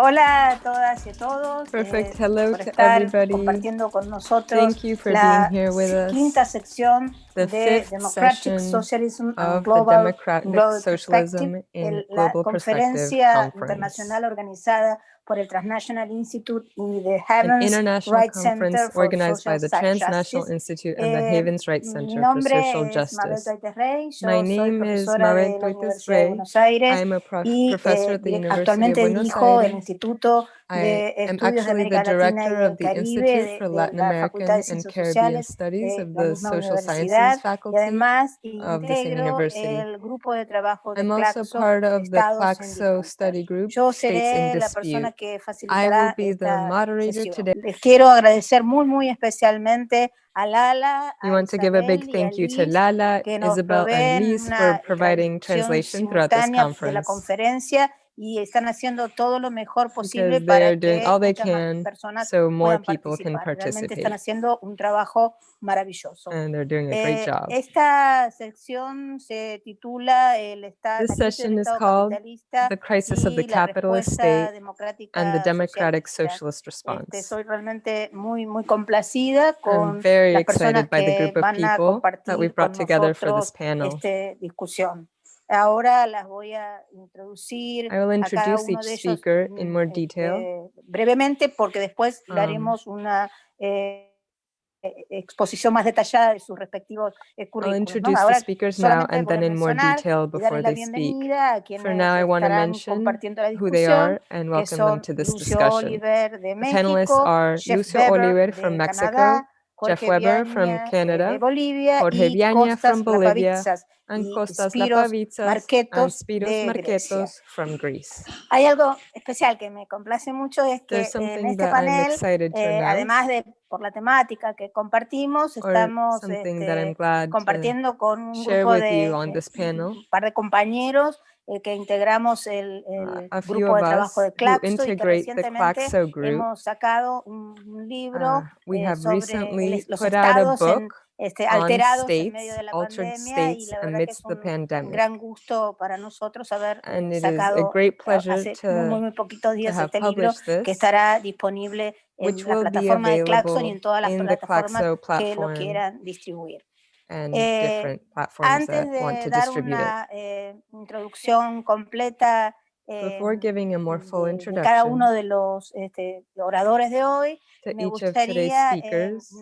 Hola a todas y a todos. Perfect. eh, Hello por to estar everybody. compartiendo con nosotros Thank you for la being here with us. quinta sección The de fifth Democratic session Socialism and of the Global, Democratic Global Socialism Perspective, in el- la Global Perspective conferencia Conference, internacional organizada por el Transnational Institute y the an Havens international Wright Center conference for organized by Social the Sa- Transnational Justice. Institute and the Eh, Havens Wright Mi Center for nombre Social es Mabel Justice. Thwaites Rey, yo My soy name is profesora de Mabel la Thwaites Universidad de Rey. Buenos Aires I am a prof- y professor eh, at the direc- University of actualmente Buenos dirijo el Aires. Instituto I am actually the América Latina y director of the Institute for Latin la American and Caribbean Studies of the Social Sciences faculty of the same university. el grupo de trabajo de I'm also part of the CLACSO study group, States in seré la persona Dispute. I will be the moderator today. Quiero agradecer muy, muy especialmente a Lala, We want to give a big Isabel y a thank you to Liz Lala, Isabel, and Lise for providing translation throughout this simultánea de la conference y están haciendo todo lo mejor posible para que all they muchas más personas so more puedan people can participar. Realmente están haciendo un trabajo maravilloso. And they're doing a great Eh, job. esta sección se titula el esta- This session is Estado called The Crisis of the Capitalist State and the Democratic socialista. Socialist Este, Response. soy realmente muy, muy complacida I'm con very las personas excited by the que group of people that brought together for this panel. discusión. Ahora las voy a introducir I will a cada introduce uno each de ellos speaker in mm, more este, detail. brevemente porque después Um, haremos una eh, eh, exposición más detallada de sus respectivos eh, I'll currículos. ¿no? introduce the Ahora speakers now and then in more detail before they speak. For now, I want to mention who they are and welcome them to this Lucio discussion. Oliver de The panelists are Lucio Oliver from Mexico, Canadá, Jeff Jorge Webber from Viañas eh, de Canada, Bolivia Jorge y Viaña Costas from Bolivia, Lapavitsas and y Kostas Spiros Lapavitsas and Marketos Spiros de Grecia. Marketos from Greece. Hay algo especial que me complace mucho es que There's en something este that I'm panel, excited to eh, además announce, de por la temática que compartimos, or estamos something that I'm este, glad to compartiendo con un share grupo with de you on eh, this panel. un par de compañeros eh, que integramos el, Uh, el a few grupo of de trabajo us de who CLACSO y que integrate the recientemente CLACSO group, hemos sacado un, un libro uh, we eh, have sobre el recently es- los put out a estados en, book este, on alterados en medio states, de la altered pandemia y states la verdad que es amidst the un, un pandemic. gran gusto para nosotros haber eh, And it is a sacado great a- pleasure hace muy, muy, to, muy poquitos to días have este libro published que this, estará disponible which en la will be plataforma de Claxon y available en todas las in the plataformas CLACSO que lo platform quieran distribuir. And Eh, different platforms antes that want de to dar distribute it. una eh, introducción completa eh, Before giving a more full de cada introduction uno de los este, oradores de hoy, to me each of today's gustaría eh, speakers,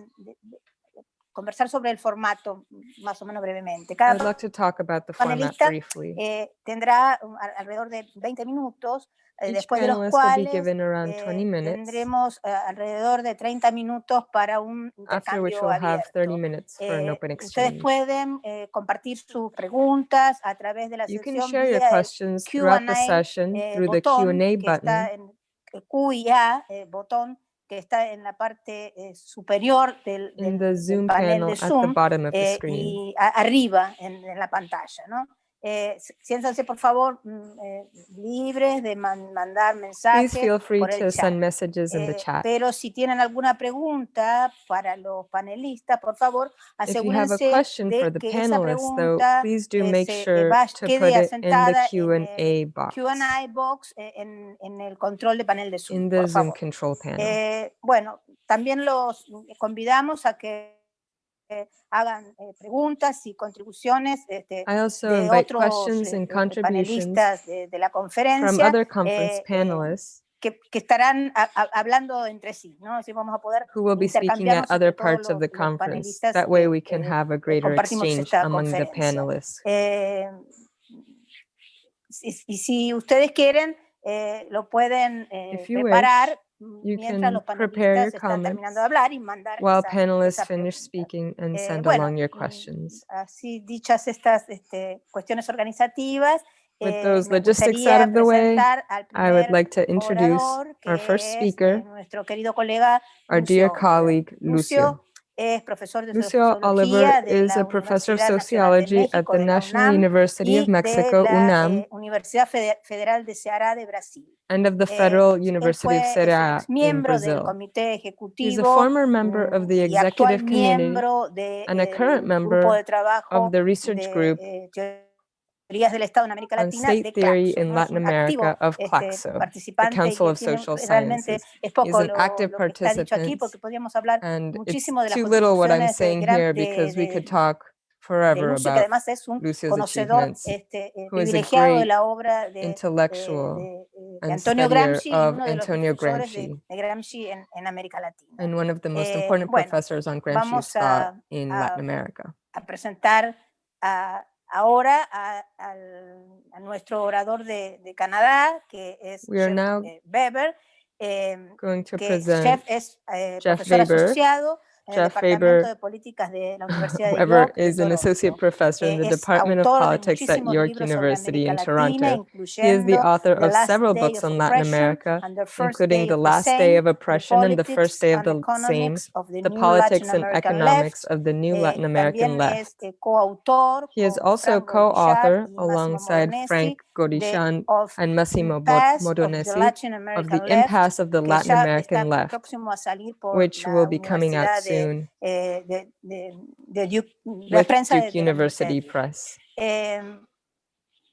conversar sobre el formato más o menos brevemente. I Cada would like to talk about the format panelista briefly. eh, tendrá um, a- alrededor de 20 minutos, eh, Each después de los panelist will be cuales given around 20 eh, minutes, tendremos eh, alrededor de 30 minutos para un after which intercambio we'll have 30 abierto. minutes for an Eh, open ustedes exchange. pueden eh, compartir sus preguntas a través de la You can sección share your vía el questions throughout the Q&A session eh, through the botón Q&A que está button, en el Q y A, eh, botón que está en la parte eh, superior del, del- del Zoom panel de at the Zoom bottom of the eh, screen. y a- arriba en, en la pantalla, ¿no? Eh, siéntanse por favor mm, eh, libres de man- mandar Please mensajes feel free por el to chat. send messages in the Eh, chat. pero si tienen alguna pregunta para los panelistas, por favor, If you have a asegúrense de the que esa panelists, though, pregunta please do eh, make se sure put quede it in the asentada en el Q&A box en, en el control de panel de Zoom, por favor. panel. Bueno, también los convidamos a que hagan eh, preguntas y contribuciones este, I also de otros questions eh, and eh, contributions panelistas de, de la from conferencia other conference eh, eh, panelists que, que estarán a- a- hablando entre sí, ¿no? Así vamos a poder who will be speaking at other parts of the conference. That way we can eh, have a eh, greater exchange among the panelists. Eh, y, y si ustedes quieren, eh, lo pueden eh, preparar you mientras can prepare your comments de hablar y mandar while esa, panelists esa finish speaking and Eh, send bueno, along your mm, questions. así dichas estas este, cuestiones organizativas, With eh, those logistics out of the way, I would like to introduce our first speaker, eh, nuestro querido colega our dear colleague, Lucio Lucio. es profesor de Lucio Oliver is a professor of Universidad Nacional de sociology at the National University of Mexico, UNAM, eh, Universidad Fede- Federal de Ceará de Brasil. and of the Eh, Federal University of Ceará in Brazil. He's a former member of mm, the executive committee and a current member of the research group eh, teorías del Estado en América on Latina state de theory CLACSO, in ¿no? Es Latin un activo America of este, participante y Council que of tiene Social realmente Sciences. es poco an lo, active lo que está dicho aquí participant, porque podríamos hablar And it's muchísimo de las too little what I'm contribuciones de, saying gran, here de, because we could talk forever Lucio, que about además es un Lucio's conocedor achievements, este, eh, who is a privilegiado de great la obra de, de, intellectual de- de and Antonio Gramsci of uno de Antonio difusores Gramsci. de Gramsci en, en América Latina. and one of the most Eh, important bueno, professors on Gramsci's thought in a- Latin America. a presentar a- ahora a, al- a nuestro orador de, de Canadá, que es We are Jeff now eh, Weber, eh, Going to que present Jeff es eh, profesor Weber. asociado Jeff Departamento Webber- de Políticas de la Universidad de Webber York de is an associate professor in Eh, the Department of Politics at York University in Toronto. He is the author of several books on Latin America, and the First including The Last Day of Oppression and The First Day of the Same, the Politics and Economics of the New Eh, Latin American Left. eh, He is also co-author alongside Frank de Gaudichaud and Massimo Bo- Impasse of the Modonesi of the impasse of the Latin American left, próximo a salir por which will be coming out Universidad de, soon eh, de, de- de Duke, la with prensa de, Duke de la Universidad de University Duke. Press. Eh,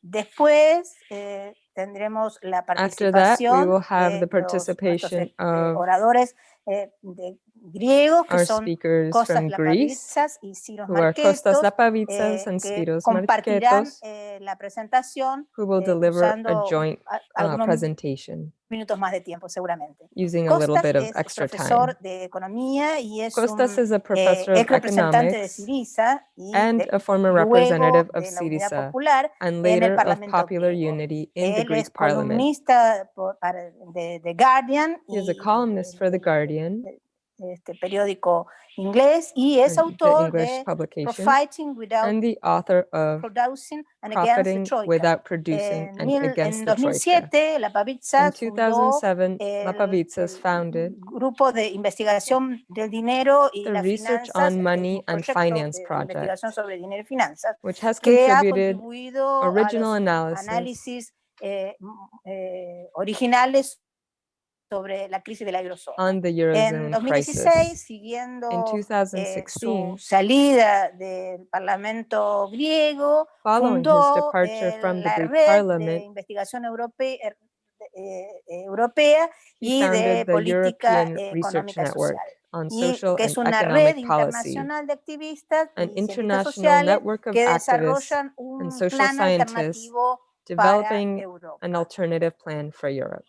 después eh, tendremos la After that, we participación will have de the los- nuestros, participation eh, of oradores eh, de griegos que our son speakers Kostas from Greece, Lapavitsas y are Kostas Marketos, Lapavitsas eh, and que Spiros compartirán eh, la presentación who will eh, deliver a joint uh, presentation minutos más de tiempo seguramente. using a little bit of es extra profesor time. de economía y es Costas un is a eh, professor ex of representante de economics Syriza y and de- a former representative of de la Unidad Syriza Popular and later of Popular. Unity in the Greek parliament. por- para- de, de Guardian He is a columnist for The Guardian, este periódico inglés y es autor de Profiting Without and the author of Producing and Against the. Without Producing and mil- Against en the Troika. 2007, la In Pavitsa fundó 2007, el, el founded. Grupo de investigación del dinero y the las Research finanzas, on Money and Finance Project, sobre dinero y finanzas, which has contributed original analysis. análisis eh, eh, originales sobre la crisis de la eurozona. on the En Eurozone 2016, crisis. siguiendo In eh, su 2016, salida del Parlamento griego, following his fundó departure eh, from the la Greek red de parliament, investigación europea, europea he y de founded the política European eh, Research económica Network social. on Y social que es and una red economic policy, internacional de activistas an y científicos international sociales network of que activists desarrollan un social plan scientists alternativo para developing Europa. an alternative plan for Europe.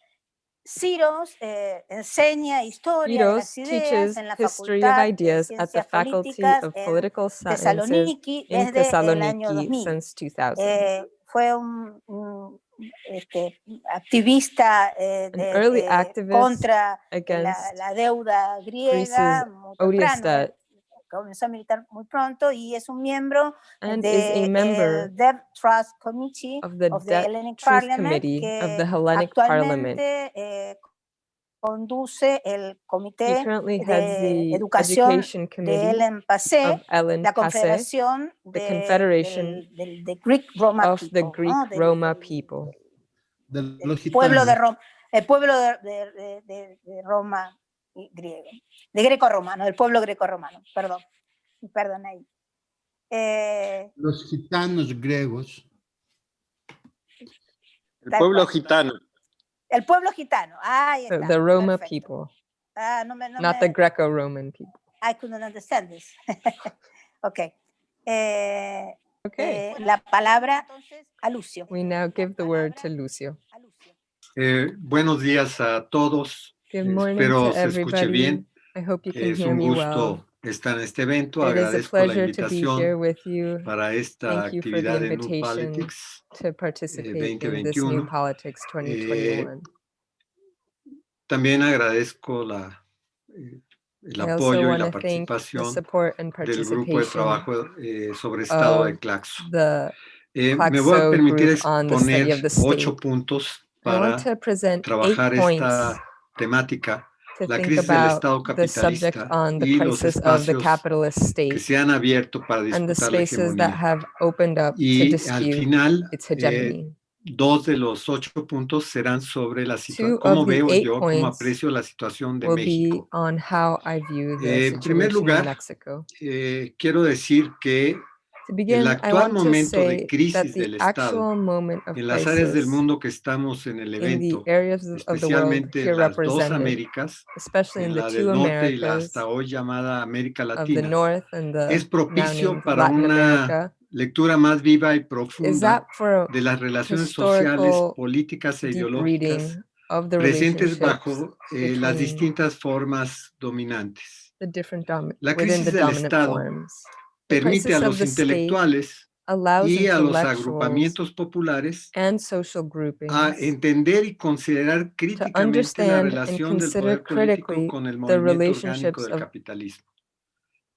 Ciros eh, enseña historia de Ciros las ideas teaches en la history of Facultad de ideas at the Faculty Políticas of en Political Sciences Thessaloniki in desde el año Thessaloniki 2000. since 2000. Eh, fue un, un, este, activista eh, An de- early de- contra la, la deuda griega muy Comenzó a militar muy pronto y es un miembro and is a del member Debt Trust Committee of the of the Debt Hellenic Parliament Committee of que the Hellenic Parliament. actualmente eh, conduce el He Comité currently heads de the Educación Education de Committee Ellen Passé, Ellen la Passé Confederación the de, Confederation del, del- de Greek Roma of the Greek ¿no? Del- Roma people. de del pueblo de. Roma, el pueblo de, de- de- de- de Roma griego, de greco-romano, del pueblo greco-romano, perdón, perdón ahí. Eh, Los gitanos griegos El pueblo cual. gitano. el pueblo gitano, ahí The, está. the Roma perfecto. people, Ah, no me, no not me- the Greco-Roman people. I couldn't understand this. ok. Eh, Okay, eh, la palabra a Lucio. we now give the word to Lucio. Eh, buenos días a todos. Good Eh, morning Espero to se escuche everybody. bien. I hope you can Es hear un me well. gusto estar en este evento. It is a Agradezco la pleasure to be here invitación with you para esta Thank you for the actividad en New invitation. Politics. to participate in this 2021. new Politics 2021. También agradezco la, eh, el I also apoyo y want la to thank the participación support and del grupo de participation trabajo eh, sobre estado de of CLACSO. the Eh, me voy a CLACSO permitir group on the study exponer of the ocho state. puntos I para want to present eight trabajar points esta temática to la think crisis del about Estado the subject capitalista on the y los crisis of the espacios capitalist que state se han abierto para and the disputar la spaces that hegemonía. have opened up to Y al dispute final, its eh, hegemony. dos de los ocho puntos serán sobre la Two situación, of cómo the veo eight yo, cómo points aprecio la situación de will be México. on how I view Eh, the en primer situation lugar, in Mexico. Eh, quiero decir que To begin, I actual want to momento de say that crisis del the Estado actual moment of en las áreas del crisis mundo que estamos en el in the evento, areas of of the world especialmente here en las dos represented, Américas, especially in en the la two del norte y la Americas hasta hoy llamada América of the Latina, North and the es now propicio named para Latin una America. lectura más viva y Is profunda that for de las relaciones sociales, historical políticas e deep ideológicas reading of the presentes relationships bajo eh, las between distintas formas dominantes. the different domi- La within crisis the del dominant Estado forms? The Permite a crisis of los the state intelectuales allows y a los intellectuals agrupamientos populares and social groupings a entender y considerar críticamente la understand and relación del consider poder político critically con el the movimiento orgánico relationships del of capitalismo.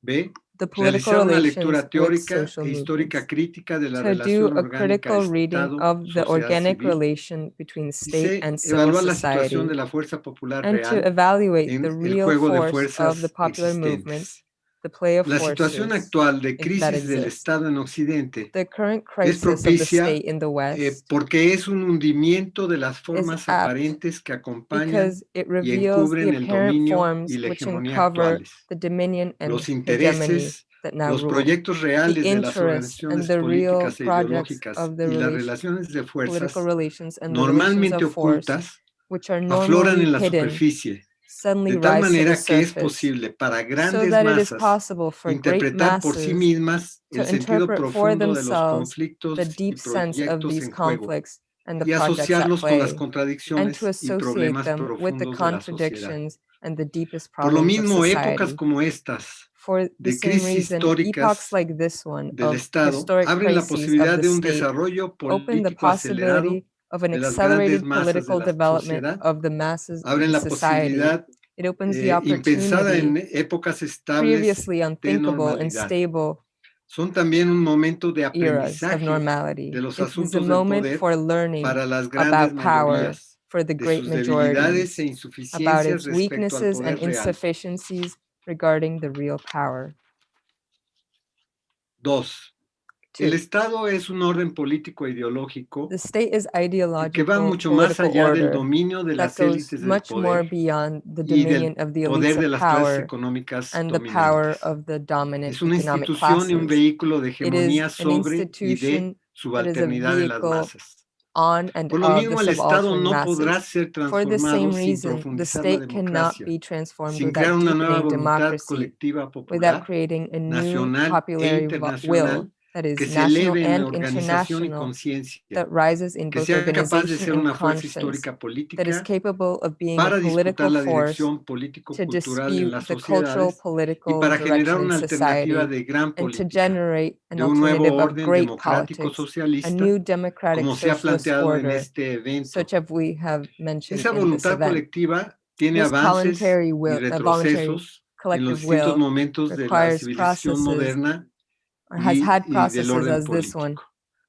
B. the political Realizar una relations lectura with teórica social e histórica movements. crítica de la To do relación a orgánica critical reading Estado, of the sociedad organic civil. relation between Y state C. and civil Evaluar la society situación de la fuerza popular and to real evaluate en the el real juego de force of fuerzas the popular movements, existentes. The play of La situación forces, actual de that crisis del exist. Estado en Occidente the current crisis of the propicia, state in the eh, West, porque es un hundimiento de las formas apt aparentes que acompañan because it y reveals the encubren el apparent dominio forms y la which hegemonía uncover actuales. the dominion and Los hegemony intereses, that now los rule. proyectos reales de las interests and organizaciones the real políticas e projects ideológicas of the y las relation- relaciones de fuerzas Political relations and the relations normalmente of force, ocultas which are afloran normally en la hidden, superficie, suddenly de tal rise to the manera que es surface, posible para so grandes that it is masas possible for great interpretar por sí masses mismas to el sentido interpret for profundo de los themselves conflictos the y deep sense of proyectos these en juego conflicts and the y projects at asociarlos con las play, and contradicciones to y associate problemas them with the profundos de la sociedad. contradictions and the deepest Por lo problems of mismo, épocas society. como estas For the de same crisis reason, históricas epochs like this one del of Estado historic abren la crises posibilidad of de the un state desarrollo open the político acelerado, possibility of an accelerated de political development of the masses of abren society. It opens the eh, opportunity previously unthinkable and stable son también un momento de aprendizaje de los a asuntos del moment poder for learning para las grandes about power mayorías, for the de great sus debilidades e about insuficiencias its respecto al weaknesses and poder real. insufficiencies regarding the real power. Dos, el Estado es un orden político e ideológico the state is que va mucho más allá del dominio de las élites del much more poder beyond the y dominion del of the poder de las clases económicas and the power of the dominant Es una institución y un vehículo de hegemonía sobre y de subalternidad en las masas. on and Por lo mismo, el Estado no podrá ser For the same transformado sin reason, the profundizar la state cannot democracia, be transformed sin crear una nueva voluntad colectiva popular nacional e internacional that que se national eleve en and organización y international conciencia, that rises in que both sea capaz de organization ser and una fuerza conscience, histórica that is política capable of being a para disputar political la force dirección to político-cultural en dispute las the cultural sociedades y political para generar direction in una alternativa society de gran and to política, generate an de un nuevo alternative of orden great democrático politics, a socialista, new democratic como se ha socialist planteado en order, este evento. such as we have mentioned Esa this voluntad colectiva tiene avances y will, voluntary retrocesos en los collective distintos will momentos de la requires civilización processes moderna or has y, had processes as this one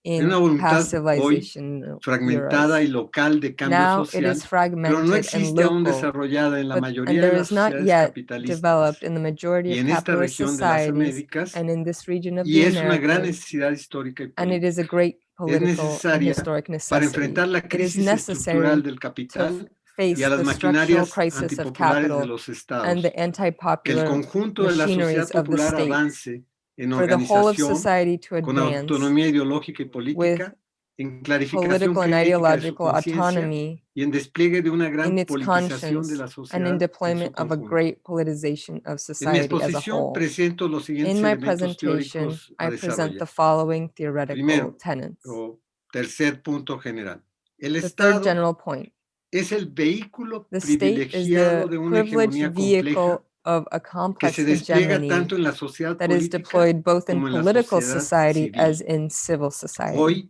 in past civilization uh, fragmentada y local de cambio Now it social, is pero fragmented no and aún local, desarrollada en la but, mayoría and de las not sociedades yet capitalistas. developed in the majority y of en esta capitalist región de las societies Américas, and in this region of y the es una gran Americas, necesidad histórica y and it is a great political and necesaria historic Para necessity. enfrentar la It is crisis estructural necessary del to capital face y a las the structural maquinarias crisis of antipopulares de capital los and estados, the que el anti-popular conjunto de la sociedad of the popular avance en for the whole of society to advance autonomía ideológica y política, en political and crítica de su ideological autonomy y en despliegue de una gran in its conscience and in deployment of a great politicization of society as a whole. presento los siguientes In my presentation, I present the following theoretical Primero, tenets. O tercer punto general. El The third general point, es el vehículo the state is the privileged vehicle of a complex hegemony tanto en la sociedad that is deployed both in como en la political society as in civil society.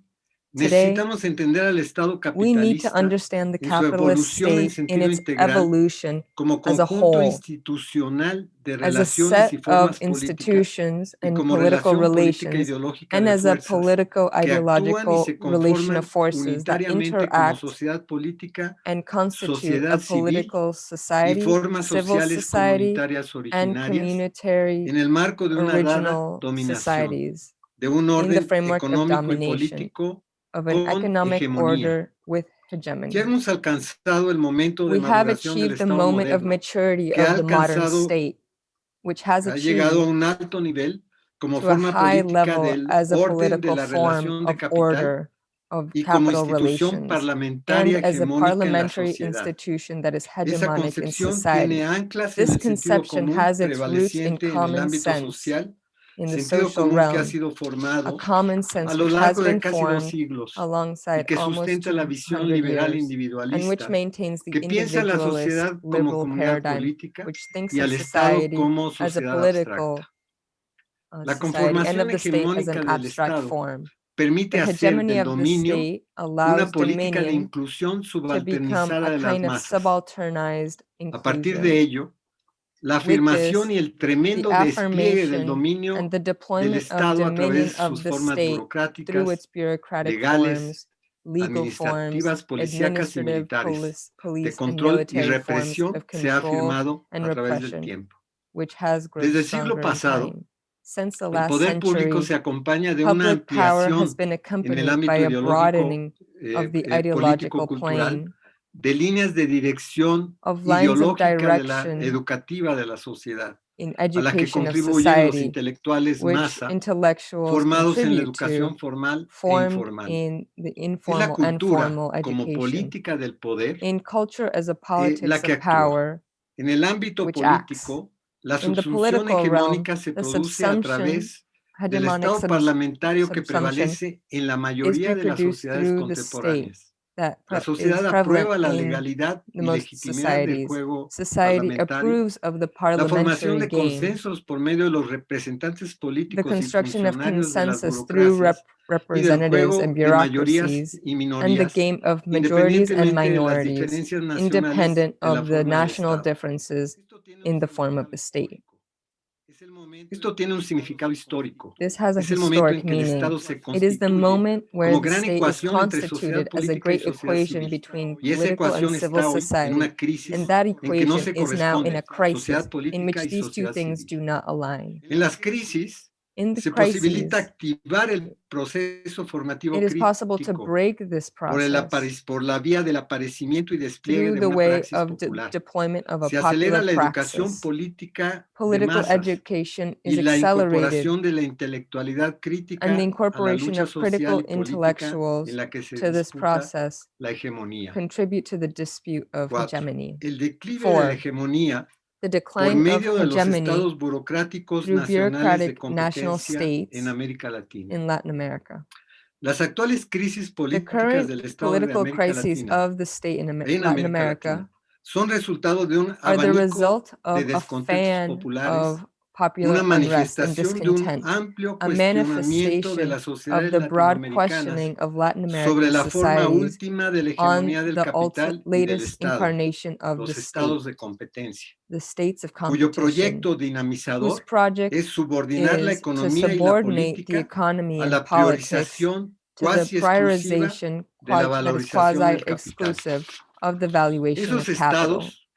Necesitamos entender al Estado We need to capitalista understand the en su capitalist evolución en sentido integral como as a conjunto whole, institucional de relaciones y set of formas políticas institutions y and como political relación política relations ideológica and de as a fuerzas political que actúan y ideological se relation conforman of forces that unitariamente como sociedad política sociedad civil y formas sociales society, comunitarias originarias en el marco de una dada dominación, societies de un orden económico y político. Of an economic hegemonía. order with hegemony. Ya hemos alcanzado el momento de We have achieved the moment of maturity of the modern state, which has ha llegado a achieved un alto nivel como to a high level as a political form of order of capital relations and as a hegemónica en la parliamentary institution that is hegemonic in society. tiene anclas en This conception has its roots in prevaleciente en el common sense, social, sentido social común que ha realm, sido a formado common a sense lo which has largo de been casi dos formed siglos y alongside que almost sustenta la visión 200 liberal years and which individualista maintains the que piensa a la individualist sociedad como liberal comunidad paradigm, política which thinks y of al Estado society como as a sociedad political abstracta. uh, La society and conformación of the state as hegemónica an del abstract Estado form. permite The hacer hegemony del of the dominio state una allows política de dominion inclusión to become subalternizada a de las kind of masas. subalternized A partir inclusion. de ello, la With afirmación this, y el The tremendo despliegue del affirmation dominio and the del deployment of Estado a dominion través de of sus the formas state through burocráticas, its bureaucratic legales, forms, legal forms, administrativas, policíacas y administrative, militares, police, de police and control y military forms represión of se ha control afirmado and a través del repression, tiempo. which has grown Desde el siglo stronger in pasado, time. Since the El last poder público century, se acompaña de una public power has ampliación been en el accompanied ámbito by a ideológico, broadening eh, of the eh, ideological político-cultural plane de líneas de dirección of lines of ideológica de la direction educativa de la sociedad, in a la que education of contribuyen los society, intelectuales which masa intellectuals formados en la contribute to, educación formal e formed informal. in the Es la informal and cultura formal como education, política del poder in culture as a politics que of actúa. power, en el ámbito which acts. político. La In the subsunción political realm, hegemónica se the produce a subsumption, través del hegemonic Estado subs- parlamentario que subsumption prevalece en la mayoría de las reproduced sociedades through the state contemporáneas. That La sociedad aprueba la legalidad the y legitimidad del juego Society parlamentario, approves of the la formación de consensos por medio de los representantes the políticos y construction of funcionarios de las consensus through rep- burocracias y del representatives juego and de mayorías bureaucracies, y and the minorías, game of majorities and independientemente de las minorities, diferencias nacionales independent of the national Estado. differences Esto tiene un in the form of the state. histórico. Es el momento Esto tiene un significado histórico. This has a Es el momento en historic que el meaning. Estado se It is the constituye moment where como the gran state is ecuación entre sociedad constituted as a política y great sociedad equation civil. between Y esa political ecuación and está civil hoy en society. una crisis And that en que no se equation is now in corresponde a crisis sociedad in política which y these two sociedad things civil. do not align. En las crisis In the se posibilita activar el proceso formativo it is possible to break this por, el process por la vía del aparecimiento y despliegue de the una way praxis of de- popular. deployment of a Se acelera la educación praxis. política de Political masas education y is la accelerated incorporación de la intelectualidad crítica and the a la incorporation lucha of critical y intellectuals en la que se to this process la hegemonía. contribute to the dispute of Cuatro. hegemony. El declive de la hegemonía The por decline of de los estados burocráticos through nacionales de bureaucratic national states en América Latina. in Latin America. Las actuales crisis The políticas current del Estado de political América crises Latina of the state in Am- en Latin America Latina son resultado de un are the result of a descontentos fan populares, of una manifestación de un discontent, amplio a cuestionamiento de manifestation las of the broad questioning of Latin sobre American la forma última de la on hegemonía del the capital y del latest Estado, incarnation of los the state, estados de competencia, the states of cuyo proyecto whose dinamizador project es subordinar la is to economía y la subordinate the política economy a and la politics priorización to the cuasi exclusiva prioritization de la quasi- that is valorización del quasi-exclusive of the valuation Esos of capital. estados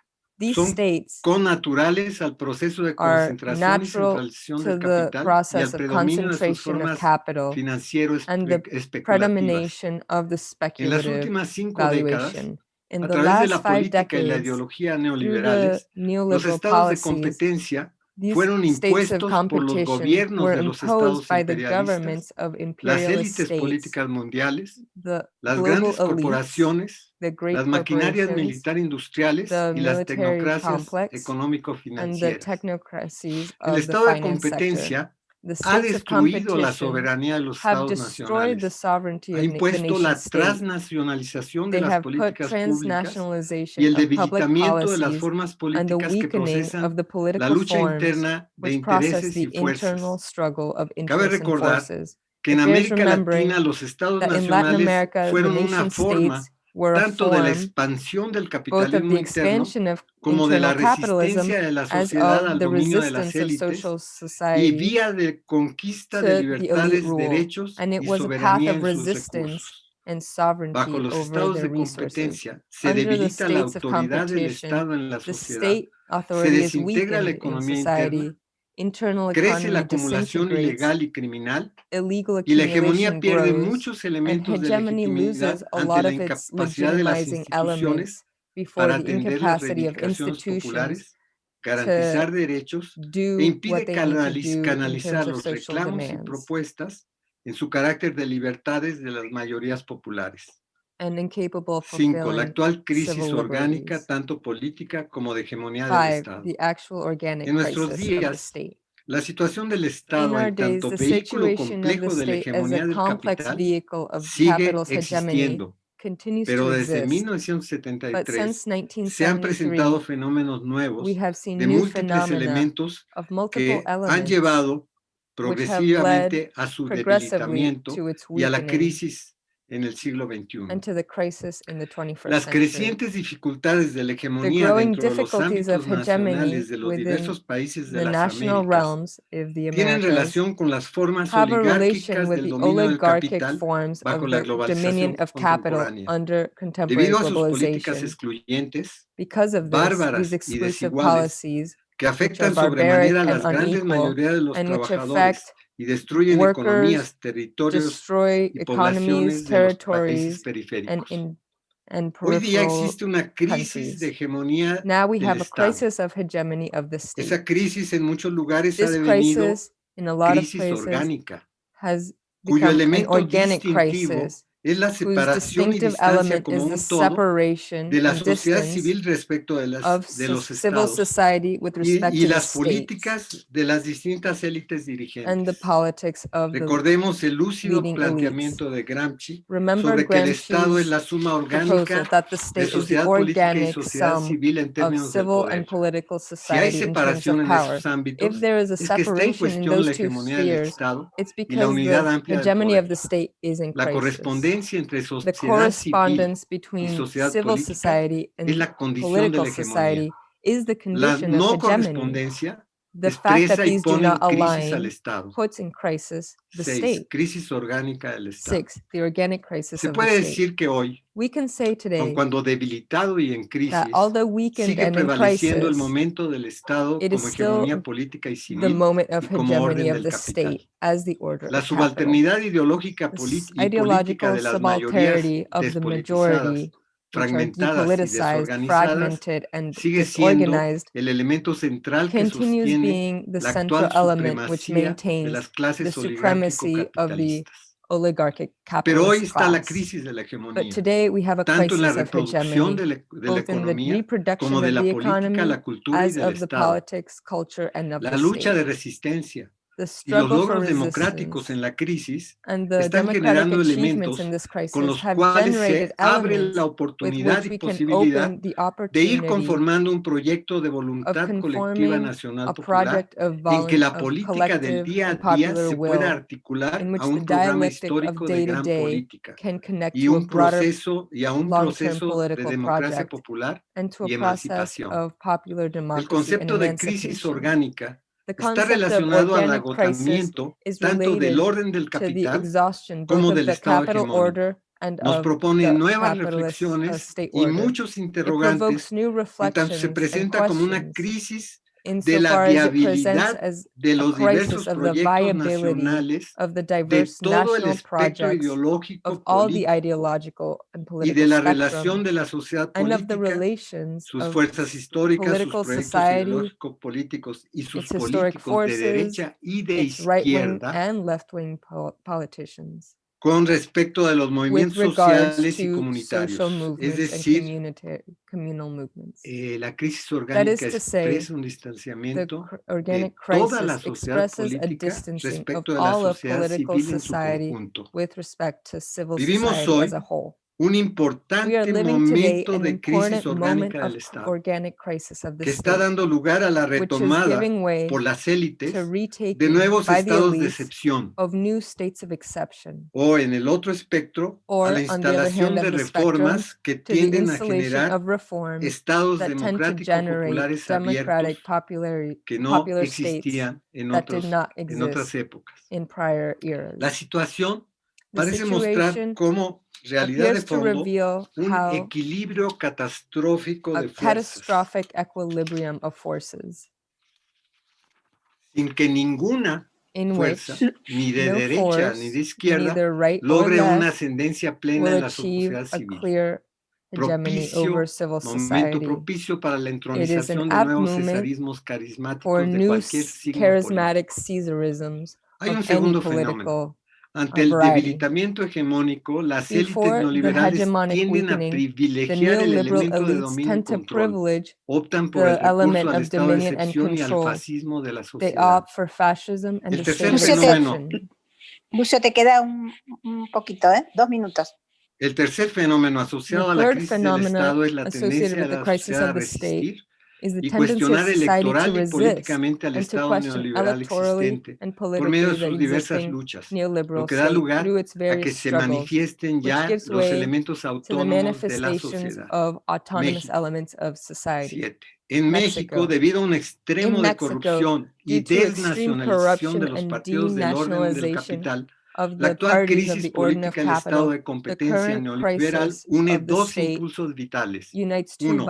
These son states connaturales al proceso de are concentración y natural centralización to del the capital y al process of predominio de sus concentration of formas capital financiero and the espe- especulativas. predomination of the En las speculative últimas cinco décadas, valuation. In a the través de last la five política y la decades, ideología through the neoliberales, los neoliberal estados de policies, competencia these fueron states of impuestos por los competition gobiernos were de los imposed estados by the imperialistas, governments of las imperialist élites states, políticas mundiales, the las global grandes elites, corporaciones, the great las maquinarias corporations, militar industriales the y las military tecnocracias complex, and the económico-financieras. technocracies El of the estado de finance sector. competencia The ha states of destruido la competition soberanía de los have estados destroyed the nacionales, sovereignty ha of na- the impuesto nation la state. transnacionalización de They las have put políticas públicas transnationalization y el of public debilitamiento de las policies formas and the políticas que weakening procesan of the la political lucha forms interna de which process intereses the y fuerzas. internal struggle of Cabe interests and recordar forces. que en It bears América remembering Latina los estados That in Latin nacionales America, the fueron una nation forma states were a tanto de la form expansión del both of capitalismo the interno expansion of como de la internal capitalism resistencia de la as sociedad al of the dominio de las resistance of élites social y society vía de conquista to de the elite libertades, rule, derechos and it y was a path soberanía of en sus resistance recursos. and sovereignty Bajo los over estados their de resources. competencia se Under the debilita la states of autoridad del competition, Estado en la The sociedad, state authority is desintegra la weakened in economía society. interna, Internal crece la economy acumulación disintegrates, ilegal y criminal illegal y la hegemonía accumulation pierde grows, muchos and elementos de hegemony legitimidad loses a ante lot la of its incapacidad de las legitimizing instituciones elements before para the atender las incapacity of reivindicaciones institutions populares garantizar derechos do e impide what they need to canaliz- do in canalizar terms of los social reclamos y demands propuestas en su carácter de libertades de las mayorías populares. And incapable of 5. La fulfilling actual crisis civil orgánica, liberties. tanto política como de hegemonía del Five, Estado. the actual organic En nuestros crisis of the días, state. La situación del In Estado our en days, tanto the vehículo situation of the complejo de la state as hegemonía a del complex capital vehicle of sigue capital's hegemony existiendo, continues pero to desde exist. But 1973 since se han 1973, presentado fenómenos nuevos we have seen de new múltiples phenomena elementos of que multiple han elements llevado which have progresivamente a su progressively debilitamiento to its y a la weakening crisis en el siglo XXI. and to the crisis in the 21st Las century. crecientes dificultades de la hegemonía growing dentro de los difficulties of ámbitos hegemony nacionales de los within diversos países de The las national Américas realms of the tienen Americas relación con las formas have a oligárquicas relation with del the dominio del oligarchic capital forms bajo of la the globalización dominion of capital contemporánea. under contemporary debido a sus políticas globalization. excluyentes Because of this, bárbaras these y exclusive desiguales policies que afectan barbaric sobremanera a and las grandes unequal, mayorías de los and which trabajadores affect y destruyen workers, economías, territorios destroy y economies, poblaciones de los países periféricos. in, and Hoy día existe una crisis countries. de hegemonía Now we del have a crisis of hegemony of the state. Esa crisis en muchos lugares ha devenido crisis, in a lot crisis places, orgánica, has cuyo elemento organic distintivo crisis es la whose separación y distinctive distancia element como is un the todo separation de la and sociedad distance civil respecto de, las, of de so- los civil estados society with y, respect y to the las states políticas de las distintas élites and the dirigentes. politics of the Recordemos el lúcido leading elites. planteamiento de Gramsci remember sobre que el Estado es Gramsci's la suma proposal orgánica that the de state is the sociedad política y organic sociedad sum civil en of términos del civil poder. and political Si hay society in terms separación of en power. esos ámbitos, If there is a es que está en separation in cuestión la those two hegemonía del spheres, Estado it's y la because unidad the amplia del hegemony poder. of the state is in La crisis. correspondencia entre The correspondence between civil society and la condición de political society is the La condition no of hegemony. The fact that these do not align puts in crisis the Seis, state. crisis orgánica del Estado. Six, the organic crisis Se of the puede state. decir que hoy, We can say today cuando debilitado y en crisis, that although weakened sigue and in prevaleciendo el crisis, momento del Estado it como is still hegemonía política y the civil, moment of y como orden hegemony of del the capital. state as the order la of capital. subalternidad ideológica The y política ideological de las mayorías the despolitizadas, fragmentadas y desorganizadas, fragmented, and sigue siendo el elemento central que sostiene being the la central actual element which supremacía de maintains las clases the supremacy of the oligárquico-capitalistas. oligarchic Pero hoy está la crisis de la But hegemonía, today we have a tanto en la crisis of reproducción de la, de la both in the economía reproduction como of de la the política, economy la cultura y as del of the Estado. politics, culture, and of La the lucha de resistencia y los struggle for logros democráticos resistance en la crisis and the están democratic generando achievements elementos in this con crisis los have cuales generated se abre elements la with oportunidad which y we can posibilidad open the de ir opportunity conformando un proyecto de voluntad colectiva conforming nacional a popular project of, en vol- que la of política del collective día a and día popular se will pueda articular in which a the un programa dialectic of histórico de day to gran day política can connect y to a un broader proceso y a un long-term proceso de political democracia project popular. and to y a process emancipación. of popular El democracy and concepto de crisis emancipation. orgánica The está concept of relacionado al organic crisis agotamiento is tanto del related orden del to the capital exhaustion como both of del the Estado capital hegemónico. order and Nos of propone the nuevas capitalist uh, reflexiones state y order. muchos It interrogantes provokes new en tanto se reflections and presenta como una questions crisis de la insofar as it presents viabilidad as de los crisis diversos of the proyectos viability nacionales of the de diverse todo el national espectro projects ideológico of all the político ideological and y political de la relación de la sociedad and of the política, relations sus of fuerzas históricas, sus political proyectos society, ideológicos políticos y sus políticos de forces, derecha y de izquierda con respecto a los movimientos sociales y comunitarios, es decir, eh, la crisis orgánica expresa un distanciamiento de toda la sociedad política respecto de la sociedad civil en su conjunto. Vivimos hoy un importante momento de crisis orgánica del Estado que está dando lugar a la retomada por las élites de nuevos estados de excepción. o en el otro espectro a la instalación de reformas que tienden a generar estados democráticos populares abiertos que no existían en, otros, en otras épocas. La situación parece mostrar cómo realidad de appears to fondo reveal un how equilibrio catastrófico a de fuerzas catastrophic equilibrium of forces sin que ninguna in fuerza, which ni de no derecha force, ni de izquierda, neither right or logre una left, ascendencia plena will en la achieve sociedad a civil. clear hegemony propicio, over civil momento society. propicio para la is an entronización de apt nuevos moment cesarismos for carismáticos de new cualquier s- signo charismatic político. Caesarisms Hay un of any segundo fenómeno. Political Ante el variety. debilitamiento hegemónico, las élites Before the neoliberales hegemonic tienden a weakening, the privilegiar el neoliberal elemento de elites dominio y tend to control. privilege Optan por the el recurso element al of estado de dominion and excepción y al control. fascismo de la they sociedad. opt for fascism and El the tercer state of fenómeno- exception. Lucio, te queda un, un poquito, ¿eh? Dos minutos. El tercer fenómeno asociado The a la third crisis del phenomena Estado es la associated tendencia de with the la crisis sociedad a of the state resistir is the y tendency of cuestionar society to electoral y resist políticamente al and to Estado question neoliberal electorally existente and por medio de politically the sus diversas existing luchas, neoliberal lo que da state lugar through its a que various se struggles manifiesten which ya gives los way elementos to the autónomos de la manifestations sociedad. of autonomous México. elements of society. Siete. En México, México. debido a un extremo In de Mexico, corrupción y due to extreme desnacionalización de corruption los and partidos del orden del denationalization capital, Of la the actual crisis the Order of estado de competencia neoliberal une dos impulsos vitales. Uno,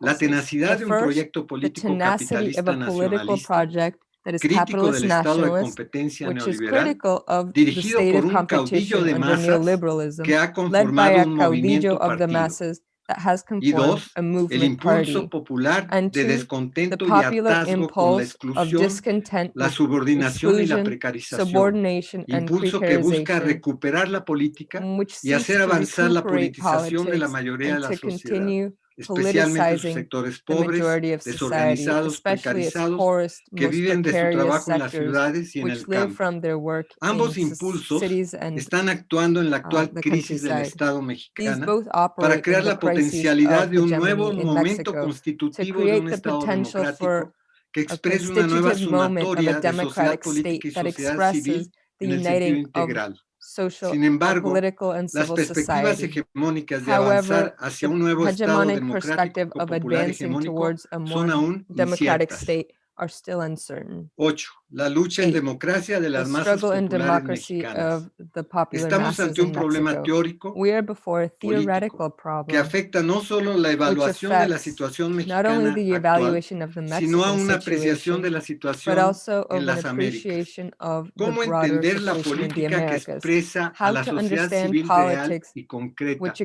La tenacidad de un proyecto político tenacity capitalista of a political nacionalista project that is crítico capitalist del estado de competencia which is neoliberal critical of the dirigido state por of un caudillo competition de under masas neoliberalism, que ha led by conformado a un movimiento of the partido. That has Y dos, a El impulso popular And de descontento y popular hartazgo con la exclusión, discontent la subordinación y la precarización. Impulso que busca recuperar la política y hacer avanzar la politización de la mayoría de la sociedad, especialmente sus politicizing sectores the pobres, majority of society, desorganizados, especially its precarizados, poorest, que most viven de su precarious trabajo en las sectors, ciudades y en which el live campo. from their work Ambos in s- impulsos cities and Están actuando en la actual the crisis del countryside. Estado these mexicana both para operate crear in the la crises potencialidad of de un nuevo hegemony in momento Mexico to constitutivo de create un the Estado potential democrático for que a exprese una nueva constitutive moment of sumatoria a de sociedad democratic política y state that sociedad expresses civil the en el sentido uniting of integral. Social, Sin embargo, political and Las civil perspectivas society. hegemónicas de avanzar However, hacia the un nuevo Estado hegemonic democrático perspective of popular advancing hegemónico towards a more son aún democratic inciertas. state are still uncertain. 8. La lucha en Eight. democracia de The las masas struggle and populares democracy mexicanas. of the popular Estamos masses ante un in problema Mexico. teórico We are before a theoretical que problem, afecta no solo la evaluación de la affects situación not only mexicana the actual, evaluation of the sino a Mexican una apreciación de situation, la but situación also of en an las Américas. appreciation of the ¿Cómo broader entender la situation in the política que Americas, expresa a How la to sociedad understand civil real politics y concreta which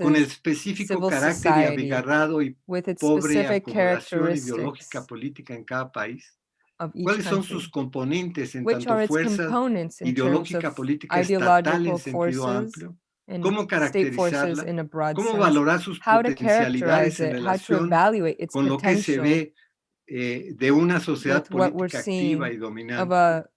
con el expresses específico civil carácter y society abigarrado y with its pobre specific acomodación characteristics ideológica política en cada país? Of each ¿Cuáles son country? sus componentes en Which tanto are its fuerzas components in terms ideológica of política estatal en ideological sentido forces amplio? and ¿Cómo state forces caracterizarla? in a broad ¿Cómo sense? valorar sus How to potencialidades characterize en it, how to relación evaluate its con lo que se potential ve eh, de una sociedad with what we're política seeing activa y of dominante? a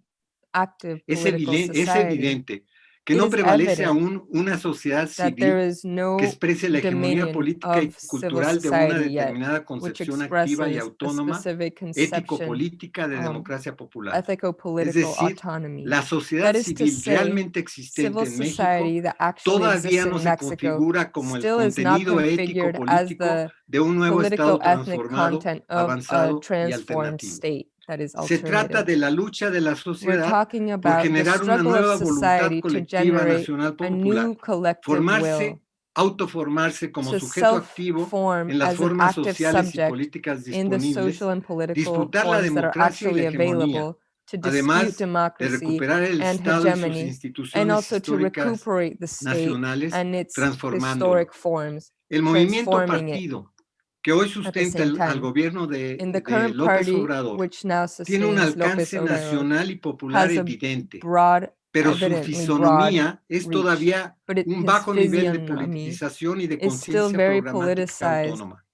active Es, political eviden- es society, evidente que It no is prevalece evident aún una sociedad that there civil is no que exprese la hegemonía dominion política y of civil cultural de una society yet, determinada which concepción activa y expresses a autónoma, specific conception, ético-política de um, democracia popular. ethico-political decir, autonomy. La sociedad That is to civil say, realmente existente Civil en México society that actually todavía exists no in se Mexico configura como el still is not contenido configured as ético-político the de un nuevo political Estado ethnic transformado, content of a avanzado y transformed alternativo. State that is Se trata alternative. de la lucha de la We're sociedad talking por about the generar una struggle nueva of voluntad society to colectiva generate nacional a popular, new collective formarse, will autoformarse como to sujeto activo self-form en las as an formas active sociales y subject políticas in the disponibles, social and political disputar la forms that are democracia y actually la hegemonía, available to además dispute de democracy recuperar el and Estado y sus hegemony, and instituciones also to históricas recuperate the state nacionales, and its transformándolo. historic forms. El movimiento transforming it partido que hoy sustenta same el- al time. gobierno de, In the de current López party, Obrador which now tiene un sustains López alcance Obrador, nacional y popular has a evidente, broad, pero su evidently fisonomía es reach, todavía but it, un his bajo nivel de physiognomy politización y de is still conciencia very programática politicized. autónoma.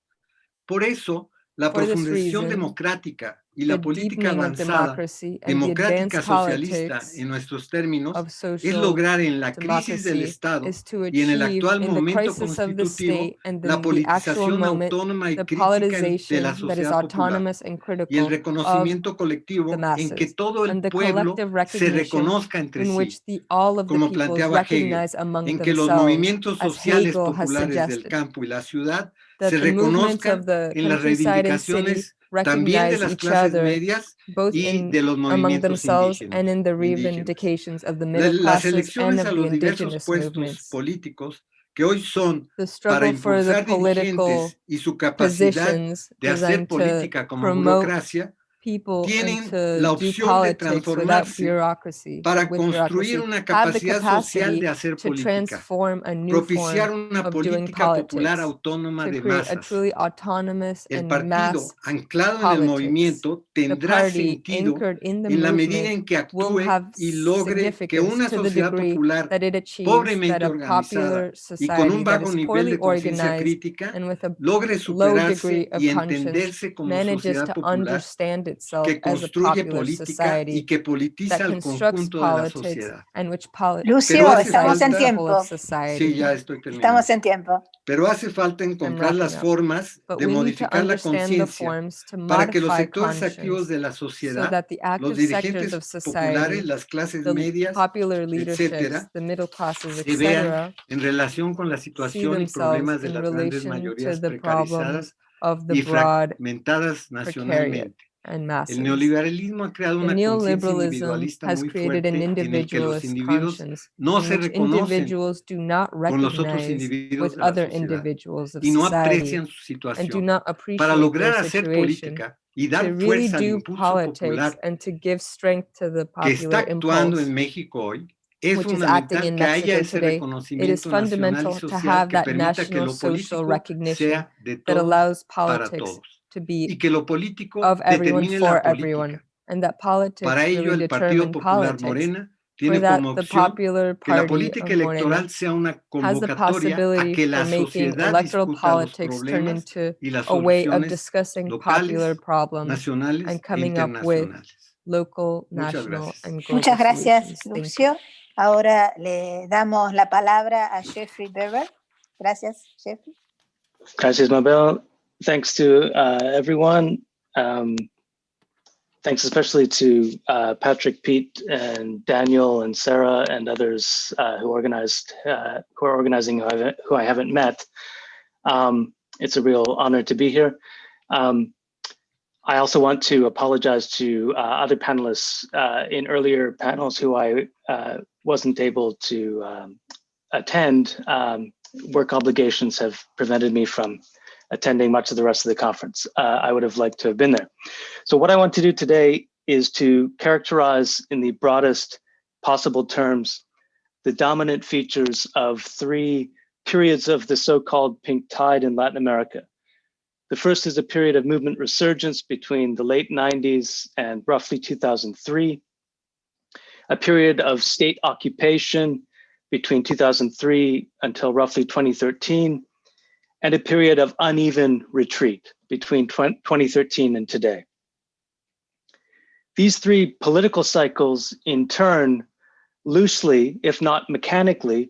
Por eso, la For this profundización reason, democrática y la the política deepening of avanzada, democracy and the democrática advanced socialista politics en nuestros términos, of es social lograr en la crisis del democracy Estado is to y en el achieve actual in the momento crisis of the constitutivo state and la then the actual politización moment, autónoma y the crítica en- de politicization la that is sociedad popular autonomous and y el critical of reconocimiento colectivo the en que masses, todo el and the pueblo collective se recognition reconozca entre in sí, which the, all of the como peoples planteaba Hegel, recognize among en que los themselves movimientos as sociales Hegel has populares del suggested, campo y la ciudad that se the movements reconozcan of the en las countryside and city reivindicaciones también de recognize las each clases other medias both y in de los among movimientos themselves and indígenas. in the indígenas. reivindications of the La- middle Las classes and elecciones of a the los diversos indigenous puestos movements. políticos que hoy son The para struggle for the impulsar political dirigentes y su capacidad positions de hacer designed to política como promote burocracia people tienen into la do opción de politics without transformarse bureaucracy, para with construir bureaucracy, una have the capacidad social capacity de hacer to política, transform a new propiciar form una of doing política popular politics, autónoma to de create a masas. truly autonomous El and partido mass anclado en el politics. movimiento The tendrá party sentido anchored in the en la medida movement en que will actúe have y logre que significance una to the sociedad degree popular that it achieves pobremente that a organizada popular y con society un that bajo is nivel poorly de conciencia organized crítica and with a logre low superarse degree of y conscience entenderse como manages sociedad to popular understand itself que as a construye popular política y society que politiza that al constructs conjunto de la politics sociedad. and which poli- Lucio, Pero hace estamos en falta- tiempo. society. Sí, ya estoy terminando. Estamos en tiempo. Pero hace falta encontrar las wrapping up. formas But de we need to modificar la understand the conciencia forms to para que los modify sectores activos conscience de la so sociedad, that the los active dirigentes sectors of populares, society, las clases the medias, popular leaderships, etcétera, the middle classes, se vean etc., en relación con la see situación y problemas themselves de in las grandes relation to mayorías the problems precarizadas of the y broad fragmentadas nacionalmente. And masses. El neoliberalismo ha creado una neoliberalism individualista has muy created an en el que los individualist individuos conscience. no in which individuals do not con los otros recognize with other individuals of y no society aprecian su and do not appreciate Para lograr their hacer situation política y to dar really fuerza al do impulso politics popular and to give strength to the que está popular actuando impulse en México hoy, es which is acting in Mexico today, it is fundamental to have that national social recognition that allows politics todos to y be que lo político of everyone determine for la everyone política. and that politics Para ello, really el Partido determine Popular politics Morena for tiene that como the opción popular que la party política of Morena electoral sea una has the convocatoria a possibility que for la making sociedad electoral discuta los politics turn problemas into y las a way of soluciones discussing locales, popular problems, nacionales and e coming up with internacionales. local, Muchas national, gracias. and global Muchas gracias, solutions. Thank you. Lucio. Ahora le damos la palabra a Jeffrey Webber. Gracias, Jeffrey. Gracias, Mabel. Thanks to uh, everyone. Um, thanks especially to uh, Patrick, Pete, and Daniel, and Sarah, and others uh, who organized, uh, who are organizing, who I haven't, who I haven't met. Um, it's a real honor to be here. Um, I also want to apologize to uh, other panelists uh, in earlier panels who I wasn't able to um, attend. Um, work obligations have prevented me from attending much of the rest of the conference. Uh, I would have liked to have been there. So what I want to do today is to characterize in the broadest possible terms the dominant features of three periods of the so-called pink tide in Latin America. The first is a period of movement resurgence between the late 90s and roughly 2003, a period of state occupation between 2003 until roughly 2013, and a period of uneven retreat between 2013 and today. These three political cycles in turn loosely, if not mechanically,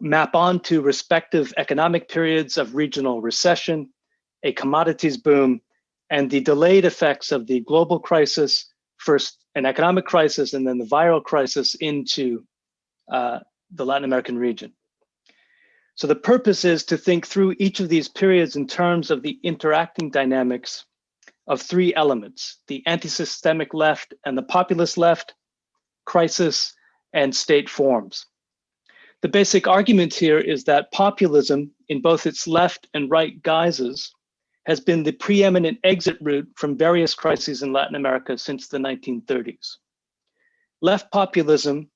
map onto respective economic periods of regional recession, a commodities boom, and the delayed effects of the global crisis, first an economic crisis and then the viral crisis into uh, the Latin American region. So the purpose is to think through each of these periods in terms of the interacting dynamics of three elements, the anti-systemic left and the populist left, crisis, and state forms. The basic argument here is that populism in both its left and right guises has been the preeminent exit route from various crises in Latin America since the 1930s. Left populism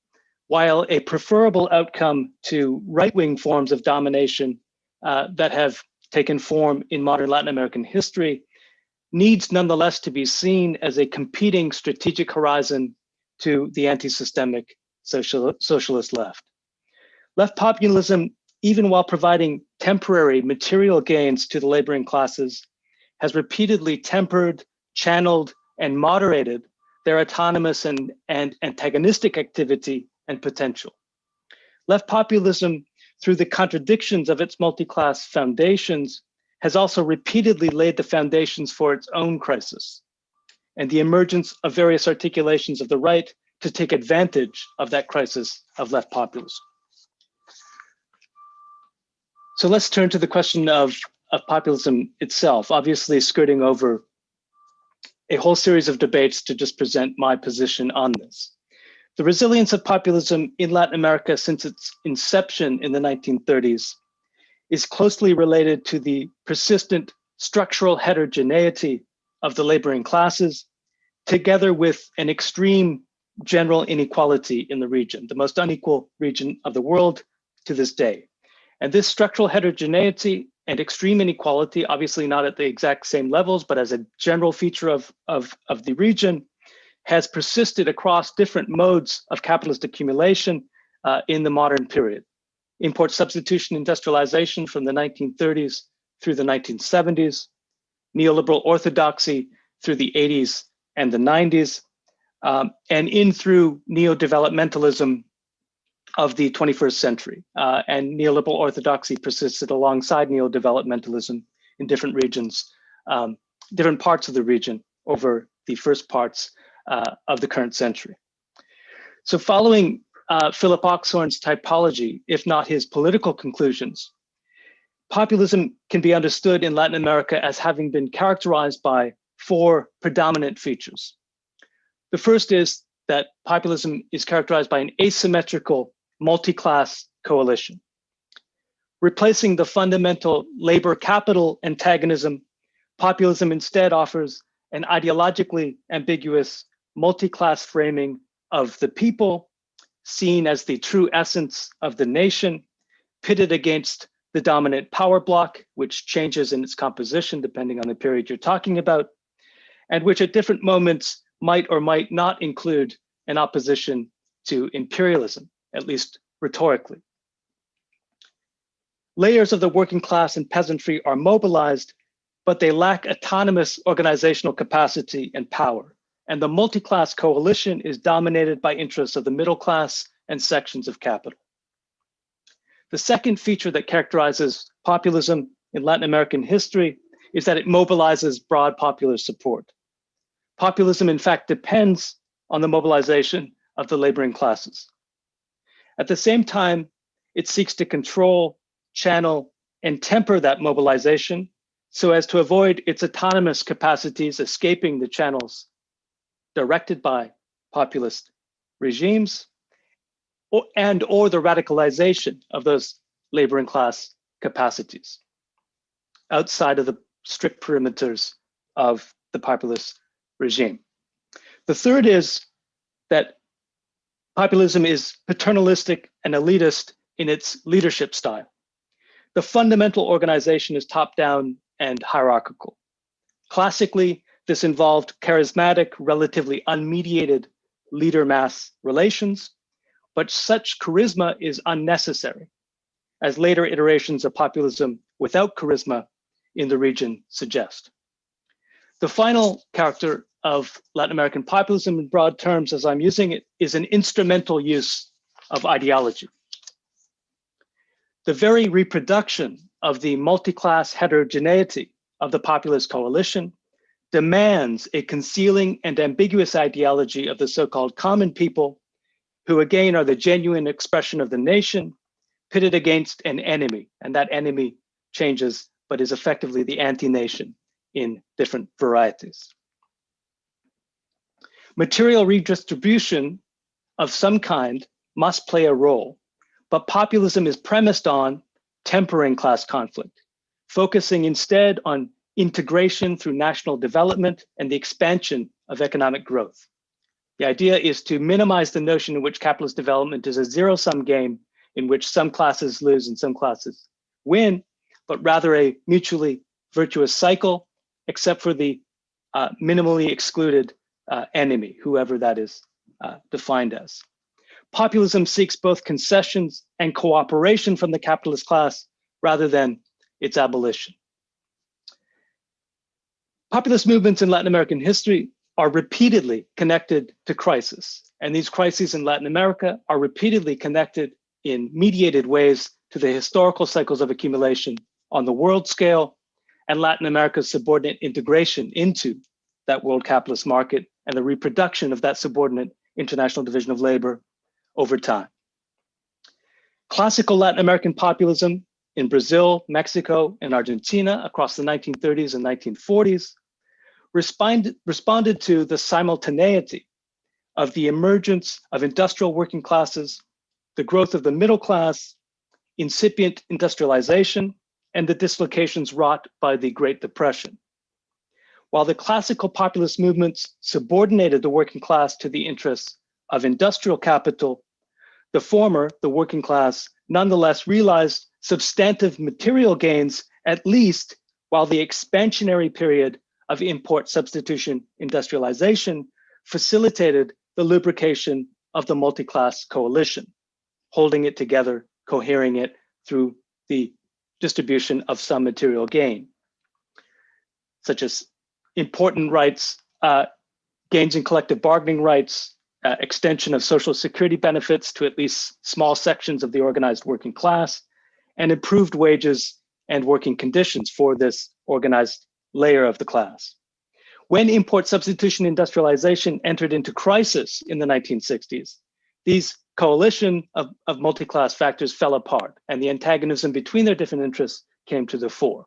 while a preferable outcome to right-wing forms of domination uh, that have taken form in modern Latin American history, needs nonetheless to be seen as a competing strategic horizon to the anti-systemic social, socialist left. Left populism, even while providing temporary material gains to the laboring classes, has repeatedly tempered, channeled, and moderated their autonomous and, and antagonistic activity and potential. Left populism, through the contradictions of its multi-class foundations, has also repeatedly laid the foundations for its own crisis and the emergence of various articulations of the right to take advantage of that crisis of left populism. So let's turn to the question of, of populism itself, obviously skirting over a whole series of debates to just present my position on this. The resilience of populism in Latin America since its inception in the 1930s is closely related to the persistent structural heterogeneity of the laboring classes together with an extreme general inequality in the region, the most unequal region of the world to this day. And this structural heterogeneity and extreme inequality, obviously not at the exact same levels, but as a general feature of, of, of the region, has persisted across different modes of capitalist accumulation uh, in the modern period. Import substitution industrialization from the 1930s through the 1970s, neoliberal orthodoxy through the 80s and the 90s, um, and in through neo-developmentalism of the 21st century. Uh, and neoliberal orthodoxy persisted alongside neo-developmentalism in different regions, um, different parts of the region over the first parts uh, of the current century. So following uh, Philip Oxhorn's typology, if not his political conclusions, populism can be understood in Latin America as having been characterized by four predominant features. The first is that populism is characterized by an asymmetrical multi-class coalition. Replacing the fundamental labor capital antagonism, populism instead offers an ideologically ambiguous multi-class framing of the people seen as the true essence of the nation pitted against the dominant power block, which changes in its composition depending on the period you're talking about, and which at different moments might or might not include an opposition to imperialism, at least rhetorically. Layers of the working class and peasantry are mobilized, but they lack autonomous organizational capacity and power. And the multi-class coalition is dominated by interests of the middle class and sections of capital. The second feature that characterizes populism in Latin American history is that it mobilizes broad popular support. Populism, in fact, depends on the mobilization of the laboring classes. At the same time, it seeks to control, channel, and temper that mobilization so as to avoid its autonomous capacities escaping the channels directed by populist regimes or, and or the radicalization of those laboring class capacities outside of the strict perimeters of the populist regime. The third is that populism is paternalistic and elitist in its leadership style. The fundamental organization is top-down and hierarchical. Classically, this involved charismatic, relatively unmediated leader-mass relations, but such charisma is unnecessary, as later iterations of populism without charisma in the region suggest. The final character of Latin American populism in broad terms, as I'm using it, is an instrumental use of ideology. The very reproduction of the multi-class heterogeneity of the populist coalition demands a concealing and ambiguous ideology of the so-called common people, who again are the genuine expression of the nation, pitted against an enemy, and that enemy changes, but is effectively the anti-nation in different varieties. Material redistribution of some kind must play a role, but populism is premised on tempering class conflict, focusing instead on integration through national development and the expansion of economic growth. The idea is to minimize the notion in which capitalist development is a zero-sum game in which some classes lose and some classes win, but rather a mutually virtuous cycle, except for the uh, minimally excluded uh, enemy, whoever that is uh, defined as. Populism seeks both concessions and cooperation from the capitalist class rather than its abolition. Populist movements in Latin American history are repeatedly connected to crisis. And these crises in Latin America are repeatedly connected in mediated ways to the historical cycles of accumulation on the world scale and Latin America's subordinate integration into that world capitalist market and the reproduction of that subordinate international division of labor over time. Classical Latin American populism in Brazil, Mexico, and Argentina across the 1930s and 1940s respond, responded to the simultaneity of the emergence of industrial working classes, the growth of the middle class, incipient industrialization, and the dislocations wrought by the Great Depression. While the classical populist movements subordinated the working class to the interests of industrial capital, the former, the working class, nonetheless realized substantive material gains, at least while the expansionary period of import substitution industrialization facilitated the lubrication of the multi-class coalition, holding it together, cohering it through the distribution of some material gain, such as important rights, uh, gains in collective bargaining rights, uh, extension of social security benefits to at least small sections of the organized working class, and improved wages and working conditions for this organized layer of the class. When import substitution industrialization entered into crisis in the 1960s, these coalition of, of multi-class factors fell apart and the antagonism between their different interests came to the fore.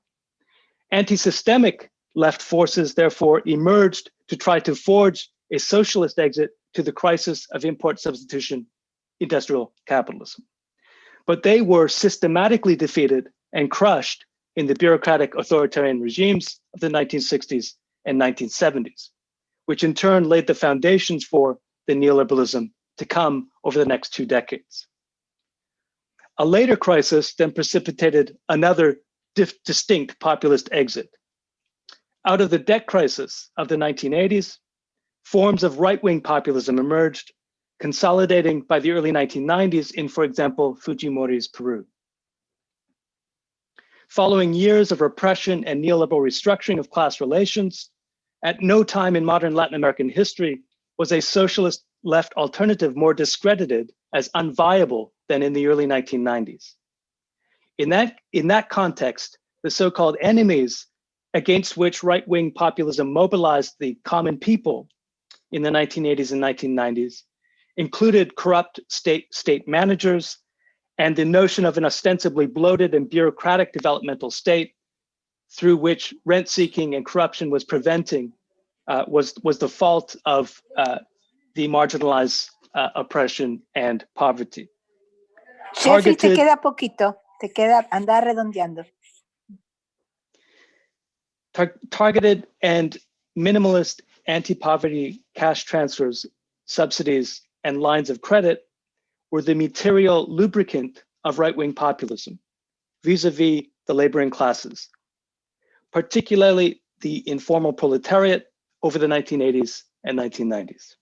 Anti-systemic left forces therefore emerged to try to forge a socialist exit to the crisis of import substitution industrial capitalism. But they were systematically defeated and crushed in the bureaucratic authoritarian regimes of the 1960s and 1970s, which in turn laid the foundations for the neoliberalism to come over the next two decades. A later crisis then precipitated another distinct populist exit. Out of the debt crisis of the 1980s, forms of right-wing populism emerged, consolidating by the early 1990s in, for example, Fujimori's Peru. Following years of repression and neoliberal restructuring of class relations, at no time in modern Latin American history was a socialist left alternative more discredited as unviable than in the early 1990s. In that, in that context, the so-called enemies against which right-wing populism mobilized the common people in the 1980s and 1990s included corrupt state, state managers and the notion of an ostensibly bloated and bureaucratic developmental state through which rent seeking and corruption was preventing uh, was, was the fault of uh, the marginalized uh, oppression and poverty. Jeffrey, te queda poquito, te queda, anda redondeando. Tar- targeted and minimalist anti-poverty cash transfers, subsidies, and lines of credit were the material lubricant of right-wing populism vis-a-vis the laboring classes, particularly the informal proletariat over the 1980s and 1990s.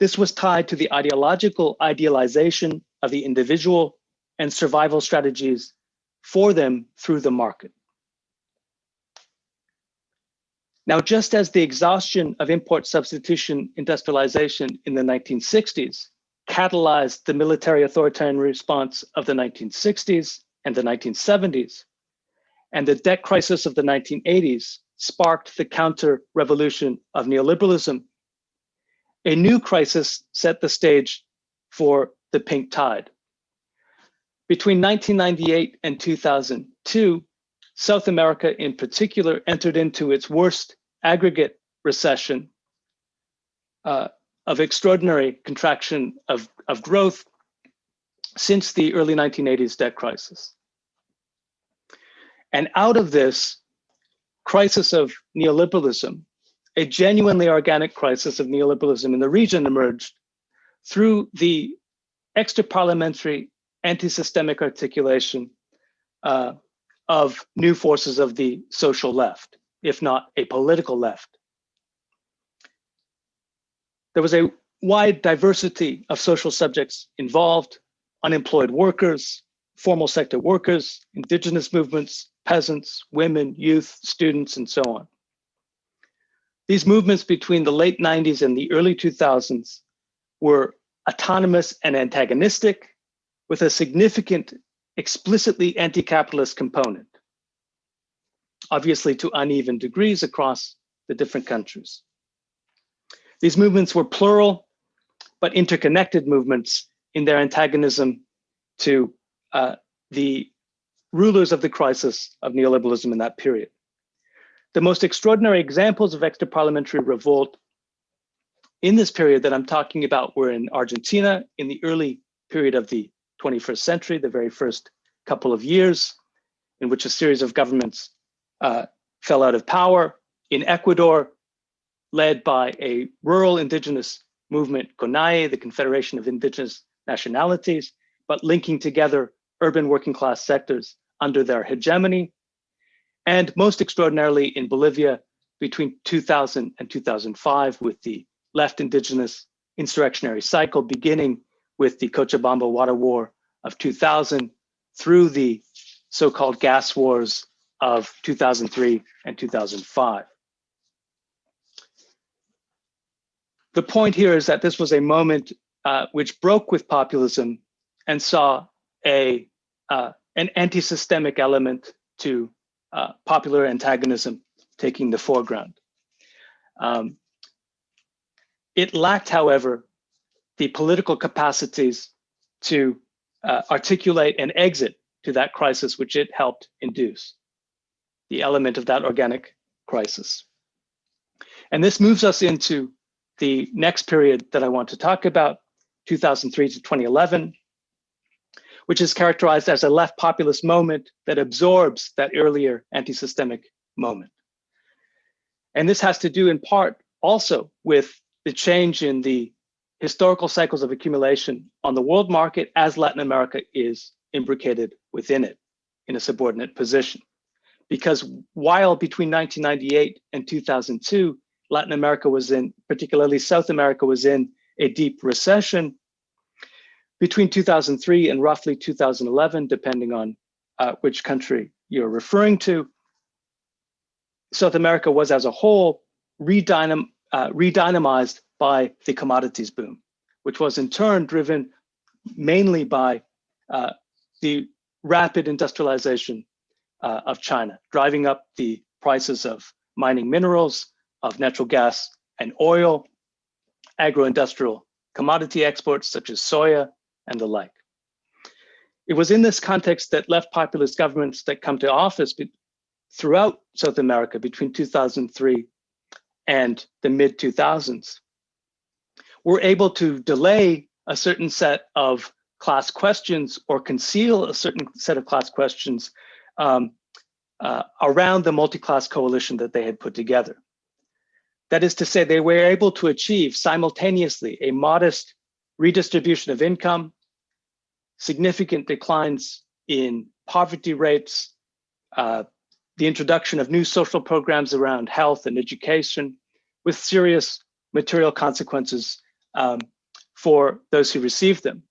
This was tied to the ideological idealization of the individual and survival strategies for them through the market. Now, just as the exhaustion of import substitution industrialization in the 1960s catalyzed the military authoritarian response of the 1960s and the 1970s, and the debt crisis of the 1980s sparked the counter-revolution of neoliberalism, a new crisis set the stage for the pink tide. Between 1998 and 2002, South America in particular entered into its worst aggregate recession uh, of extraordinary contraction of, of growth since the early 1980s debt crisis. And out of this crisis of neoliberalism, a genuinely organic crisis of neoliberalism in the region emerged through the extra-parliamentary anti-systemic articulation uh, of new forces of the social left, if not a political left. There was a wide diversity of social subjects involved, unemployed workers, formal sector workers, indigenous movements, peasants, women, youth, students, and so on. These movements between the late 90s and the early 2000s were autonomous and antagonistic with a significant explicitly anti-capitalist component, obviously to uneven degrees across the different countries. These movements were plural, but interconnected movements in their antagonism to uh, the rulers of the crisis of neoliberalism in that period. The most extraordinary examples of extra-parliamentary revolt in this period that I'm talking about were in Argentina in the early period of the 21st century, the very first couple of years in which a series of governments uh, fell out of power. In Ecuador, led by a rural indigenous movement, CONAIE, the Confederation of Indigenous Nationalities, but linking together urban working class sectors under their hegemony. And most extraordinarily in Bolivia between 2000 and 2005 with the left indigenous insurrectionary cycle beginning with the Cochabamba Water War of 2000 through the so-called gas wars of 2003 and 2005. The point here is that this was a moment uh, which broke with populism and saw a uh, an anti-systemic element to uh, popular antagonism taking the foreground. Um, it lacked, however, the political capacities to uh, articulate an exit to that crisis which it helped induce, the element of that organic crisis. And this moves us into the next period that I want to talk about, 2003 to 2011, which is characterized as a left populist moment that absorbs that earlier anti-systemic moment. And this has to do in part also with the change in the historical cycles of accumulation on the world market as Latin America is imbricated within it in a subordinate position. Because while between 1998 and 2002, Latin America was in, particularly South America was in a deep recession, between 2003 and roughly 2011, depending on uh, which country you're referring to, South America was as a whole redynam uh, redynamized by the commodities boom, which was in turn driven mainly by uh, the rapid industrialization uh, of China, driving up the prices of mining minerals, of natural gas and oil, agro-industrial commodity exports such as soya and the like. It was in this context that left populist governments that come to office throughout South America between 2003 and the mid 2000s were able to delay a certain set of class questions or conceal a certain set of class questions um, uh, around the multi-class coalition that they had put together. That is to say, they were able to achieve simultaneously a modest redistribution of income, significant declines in poverty rates, uh, the introduction of new social programs around health and education with serious material consequences um, for those who received them.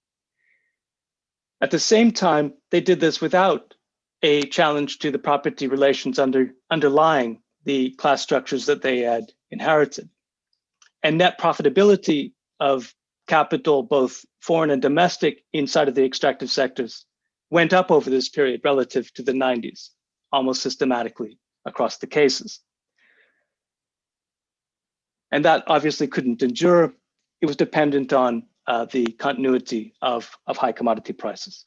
At the same time, they did this without a challenge to the property relations under, underlying the class structures that they had inherited. And net profitability of capital, both foreign and domestic, inside of the extractive sectors went up over this period relative to the 90s, almost systematically across the cases. And that obviously couldn't endure. It was dependent on uh, the continuity of, of high commodity prices.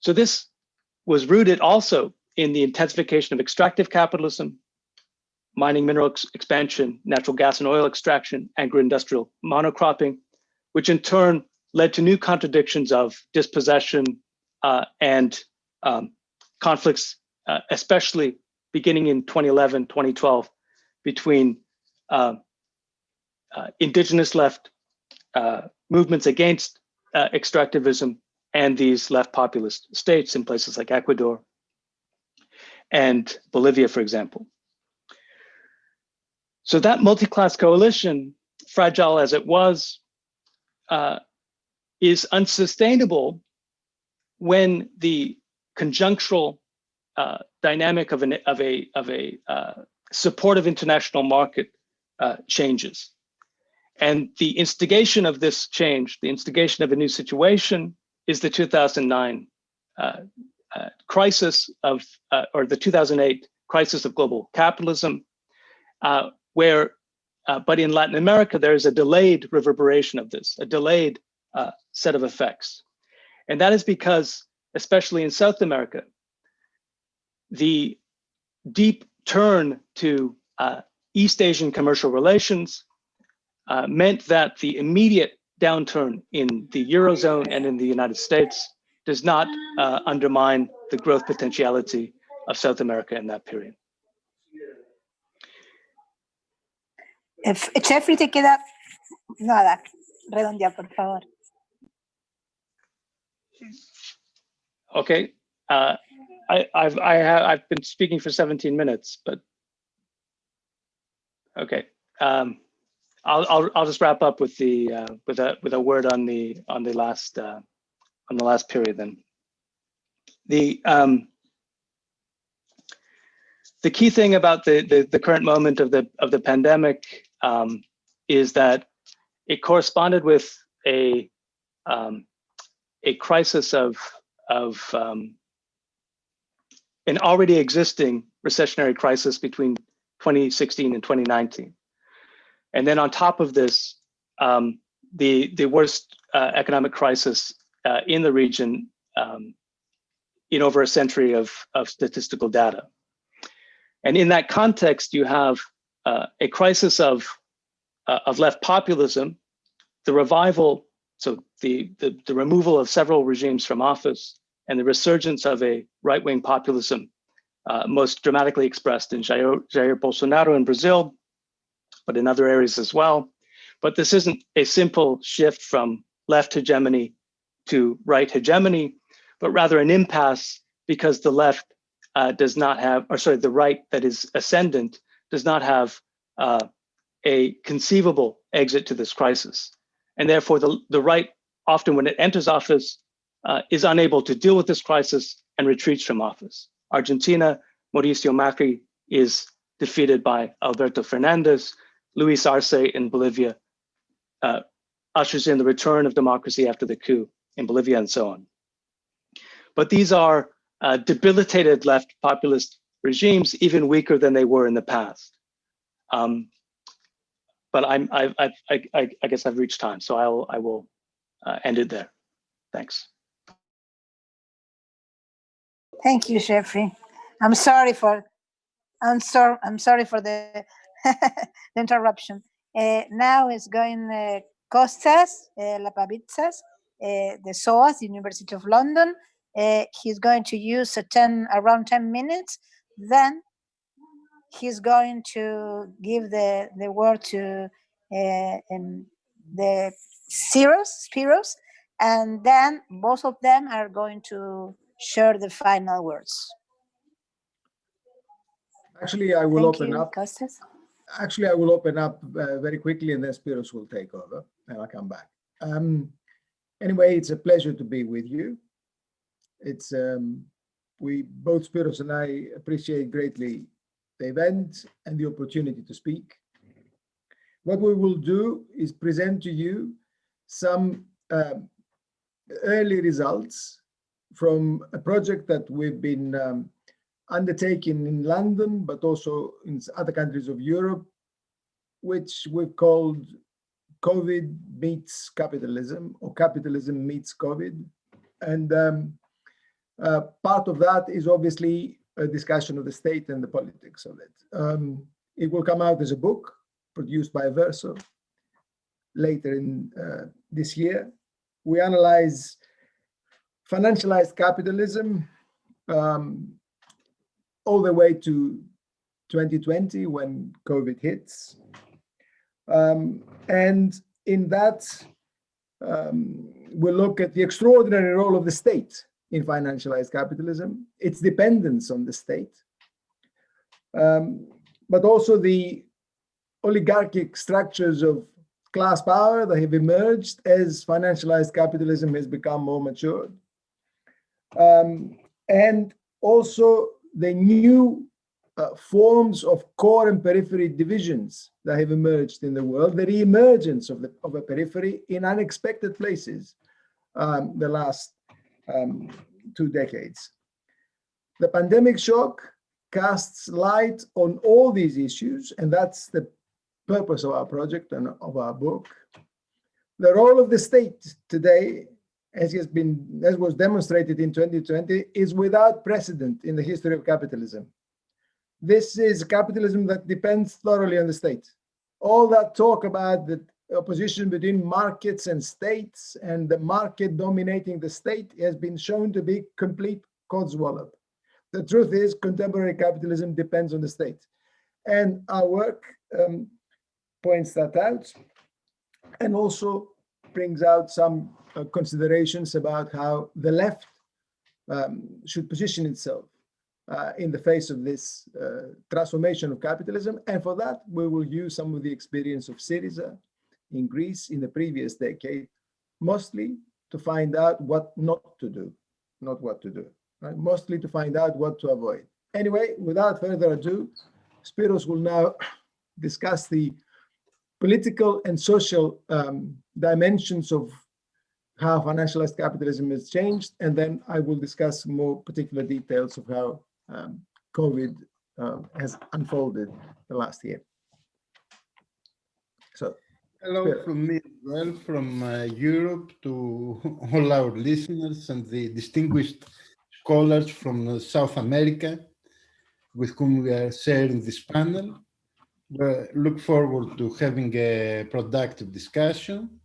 So this was rooted also in the intensification of extractive capitalism, mining mineral ex expansion, natural gas and oil extraction, agro-industrial monocropping, which in turn led to new contradictions of dispossession uh, and um, conflicts, uh, especially beginning in 2011, 2012, between uh, uh, indigenous left uh, movements against uh, extractivism and these left populist states in places like Ecuador and Bolivia, for example. So that multi-class coalition, fragile as it was, uh, is unsustainable when the conjunctural uh, dynamic of, an, of a, of a uh, supportive international market uh, changes. And the instigation of this change, the instigation of a new situation is the 2009 uh, uh, crisis of, or the 2008 crisis of global capitalism, where uh, but in Latin America, there is a delayed reverberation of this, a delayed uh, set of effects. And that is because, especially in South America, the deep turn to uh, East Asian commercial relations uh, meant that the immediate downturn in the Eurozone and in the United States does not uh, undermine the growth potentiality of South America in that period. Eh, F- Jeffrey, te queda nada. Redondea, por favor. Okay. Uh, I, I've, I have, I've been speaking for 17 minutes, but. Okay. Um, I'll, I'll, I'll just wrap up with the, uh, with a, with a word on the, on the last, uh, on the last period then. The, um, the key thing about the, the, the current moment of the, of the pandemic, um, is that it corresponded with a, um, a crisis of, of um, an already existing recessionary crisis between 2016 and 2019. And then on top of this, um, the, the worst uh, economic crisis uh, in the region um, in over a century of, of statistical data. And in that context, you have uh, a crisis of, uh, of left populism, the revival, so the, the, the removal of several regimes from office, and the resurgence of a right-wing populism, uh, most dramatically expressed in Jair, Jair Bolsonaro in Brazil, but in other areas as well. But this isn't a simple shift from left hegemony to right hegemony, but rather an impasse because the left uh, does not have, or sorry, the right that is ascendant does not have uh, a conceivable exit to this crisis. And therefore the, the right, often when it enters office, uh, is unable to deal with this crisis and retreats from office. Argentina, Mauricio Macri is defeated by Alberto Fernandez. Luis Arce in Bolivia uh, ushers in the return of democracy after the coup in Bolivia and so on. But these are uh, debilitated left populist regimes, even weaker than they were in the past. Um, but I'm, I, I, I, I guess I've reached time, so I'll, I will uh, end it there. Thanks. Thank you, Jeffrey. I'm sorry for, I'm sorry, I'm sorry for the, the interruption. Uh, now is going uh, Costas uh, Lapavitsas, uh, the SOAS, University of London. Uh, he's going to use a 10, around 10 minutes. Then he's going to give the, the word to uh, um, the Spiros, Spiros, and then both of them are going to share the final words. Actually, I will Thank open you, up. Costas. Actually, I will open up uh, very quickly and then Spiros will take over and I'll come back. Um, anyway, it's a pleasure to be with you. It's um, we both Spiros and I appreciate greatly the event and the opportunity to speak. What we will do is present to you some um, early results from a project that we've been um, undertaken in London, but also in other countries of Europe, which we've called COVID meets capitalism or capitalism meets COVID. And um, uh, part of that is obviously a discussion of the state and the politics of it. Um, it will come out as a book produced by Verso later in uh, this year. We analyze financialized capitalism um, all the way to 2020 when COVID hits. Um, and in that, um, we look at the extraordinary role of the state in financialized capitalism, its dependence on the state, um, but also the oligarchic structures of class power that have emerged as financialized capitalism has become more matured. Um, and also the new uh, forms of core and periphery divisions that have emerged in the world, the re-emergence of, the, of a periphery in unexpected places um, the last um, two decades. The pandemic shock casts light on all these issues, and that's the purpose of our project and of our book. The role of the state today, as has been, as was demonstrated in 2020, is without precedent in the history of capitalism. This is capitalism that depends thoroughly on the state. All that talk about the opposition between markets and states and the market dominating the state has been shown to be complete codswallop. The truth is contemporary capitalism depends on the state. And our work um, points that out and also brings out some uh, considerations about how the left um, should position itself uh, in the face of this uh, transformation of capitalism. And for that, we will use some of the experience of Syriza in Greece in the previous decade, mostly to find out what not to do, not what to do, right? Mostly to find out what to avoid. Anyway, without further ado, Spiros will now discuss the political and social um, dimensions of how financialized capitalism has changed, and then I will discuss more particular details of how um, COVID uh, has unfolded the last year. Hello from me as well, from uh, Europe to all our listeners and the distinguished scholars from uh, South America with whom we are sharing this panel. We look forward to having a productive discussion.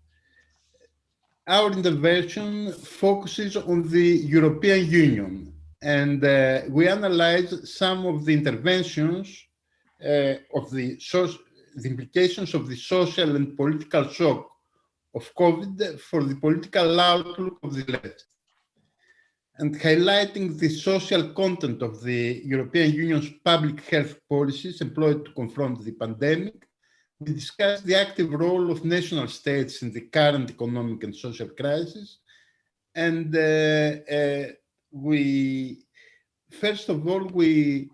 Our intervention focuses on the European Union and uh, we analyze some of the interventions uh, of the, soc- the implications of the social and political shock of COVID for the political outlook of the left and highlighting the social content of the European Union's public health policies employed to confront the pandemic. We discussed the active role of national states in the current economic and social crisis. And uh, uh, we, first of all, we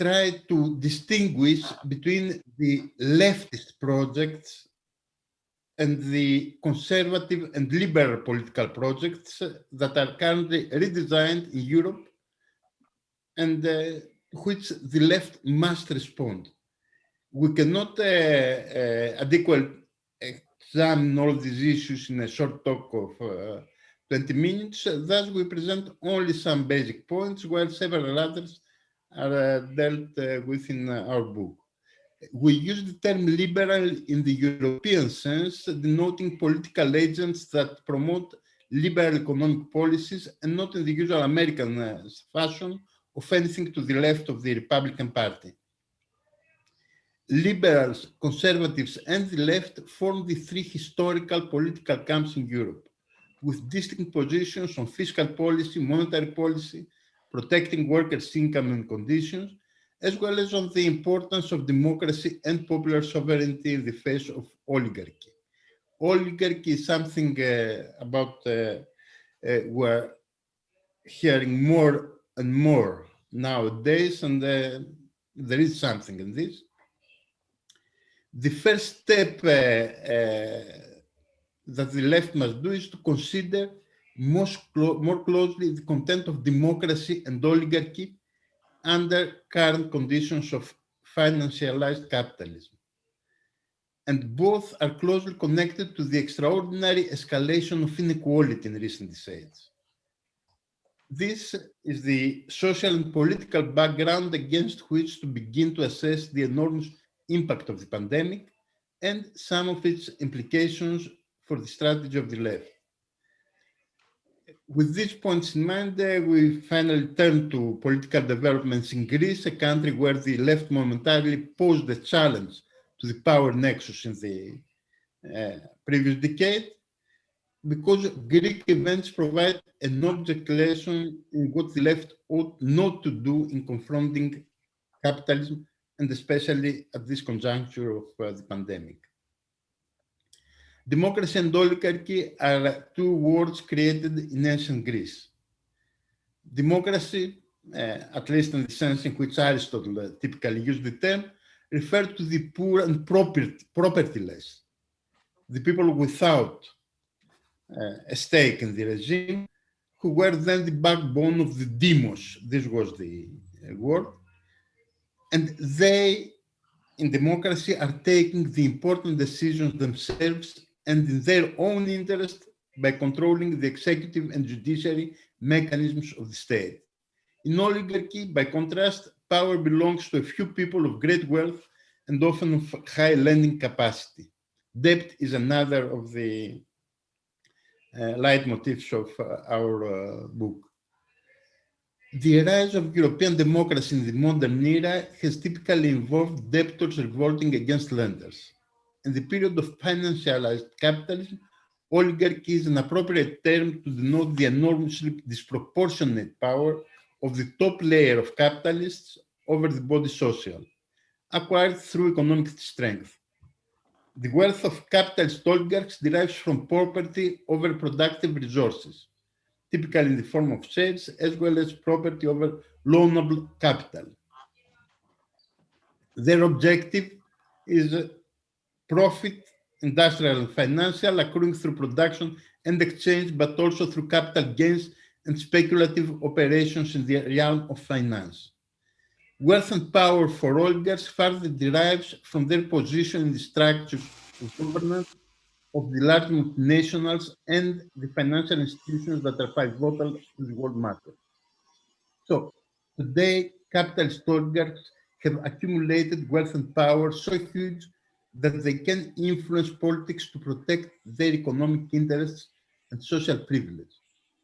try to distinguish between the leftist projects and the conservative and liberal political projects that are currently redesigned in Europe and uh, which the left must respond. We cannot uh, uh, adequately examine all these issues in a short talk of uh, 20 minutes, thus we present only some basic points while several others are uh, dealt uh, with in uh, our book we use the term liberal in the European sense, denoting political agents that promote liberal economic policies and not in the usual American uh, fashion of anything to the left of the Republican Party. Liberals, conservatives, and the left form the three historical political camps in Europe, with distinct positions on fiscal policy, monetary policy, protecting workers' income and conditions, as well as on the importance of democracy and popular sovereignty in the face of oligarchy. Oligarchy is something uh, about uh, uh, we're hearing more and more nowadays, and uh, there is something in this. The first step uh, uh, that the left must do is to consider most clo more closely the content of democracy and oligarchy under current conditions of financialized capitalism. And both are closely connected to the extraordinary escalation of inequality in recent decades. This is the social and political background against which to begin to assess the enormous impact of the pandemic and some of its implications for the strategy of the left with these points in mind, uh, we finally turn to political developments in Greece, a country where the left momentarily posed a challenge to the power nexus in the uh, previous decade, because Greek events provide an object lesson in what the left ought not to do in confronting capitalism, and especially at this conjuncture of uh, the pandemic. Democracy and oligarchy are two words created in ancient Greece. Democracy, uh, at least in the sense in which Aristotle uh, typically used the term, referred to the poor and property, propertyless, the people without uh, a stake in the regime, who were then the backbone of the demos. This was the uh, word. And they, in democracy, are taking the important decisions themselves and in their own interest by controlling the executive and judiciary mechanisms of the state. In oligarchy, by contrast, power belongs to a few people of great wealth and often of high lending capacity. Debt is another of the uh, leitmotifs of uh, our uh, book. The rise of European democracy in the modern era has typically involved debtors revolting against lenders. In the period of financialized capitalism, oligarchy is an appropriate term to denote the enormously disproportionate power of the top layer of capitalists over the body social, acquired through economic strength. The wealth of capitalist oligarchs derives from property over productive resources, typically in the form of shares, as well as property over loanable capital. Their objective is profit, industrial and financial, accruing through production and exchange, but also through capital gains and speculative operations in the realm of finance. Wealth and power for oligarchs further derives from their position in the structures of governance of the large multinationals and the financial institutions that are pivotal to the world market. So today, capitalist oligarchs have accumulated wealth and power so huge that they can influence politics to protect their economic interests and social privilege,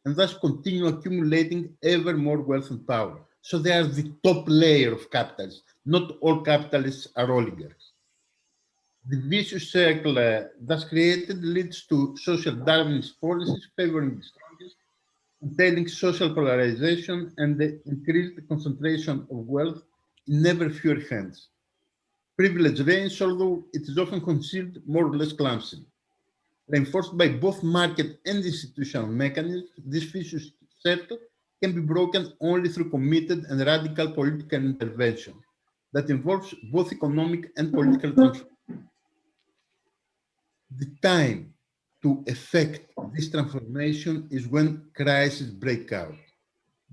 and thus continue accumulating ever more wealth and power. So they are the top layer of capitalists. Not all capitalists are oligarchs. The vicious circle uh, thus created leads to social Darwinist policies favoring the strongest, entailing social polarization and the increased concentration of wealth in ever fewer hands. Privilege reigns, although it is often concealed more or less clumsily. Reinforced by both market and institutional mechanisms, this vicious circle can be broken only through committed and radical political intervention that involves both economic and political the time to effect this transformation is when crises break out.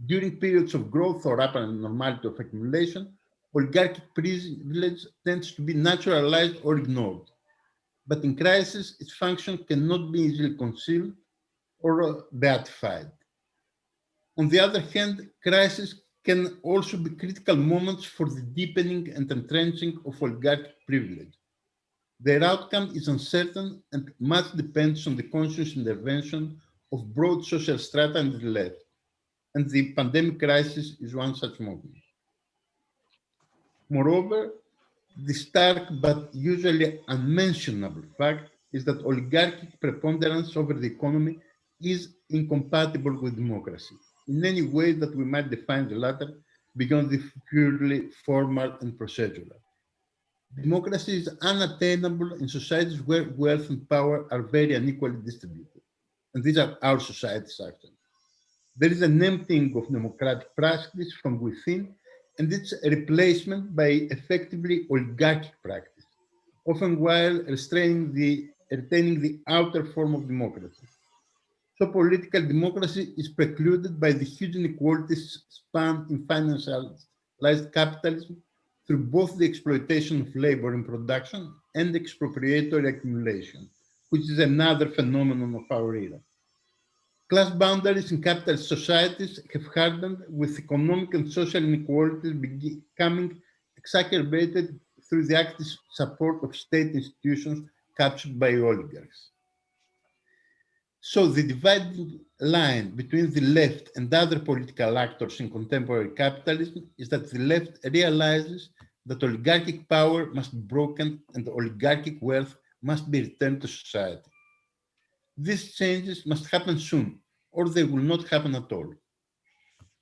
During periods of growth or apparent normality of accumulation, oligarchic privilege tends to be naturalized or ignored. But in crisis, its function cannot be easily concealed or uh, beatified. On the other hand, crises can also be critical moments for the deepening and entrenching of oligarchic privilege. Their outcome is uncertain and much depends on the conscious intervention of broad social strata and the left. And the pandemic crisis is one such moment. Moreover, the stark but usually unmentionable fact is that oligarchic preponderance over the economy is incompatible with democracy in any way that we might define the latter beyond the purely formal and procedural. Democracy is unattainable in societies where wealth and power are very unequally distributed. And these are our societies, actually. There is an emptying of democratic practice from within, and its replacement by effectively oligarchic practice, often while restraining the, retaining the outer form of democracy. So political democracy is precluded by the huge inequalities span in financialized capitalism through both the exploitation of labor in production and expropriatory accumulation, which is another phenomenon of our era. Class boundaries in capitalist societies have hardened with economic and social inequalities becoming exacerbated through the active support of state institutions captured by oligarchs. So the dividing line between the left and other political actors in contemporary capitalism is that the left realizes that oligarchic power must be broken and oligarchic wealth must be returned to society. These changes must happen soon, or they will not happen at all.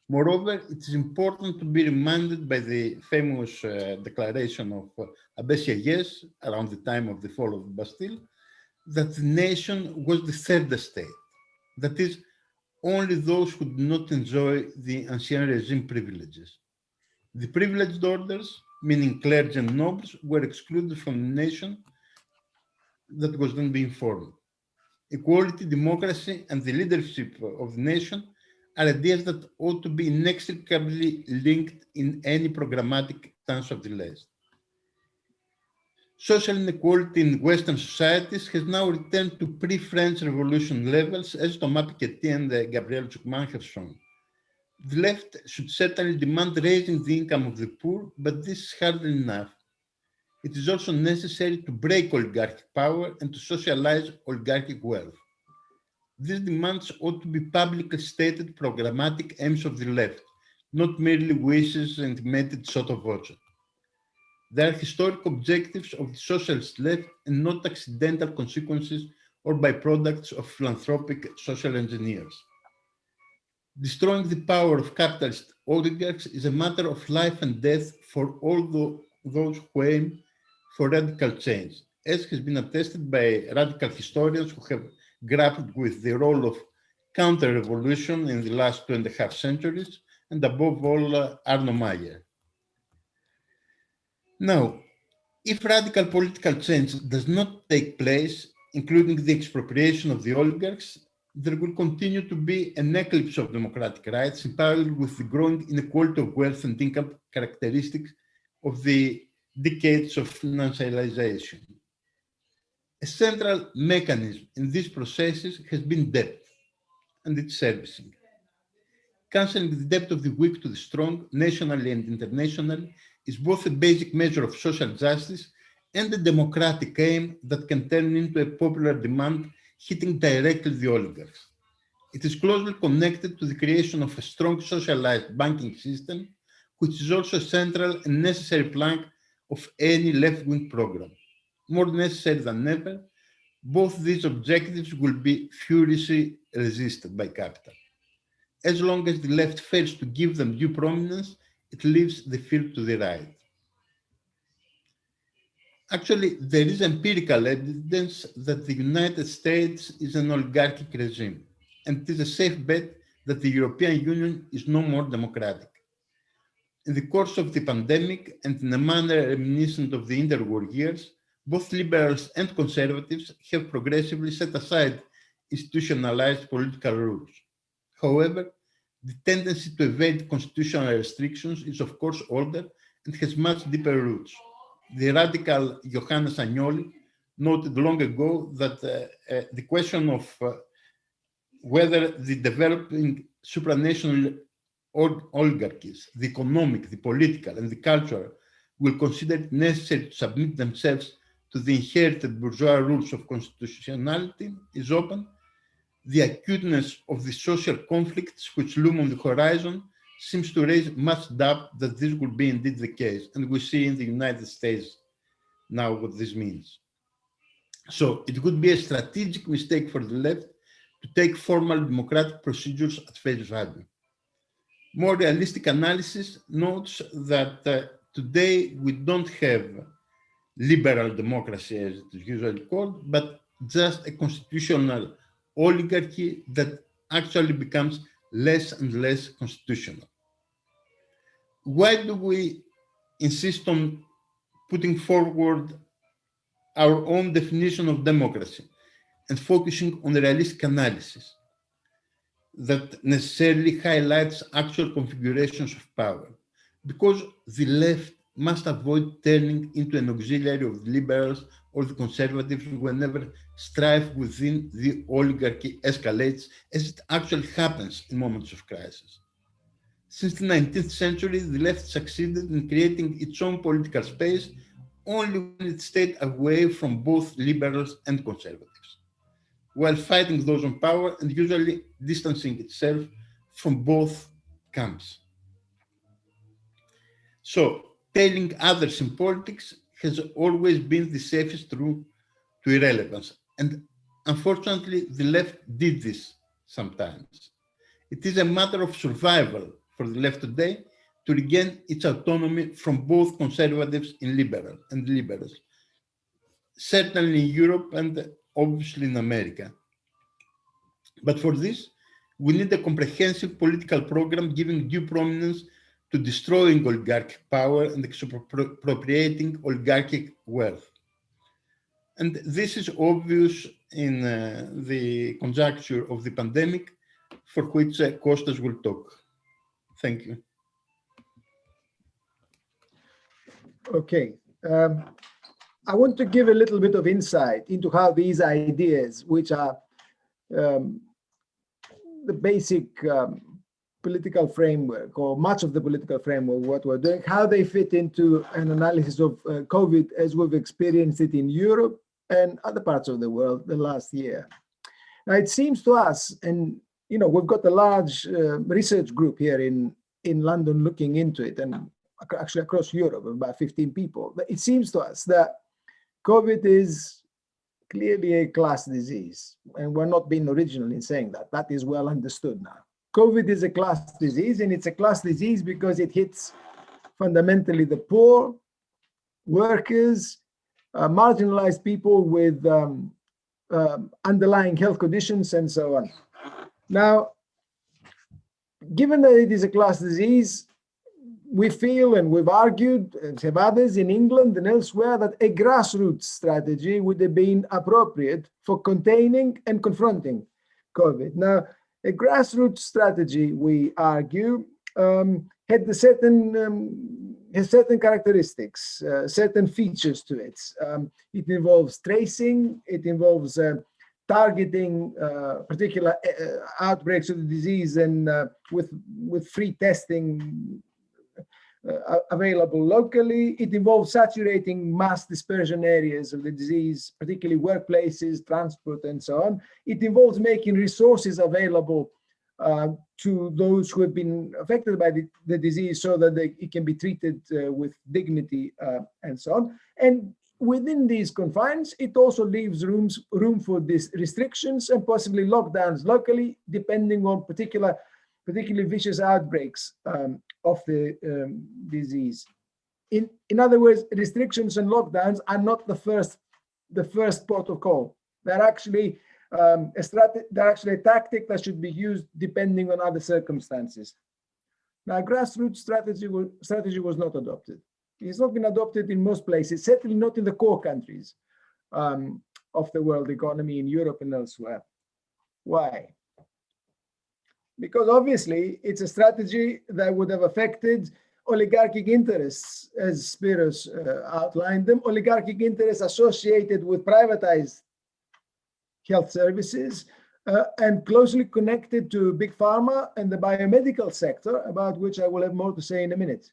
Moreover, it is important to be reminded by the famous uh, declaration of uh, Abbé around the time of the fall of Bastille, that the nation was the third estate. That is, only those who did not enjoy the ancien regime privileges. The privileged orders, meaning clergy and nobles, were excluded from the nation that was then being formed. Equality, democracy, and the leadership of the nation are ideas that ought to be inextricably linked in any programmatic stance of the left. Social inequality in Western societies has now returned to pre-French Revolution levels, as Thomas Piketty and uh, Gabriel Zucman have shown. The left should certainly demand raising the income of the poor, but this is hardly enough. It is also necessary to break oligarchic power and to socialize oligarchic wealth. These demands ought to be publicly stated programmatic aims of the left, not merely wishes and meted sotto voce. They are historic objectives of the socialist left and not accidental consequences or byproducts of philanthropic social engineers. Destroying the power of capitalist oligarchs is a matter of life and death for all tho- those who aim for radical change, as has been attested by radical historians who have grappled with the role of counter-revolution in the last two and a half centuries, and above all, uh, Arno Mayer. Now, if radical political change does not take place, including the expropriation of the oligarchs, there will continue to be an eclipse of democratic rights in parallel with the growing inequality of wealth and income characteristics of the decades of financialization. A central mechanism in these processes has been debt and its servicing. Cancelling the debt of the weak to the strong, nationally and internationally, is both a basic measure of social justice and a democratic aim that can turn into a popular demand hitting directly the oligarchs. It is closely connected to the creation of a strong socialized banking system, which is also a central and necessary plank of any left-wing program. More necessary than ever, both these objectives will be furiously resisted by capital. As long as the left fails to give them due prominence, it leaves the field to the right. Actually, there is empirical evidence that the United States is an oligarchic regime, and it is a safe bet that the European Union is no more democratic. In the course of the pandemic, and in a manner reminiscent of the interwar years, both liberals and conservatives have progressively set aside institutionalized political rules. However, the tendency to evade constitutional restrictions is of course older and has much deeper roots. The radical Johannes Agnoli noted long ago that uh, uh, the question of uh, whether the developing supranational ol- oligarchies, the economic, the political, and the cultural, will consider it necessary to submit themselves to the inherited bourgeois rules of constitutionality is open, the acuteness of the social conflicts which loom on the horizon seems to raise much doubt that this would be indeed the case. And we see in the United States now what this means. So it would be a strategic mistake for the left to take formal democratic procedures at face value. More realistic analysis notes that uh, today we don't have liberal democracy as it is usually called, but just a constitutional oligarchy that actually becomes less and less constitutional. Why do we insist on putting forward our own definition of democracy and focusing on the realistic analysis that necessarily highlights actual configurations of power? Because the left must avoid turning into an auxiliary of the liberals or the conservatives whenever strife within the oligarchy escalates, as it actually happens in moments of crisis. Since the 19th century, the left succeeded in creating its own political space only when it stayed away from both liberals and conservatives, while fighting those on power and usually distancing itself from both camps. So, telling others in politics has always been the safest route to irrelevance. And unfortunately, the left did this sometimes. It is a matter of survival for the left today to regain its autonomy from both conservatives and and liberals, certainly in Europe and obviously in America. But for this, we need a comprehensive political program giving due prominence to destroying oligarchic power and expropriating oligarchic wealth. And this is obvious in uh, the conjuncture of the pandemic, for which uh, Kostas will talk. Thank you. Okay. Um, I want to give a little bit of insight into how these ideas, which are um, the basic um, political framework or much of the political framework, what we're doing, how they fit into an analysis of uh, COVID as we've experienced it in Europe and other parts of the world the last year. Now, it seems to us, and you know, we've got a large uh, research group here in in London looking into it and ac- actually across Europe, about 15 people. But It seems to us that COVID is clearly a class disease, and we're not being original in saying that. That is well understood now. COVID is a class disease, and it's a class disease because it hits fundamentally the poor, workers, uh, marginalized people with um, um, underlying health conditions, and so on. Now, given that it is a class disease, we feel and we've argued, and have others in England and elsewhere, that a grassroots strategy would have been appropriate for containing and confronting COVID. Now, a grassroots strategy, we argue, um, had the certain um, has certain characteristics, uh, certain features to it. Um, it involves tracing, it involves uh, targeting uh, particular uh, outbreaks of the disease and uh, with with free testing uh, available locally. It involves saturating mass dispersion areas of the disease, particularly workplaces, transport, and so on. It involves making resources available uh, to those who have been affected by the, the disease so that they, it can be treated uh, with dignity uh, and so on. And within these confines, it also leaves rooms, room for these restrictions and possibly lockdowns locally, depending on particular, particularly vicious outbreaks um, of the um, disease. In, in other words, restrictions and lockdowns are not the first, the first call. They're actually um, a strategy, they're actually a tactic that should be used depending on other circumstances. Now, grassroots strategy was, strategy was not adopted. It's not been adopted in most places, certainly not in the core countries um, of the world economy in Europe and elsewhere. Why? Because obviously it's a strategy that would have affected oligarchic interests, as Spiros uh, outlined them, oligarchic interests associated with privatized health services uh, and closely connected to big pharma and the biomedical sector, about which I will have more to say in a minute.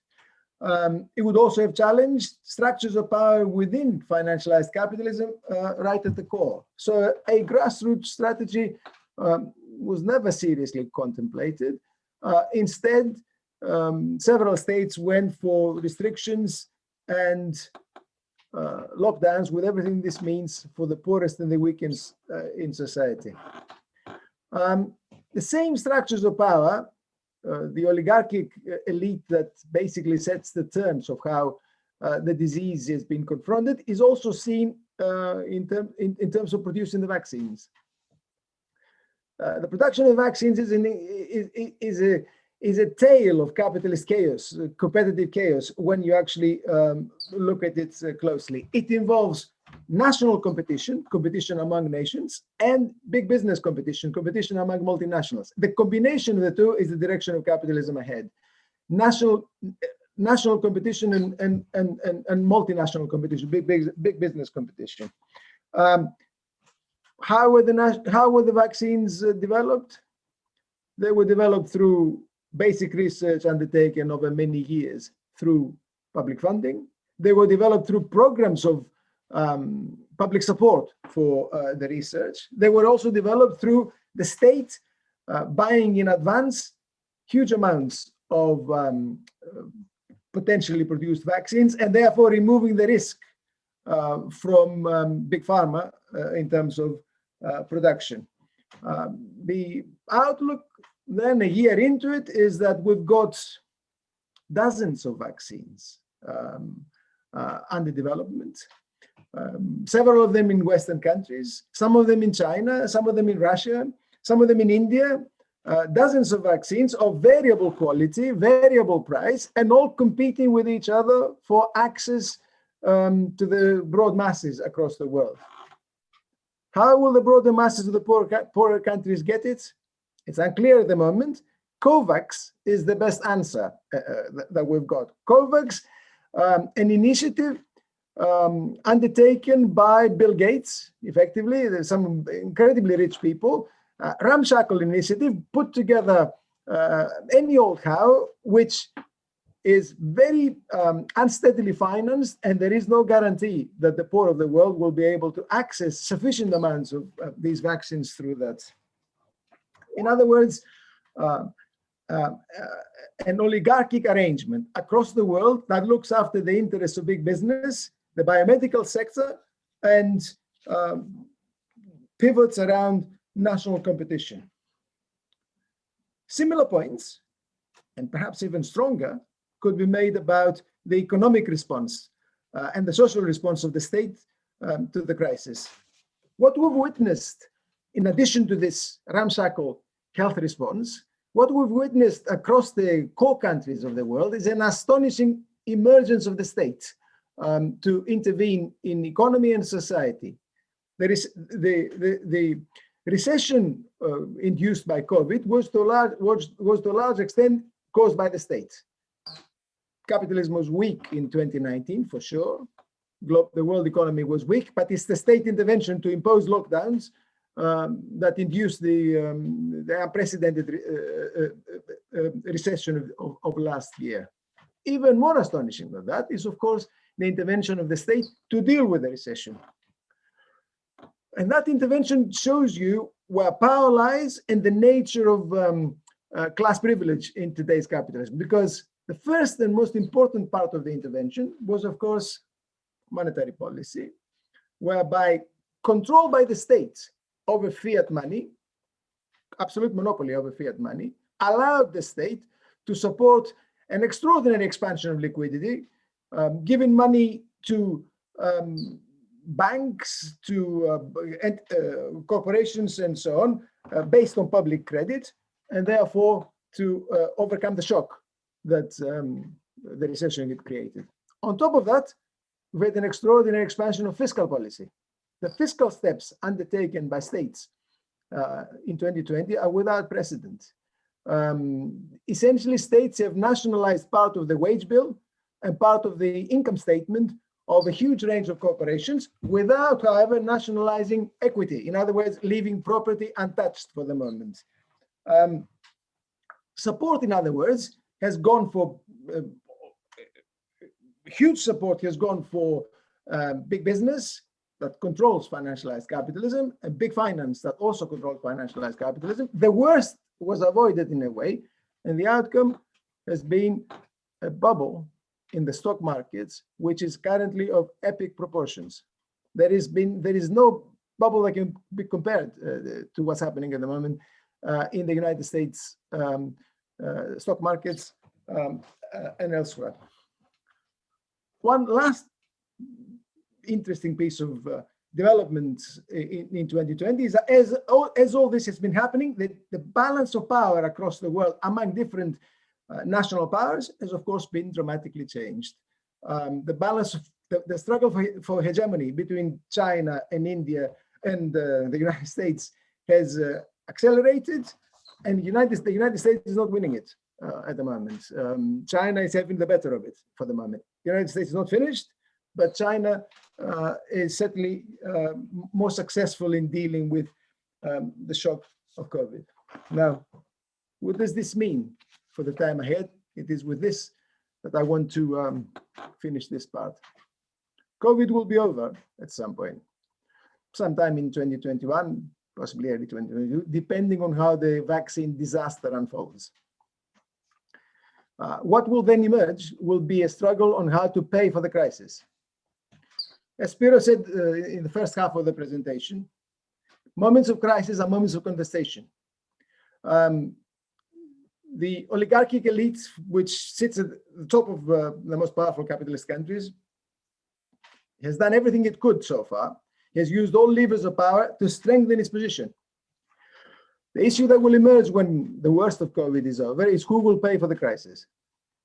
Um, it would also have challenged structures of power within financialized capitalism uh, right at the core. So a grassroots strategy um, was never seriously contemplated. Uh, instead, um, several states went for restrictions and uh, lockdowns with everything this means for the poorest and the weakest uh, in society. Um, the same structures of power, uh, the oligarchic uh, elite that basically sets the terms of how uh, the disease has been confronted, is also seen in, term, in, in, terms of producing the vaccines. The production of vaccines is, is, is a is a tale of capitalist chaos, uh, competitive chaos, when you actually um, look at it uh, closely. It involves national competition, competition among nations, and big business competition, competition among multinationals. The combination of the two is the direction of capitalism ahead. National national competition and, and, and, and, and multinational competition, big, big, big business competition. Um, how were the how were the vaccines uh, developed? They were developed through basic research undertaken over many years through public funding. They were developed through programs of um, public support for uh, the research. They were also developed through the state uh, buying in advance huge amounts of um, potentially produced vaccines and therefore removing the risk uh, from um, big pharma uh, in terms of production. Um, the outlook then a year into it is that we've got dozens of vaccines um, uh, under development. Um, several of them in Western countries, some of them in China, some of them in Russia, some of them in India, uh, dozens of vaccines of variable quality, variable price, and all competing with each other for access um, to the broad masses across the world. How will the broader masses of the poorer, poorer countries get it? It's unclear at the moment. COVAX is the best answer uh, uh that we've got. COVAX, um, an initiative um, undertaken by Bill Gates, effectively, there's some incredibly rich people, uh, ramshackle initiative put together uh, any old how, which is very um, unsteadily financed, and there is no guarantee that the poor of the world will be able to access sufficient amounts of uh, these vaccines through that. In other words, uh, um, uh, an oligarchic arrangement across the world that looks after the interests of big business, the biomedical sector, and um, pivots around national competition. Similar points, and perhaps even stronger, could be made about the economic response uh, and the social response of the state um, to the crisis. What we've witnessed, in addition to this ramshackle health response, what we've witnessed across the core countries of the world is an astonishing emergence of the state um, to intervene in economy and society. There is the, the, the recession uh, induced by COVID was to, large, was, was to a large extent caused by the state. Capitalism was weak in 2019, for sure. Glo the world economy was weak, but it's the state intervention to impose lockdowns um, that induced the, um, the unprecedented re uh, uh, uh, recession of, of, of, last year. Even more astonishing than that is, of course, the intervention of the state to deal with the recession. And that intervention shows you where power lies and the nature of um, uh, class privilege in today's capitalism. Because the first and most important part of the intervention was, of course, monetary policy, whereby control by the state over fiat money, absolute monopoly over fiat money, allowed the state to support an extraordinary expansion of liquidity, um, giving money to um, banks, to uh, uh, corporations and so on, uh, based on public credit, and therefore to uh, overcome the shock that um, the recession it created. On top of that, we had an extraordinary expansion of fiscal policy. The fiscal steps undertaken by states uh, in 2020 are without precedent. Um, essentially, states have nationalized part of the wage bill and part of the income statement of a huge range of corporations without, however, nationalizing equity. In other words, leaving property untouched for the moment. Um, support, in other words, has gone for uh, huge support has gone for uh, big business that controls financialized capitalism and big finance that also controls financialized capitalism. The worst was avoided in a way, and the outcome has been a bubble in the stock markets, which is currently of epic proportions. There has been there is no bubble that can be compared uh, to what's happening at the moment uh, in the United States um, stock markets um, uh, and elsewhere. One last interesting piece of uh, development in, in 2020 is that as all, as all this has been happening, the, the balance of power across the world among different uh, national powers has of course been dramatically changed. Um, the balance of the, the struggle for, for, hegemony between China and India and uh, the United States has uh, accelerated and United, the United States is not winning it uh, at the moment. Um, China is having the better of it for the moment. The United States is not finished, but China uh, is certainly uh, more successful in dealing with um, the shock of COVID. Now, what does this mean for the time ahead? It is with this that I want to um, finish this part. COVID will be over at some point, sometime in 2021, possibly early 2022, depending on how the vaccine disaster unfolds. Uh, what will then emerge will be a struggle on how to pay for the crisis. As Spiro said uh, in the first half of the presentation, moments of crisis are moments of contestation. Um, the oligarchic elite, which sits at the top of uh, the most powerful capitalist countries, has done everything it could so far. Has used all levers of power to strengthen its position. The issue that will emerge when the worst of COVID is over is who will pay for the crisis?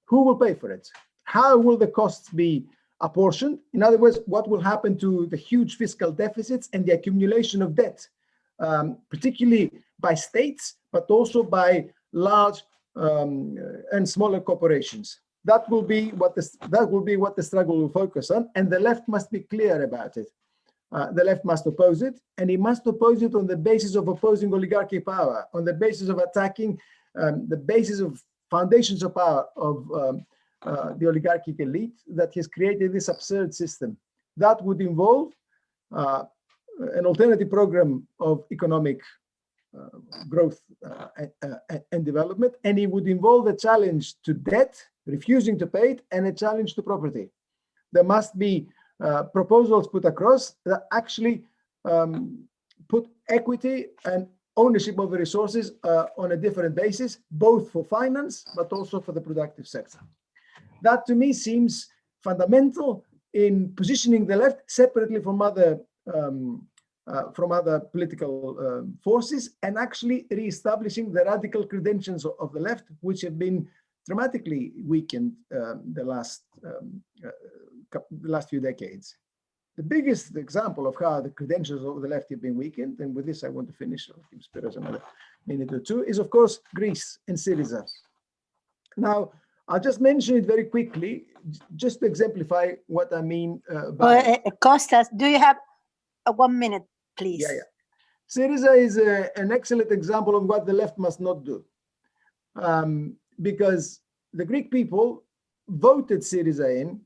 Who will pay for it? How will the costs be apportioned? In other words, what will happen to the huge fiscal deficits and the accumulation of debt, um, particularly by states, but also by large um, and smaller corporations? That will be what the that will be what the struggle will focus on, and the left must be clear about it. Uh, the left must oppose it, and it must oppose it on the basis of opposing oligarchy power, on the basis of attacking um, the basis of foundations of power of um, uh, the oligarchic elite that has created this absurd system. That would involve uh, an alternative program of economic uh, growth uh, uh, and development, and it would involve a challenge to debt, refusing to pay it, and a challenge to property. There must be uh, proposals put across that actually um, put equity and ownership of the resources uh, on a different basis, both for finance, but also for the productive sector. That to me seems fundamental in positioning the left separately from other um, uh, from other political um, forces and actually re-establishing the radical credentials of, of the left, which have been dramatically weakened um, the last um, uh, last few decades. The biggest example of how the credentials of the left have been weakened, and with this I want to finish, I'll give Spiros another minute or two, is of course Greece and Syriza. Now, I'll just mention it very quickly, just to exemplify what I mean uh, by. Uh, uh, Costas, do you have uh, one minute, please? Yeah, yeah. Syriza is a- an excellent example of what the left must not do. Um, because the Greek people voted Syriza in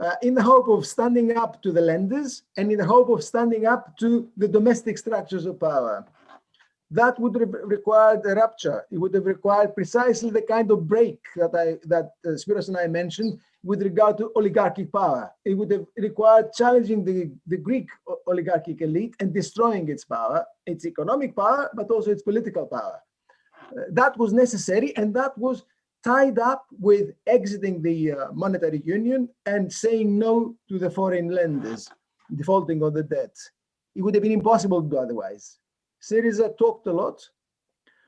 uh, in the hope of standing up to the lenders and in the hope of standing up to the domestic structures of power. That would have required a rupture. It would have required precisely the kind of break that I that uh, Spiros and I mentioned with regard to oligarchic power. It would have required challenging the, the Greek oligarchic elite and destroying its power, its economic power, but also its political power. Uh, that was necessary, and that was tied up with exiting the uh, monetary union and saying no to the foreign lenders, defaulting on the debt. It would have been impossible to do otherwise. Syriza talked a lot,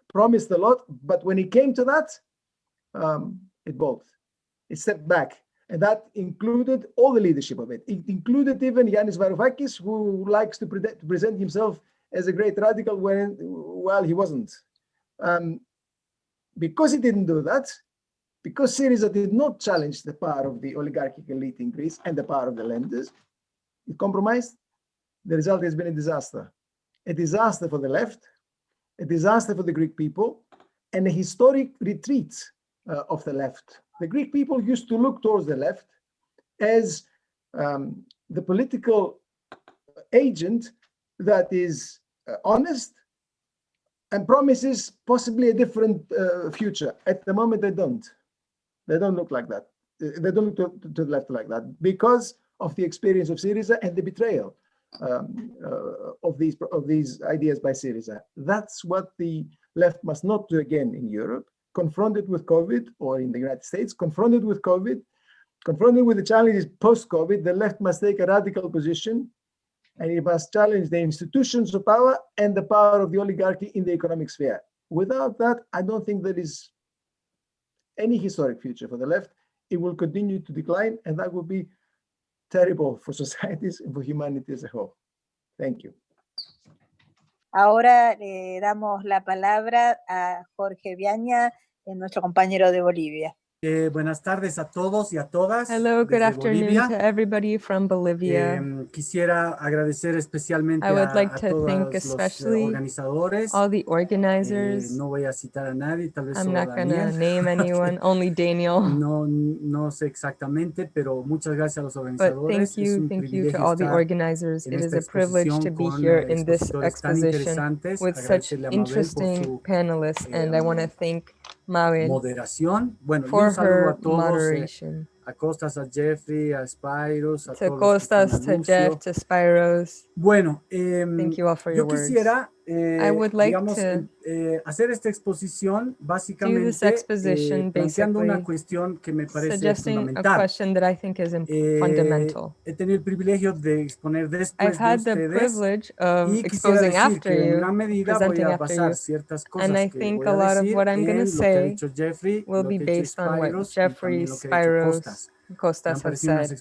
promised a lot, but when it came to that, um, it balked. It stepped back. And that included all the leadership of it. It included even Yanis Varoufakis, who likes to pre- present himself as a great radical when, while he wasn't. Um, because he didn't do that, because Syriza did not challenge the power of the oligarchic elite in Greece and the power of the lenders, it compromised. The result has been a disaster. A disaster for the left, a disaster for the Greek people, and a historic retreat uh, of the left. The Greek people used to look towards the left as um, the political agent that is uh, honest and promises possibly a different uh, future. At the moment, they don't. They don't look like that. Uh, They don't look to, to- the left like that because of the experience of Syriza and the betrayal um, uh, of these of these ideas by Syriza. That's what the left must not do again in Europe. Confronted with COVID, or in the United States, confronted with COVID, confronted with the challenges post-COVID, the left must take a radical position and it must challenge the institutions of power and the power of the oligarchy in the economic sphere. Without that, I don't think there is any historic future for the left. It will continue to decline, and that will be terrible for societies and for humanity as a whole. Thank you. Ahora le damos la palabra a Jorge Viaña, nuestro compañero de Bolivia. Eh, buenas tardes a todos y a todas. Hello, good afternoon Bolivia. to everybody from Bolivia. Em, quisiera agradecer especialmente I would like a to thank los eh, especially organizadores. All the Eh, organizers. no voy a citar a nadie, tal vez I'm not gonna name anyone, only Daniel. No, no sé exactamente, pero muchas gracias a los But organizadores. thank Es you, thank you to all the organizers. It is a privilege to be here eh, in this exposition with such Agradecerle a Mabel por interesting panelists, and I want to thank Mabel moderación. Bueno, for un saludo a todos, eh, a Costas, a Jeffrey, a Spyros, a To todos Costas, to. Jeff, to Spyros, Bueno, em, thank you all for yo your words. quisiera, eh, I would like digamos, to em, eh, hacer esta exposición básicamente exposition eh, planteando una basically cuestión que me parece Suggesting a fundamental. question that I think is im- Eh, fundamental. He tenido el privilegio de exponer después I've de had the ustedes privilege of y quisiera exposing decir after que en you, gran medida voy presenting a after basar you, ciertas cosas and I que think voy a a lot of decir what I'm gonna en lo que ha say dicho Jeffrey, will lo be que ha dicho based on what Spyros y Jeffrey, también lo que ha dicho Spyros, Costas. Costas parecido said.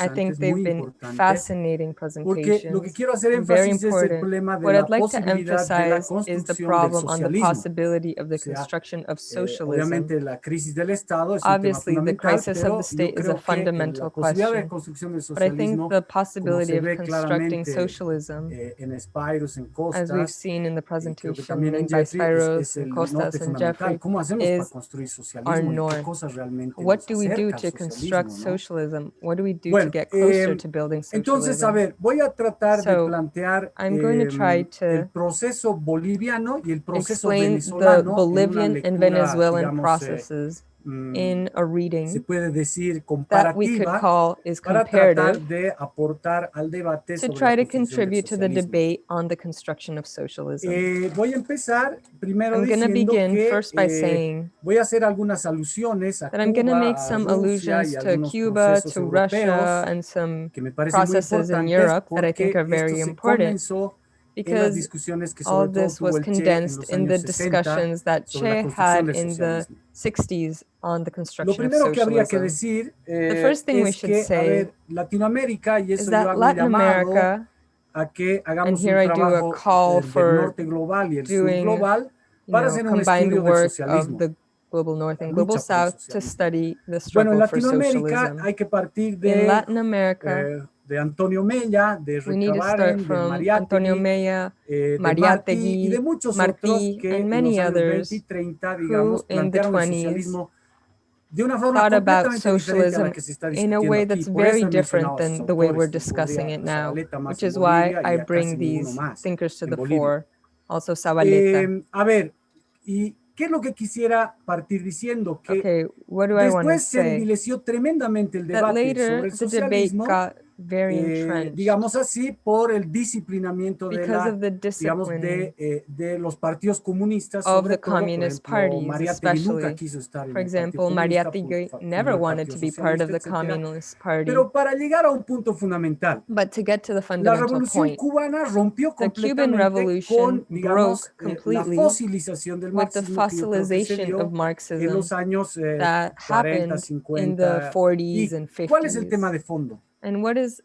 I think they've been fascinating Porque lo que presentations. very énfasis es el important. What I'd like to posibilidad de la emphasize is the problem on the possibility of the construction of Eh, socialism. obviamente la crisis del Estado es un tema Obviously, the crisis of the state is a eh, fundamental la posibilidad de question. But I think the possibility of constructing socialism, eh, en Spyros, en as we've seen in the que presentation by Jeffrey, es, Spyros es and Costas and. Jeffrey, ¿Cómo hacemos para is our socialismo y qué north. cosas realmente What do we do to construct construct socialism? What do we do Bueno, to get closer em, to building Entonces, a ver, voy a tratar de So, plantear I'm going to try to el proceso boliviano y el proceso Explain the venezolano en una Bolivian and Venezuelan digamos, eh, processes. mm, in a se reading puede decir that we could comparativa call is para tratar comparative de aportar al debate to sobre try to contribute to the debate on the construction of socialism. Eh, voy a empezar primero I'm going to diciendo begin que first by eh, saying voy a hacer algunas alusiones a that I'm going to make some allusions to Cuba, to Russia, and some que me processes in Europe that I think are very important comenzó because all this was el Che en condensed in the discussions that Che had in the 60s on the construction of primero que habría que socialism. decir eh, first thing we should say ver, Latinoamérica, y Is that Latin America, and here I do a call eh, for del global doing, you know, combined work of the global north and global lucha por el south to study the struggle for socialism. hay que partir In Latin America, eh, de Antonio Mella, de Recabaren, de from Antonio Mella, eh, de Mariátegui, Martí y de muchos Martí, otros que and en many los años others 20 y 30, digamos, who in the plantearon el 20s socialismo de una forma completamente diferente a socialism la que se está in a discutiendo way that's very different than the way we're discussing it now, which is why I bring these thinkers to the fore. Also Zabaleta. Eh, a ver, ¿y qué es lo que quisiera partir diciendo? Que okay, what do I want to después se envileció tremendamente el That debate later sobre el socialismo, very eh, digamos así, por el disciplinamiento de la digamos, de, eh, de los partidos comunistas, of sobre the todo, por communist ejemplo, parties, Mariátegui nunca quiso estar en For example, por- never wanted to be part of the etcétera. Communist Party. Pero para llegar a un punto fundamental, But to get to the la fundamental revolución point, cubana rompió completamente con, digamos, eh, la fosilización del marxismo que of en Marxism los años eh, that 40, happened in 50. the 40s and ¿Y cuál es el tema 50s. de fondo? And what is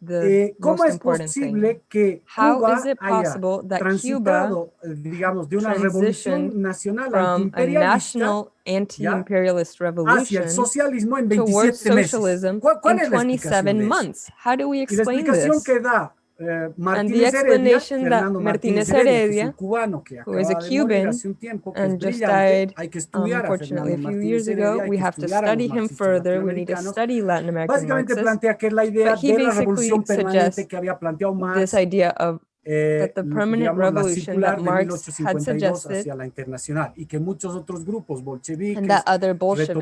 the Eh, ¿Cómo most es important thing? posible que Cuba it haya possible that Cuba, digamos, de una revolución transitioned nacional from a antiimperialista national anti-imperialist revolution socialismo en towards 27 meses? socialism ¿Cuál, cuál in es la explicación 27 months? How do we la explain explicación this? que da eh, And the Martínez Heredia, explanation that Martínez Heredia, Heredia, un cubano que who is a acaba de morir Cuban hace un tiempo, que es and just died, Um, unfortunately, a few years ago, we have to estudiar a los study him further. We need to study Latin American Marxists. plantea que es la idea But he basically suggests que había planteado Marx, This idea of eh, that the permanent revolution that Marx had suggested hacia la internacional y que muchos otros grupos bolcheviques and that other Bolsheviks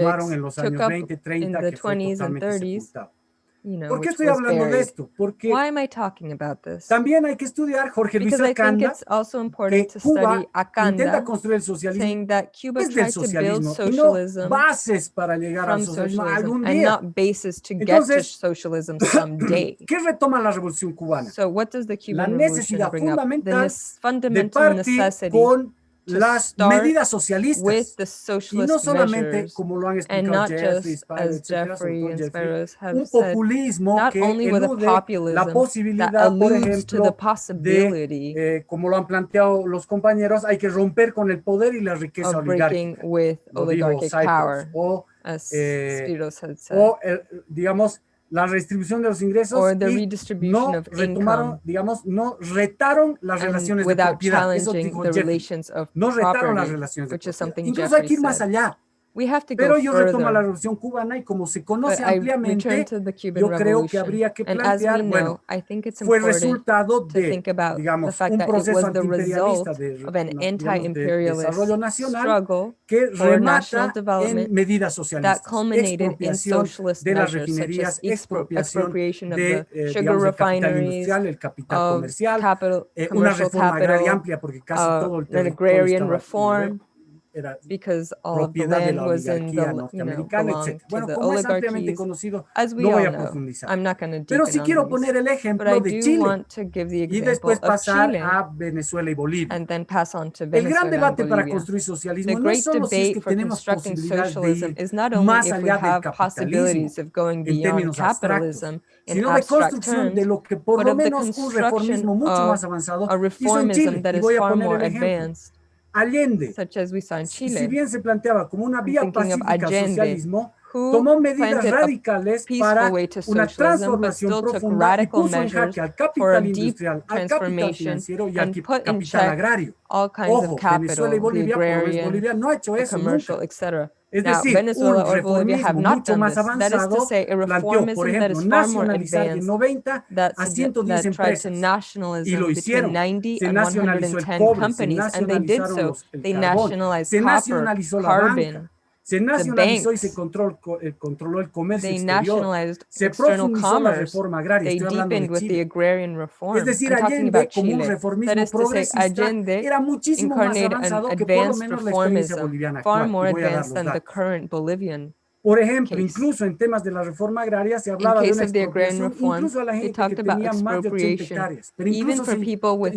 took up in the 20s and 30s, sepultado. You know, ¿Por qué estoy hablando de buried. esto? Porque Why am I talking about this? también hay que estudiar Jorge Luis Because I think Acanda, it's also que important to Cuba study intenta Akanda, construir el socialismo saying that Cuba desde el socialismo y no bases para llegar al socialismo socialism algún and día. not basis to get to Entonces, socialism someday. ¿Qué retoma la revolución cubana? So what does the La Cuban Revolution necesidad fundamental De partir necessity con las start medidas socialistas with the y socialist no solamente measures como lo han and explicado not Jeffrey, just Spiro, as etcétera, sobre Jeffrey todo and Jeffrey, Spyros have un said, populismo not que only with a elude la populism that posibilidad, por alludes to the ejemplo, de, possibility eh, como lo han planteado los compañeros, hay que romper con el poder y la riqueza of breaking oligárquica. with Lo dijo oligarchic Spyros. power, O, as eh, Spiros had said, o el- digamos, la redistribución de los ingresos y no retomaron, digamos, no retaron las relaciones de without propiedad. Eso challenging dijo the Jeffrey. relations of No retaron las relaciones de propiedad. Incluso hay que ir más allá. We have to Pero go ellos retoman la further. revolución cubana y como se But conoce I return ampliamente, to the Cuban yo creo que Revolution, habría que and as we plantear, know, bueno, I think it's fue important resultado to de, think about the digamos, fact un that it proceso was the antiimperialista result de, of an digamos, de anti-imperialist desarrollo nacional struggle que for remata national development en medidas that socialistas, culminated in expropiación socialist de las measures such refinerías, as expro- expropiación expropriation of de, the eh, sugar digamos, el capital refineries, industrial, el capital of comercial, capital, eh, una commercial reforma agraria capital, amplia porque casi uh, todo el an territorio agrarian estaba, reform, era because all of the land was in the, you know, belonged etc. to Bueno, the oligarchies. As we no all know. I'm not going to Pero on quiero poner el but I ejemplo de do Chile want to give the y example después of pasar Chile a Venezuela y Bolivia. and then pass on to El Venezuela gran and debate para Bolivia. construir The socialismo no great solo si es debate que for tenemos constructing posibilidades de socialism ir is not only más if we allá del have capitalismo possibilities of going en beyond términos abstractos, capitalism in sino de construcción de lo que por but lo menos un construction reformismo mucho of más avanzado a hizo en reformism Chile. Y voy a far poner more el ejemplo. Advanced, Allende, such as we saw in si Chile. bien se planteaba como una I'm vía thinking of pacífica al Allende, socialismo, who tomó medidas planted a radicales peaceful para way to una socialism, but transformación still took profunda y radical puso en measures jaque al for a capital deep industrial, al capital transformation financiero y al and qui- put in capital check agrario. all kinds Ojo, of capital, Venezuela y the Bolivia, por lo menos agrarian, Bolivia no ha hecho the eso commercial, nunca. Es Now, decir, Venezuela un or Bolivia have reformismo not mucho done más this. That is to avanzado say, a planteó, por reformism that ejemplo, is far more nacionalizar advanced 90 that, a sugge- 110 that tried to empresas. nationalism Y lo between hicieron. 90 Se and nacionalizó el 110 cobre, se companies, and they did nacionalizaron so. los- el They carbón, nationalized se copper, nacionalizó la banca, carbon, se nacionalizó y se control- co- eh, controló el comercio they exterior. nationalized Se profundizó la reforma agraria. they Estoy hablando de with the Chile. agrarian reform. Es decir, Allende, como un reformismo is to say, progresista, Allende era muchísimo más avanzado que por lo advanced menos la experiencia boliviana far actual. more voy a dar advanced los than the datos. Por ejemplo, incluso en temas de la reforma agraria se hablaba de una expropiación, reform, incluso a la they gente que tenía más de 80 expropriation, hectáreas. Pero incluso se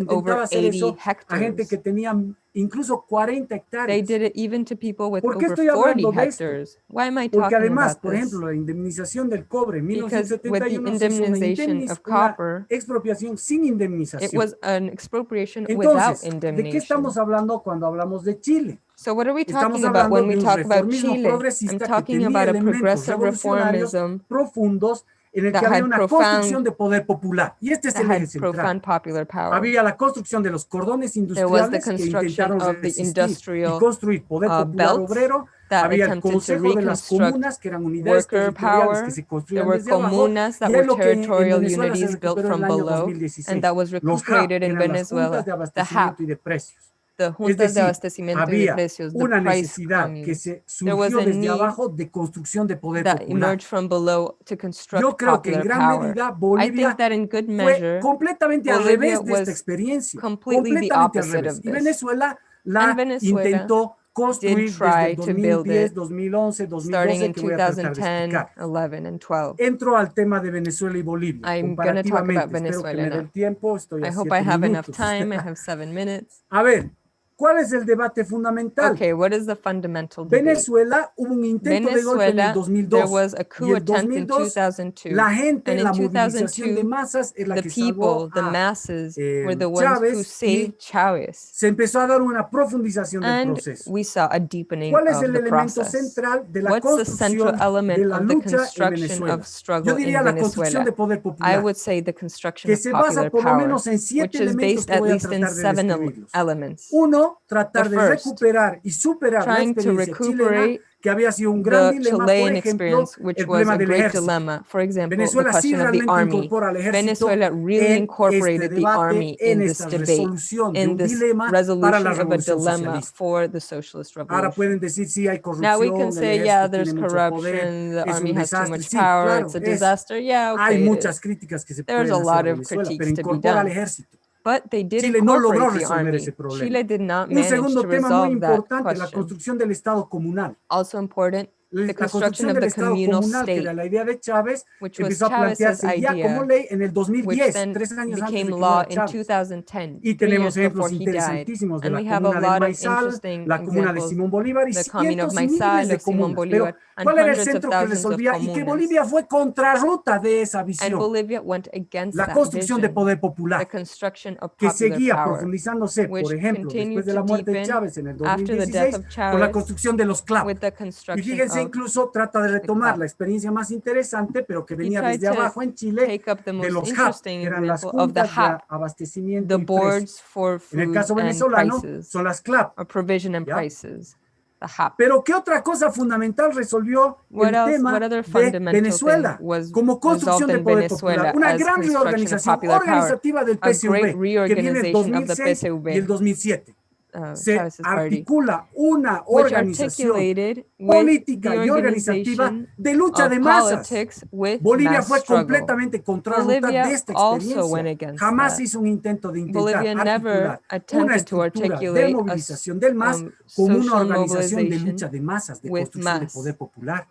intentaba hacer 80 eso a gente que tenía incluso 40 They hectáreas. did it even to people with ¿Por qué over estoy 40 hablando de esto? hectares. Why am I Porque talking además, por ejemplo, la indemnización del cobre en Because with the 1971 se hizo una, indemniz- una expropiación sin it indemnización. was an expropriation without Entonces, ¿de qué estamos hablando cuando hablamos de Chile? So what are we talking about when we talk about Chile? I'm talking about a progressive reformism profundos en el que that había had una profound- construcción de poder popular. Y este es el eje central. profound popular power. Había la construcción de los cordones There was the industriales que construction intentaron of the resistir industrial y construir poder uh, popular obrero. that Había el attempted to Consejo de las Comunas, que eran unidades worker territoriales power. que se There construían were desde abajo. y were es lo que en territorial Venezuela se unities built recuperó en from el año below, 2016. and that was Los JAP, que in eran las Venezuela. juntas de The abastecimiento y de precios. The Es juntas de decir, abastecimiento y de había precios, the una price necesidad que communes se There was surgió a desde need abajo de construcción de poder that popular. emerged from below to construct Yo creo que en popular gran power. medida I Bolivia think that in good fue measure, completamente al Bolivia revés de was esta experiencia. completely the completamente al opposite revés. of Y this. Venezuela la And Venezuela intentó construir did try desde el to build 2010, it 2011, starting 2012 in que voy a tratar de 2010, explicar. 11, and 12. Entro al tema de Venezuela y Bolivia. I'm gonna talk about comparativamente. Espero que Venezuela me dé now. el tiempo. Estoy a I hope siete I have enough minutos. time. I have seven minutes. A ver, ¿cuál es el debate fundamental? Okay, what is the fundamental debate? Venezuela hubo un intento de golpe en el 2002. there was a coup en attempt in 2002, 2002. la gente, la movilización de masas es la The que salvó people, the a masses, eh, were the ones who Chávez y saved Chavez. se empezó a dar una profundización del And proceso. we saw a deepening ¿Cuál es of el the elemento process. central de la What's the central construcción de element la of the lucha en construction Venezuela? of struggle Yo diría in la construcción Venezuela? de poder I would say the construction que of se basa popular por lo menos en siete is elementos based que at voy a least in tratar de seven describirlos. elements. Uno, tratar The de recuperar y superar la experiencia chilena, que había sido un gran dilema, por Chilean ejemplo, experience, which el problema a del ejército. dilemma. For example, Venezuela sí question of the realmente incorpora al ejército Venezuela really en este debate, in en this esta debate, resolución de un dilema para la revolución dilemma socialista. for the socialist Ahora pueden decir sí hay corrupción, can el say, ejército yeah, tiene mucho poder, es army un desastre. Sí, claro, it's a es-. Yeah, okay. it muchas críticas que se pueden hacer a Venezuela, pero critiques to be incorpora al ejército. But they did Chile no logró resolver ese problema. Chile did not Un segundo to tema muy importante, la construcción del Estado comunal. Also important, La the la construction construcción of del the Estado communal comunal, que state, era la idea de Chávez, which was empezó a Chavez's plantearse ya como idea, ley en el which 2010, then tres años antes de became que law muera in Chávez. 2010, Y three tenemos years ejemplos before he died. interesantísimos de And la we have a comuna del lot of Maizal, interesting la comuna de examples, Simón Bolívar y the commune of cientos y miles Maizal, de of Simón comunas. Pero, Bolívar, and ¿cuál era el hundreds of centro que thousands of resolvía y que comunas. Bolivia fue contrarruta de esa And visión? Bolivia went against La that construcción de vision, poder the popular, construction of que popular seguía power, profundizándose, which por ejemplo, continued después de to la muerte de deepen Chávez en el after the death 2016, of con la Chávez construcción de los CLAP. with the Y construction fíjense, of incluso trata de retomar CLAP. la experiencia más interesante, pero que venía tried desde to abajo en Chile, take up the de most los JAP, interesting que eran las example of the juntas de JAP, abastecimiento the y precios. boards for En el food caso and venezolano, prices, son las CLAP. or provision and ¿ya? prices, the HAP. Pero ¿qué otra cosa fundamental resolvió What el else? tema What other de fundamental Venezuela thing was como construcción resolved de in poder Venezuela popular? Una as gran construction of reorganización popular power? organizativa del A great PSUV, que viene el reorganization of the 2006 y PSUV. el 2007. Uh, Se Chavez's party, articula una organización política y organizativa de lucha de masas. Bolivia fue struggle. completamente contrarruta de esta experiencia. Jamás hizo un intento de intentar Bolivia never articular una attempted to estructura de movilización del MAS um, como una organización de lucha de masas, de construcción de poder popular.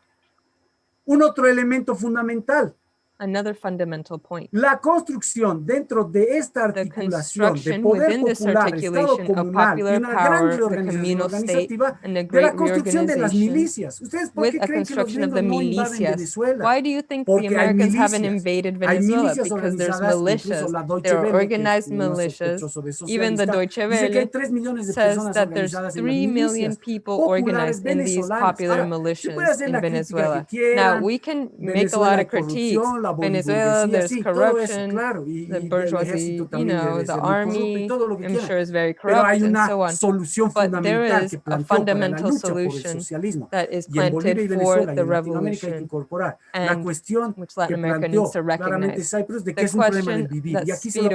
Un otro elemento fundamental, another fundamental point. La construcción dentro de esta The articulación de construction poder within this popular, Estado articulation of comunal y popular una gran power, reorganización communal state, organizativa de la great construcción de las milicias. ¿Ustedes por qué creen que los gringos the no invaden. Venezuela? Why do you think the Porque hay Americans haven't invaded Venezuela? Because there's militias. incluso la Deutsche There are Welle, que es organized militias. Even the Deutsche Welle 3 millones de says that there's organizadas en las 3 million people organized in these popular militias in Venezuela. Now, we can make a lot of critiques. Venezuela, there's sí, corruption, claro, y, the bourgeoisie, you know, the ser muy corrupto y army, todo lo que I'm sure is very corrupt and so on. But there is a planteó para la fundamental lucha por el solution that is Y en Bolivia y planted for the en Latinoamérica hay que revolution and which Latin America needs to recognize, Spyros de que The es un problema del question that Y aquí se lo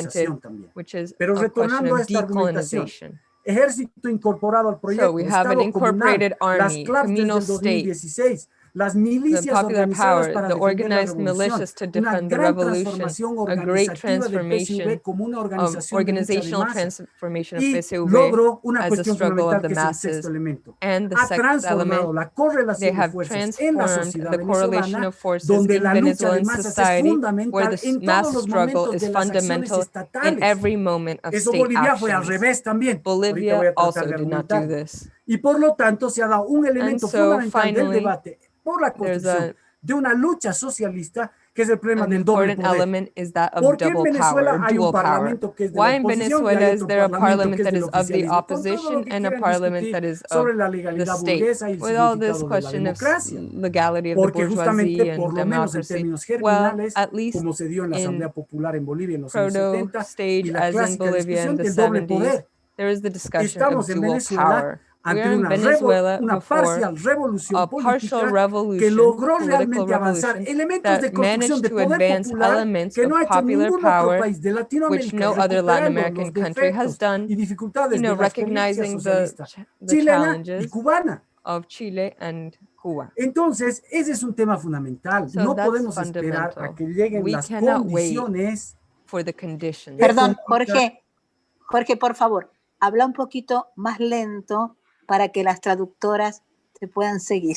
Spiros también. which is a question of decolonization. Ejército incorporado al proyecto, So we have an comunal, incorporated las army, communal state, 2016, las the milicias popular organizadas power, para the la organized militias to defend the revolution, a great transformation como una of organización de lucha de organizational transformation of PSUV una as a struggle of the que es el masses and the sixth element. la They have transformed the correlation of forces in la Venezuelan society, where the mass struggle is de las acciones fundamental in every moment of state Bolivia fue actions. revés también. Ahorita voy Bolivia also did not do this. Y por lo tanto se ha dado un elemento so, fundamental del finally, debate por la a, de una lucha socialista que es el problema an del doble poder. element is that of ¿Por qué en Venezuela power, hay un parlamento que es de Why in oposición y Venezuela hay is otro there a parlamento parliament que es that del is of the oficialismo? Con todo lo opposition que and a quieran parliament that is of sobre la the legalidad state? burguesa y el With all this significado de la question of democracia. legality of the Porque justamente, bourgeoisie por and lo menos en democracy, términos well, germinales, at least como se dio en la in Asamblea Popular en Bolivia en los años proto 70, y stage la as clásica Bolivia discusión del doble poder. there is the discussion of Estamos en Venezuela ante are in una, revo- Venezuela una before parcial revolución a partial política revolution, que logró realmente avanzar elementos de that construcción managed de to poder advance popular elements que of no ha hecho popular ningún otro power, país de which Latinoamérica, no other Latin recuperando American los country has defectos done, y dificultades you know, de la experiencia recognizing the, socialista ch- the chilena y challenges cubana. of Chile and Cuba. Entonces, ese es un tema fundamental. So no podemos esperar a fundamental. que lleguen We las cannot wait condiciones. for the conditions. Perdón. Jorge. Jorge, por favor, habla un poquito más lento para que las traductoras te puedan seguir.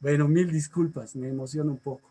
Bueno, mil disculpas, me emociona un poco.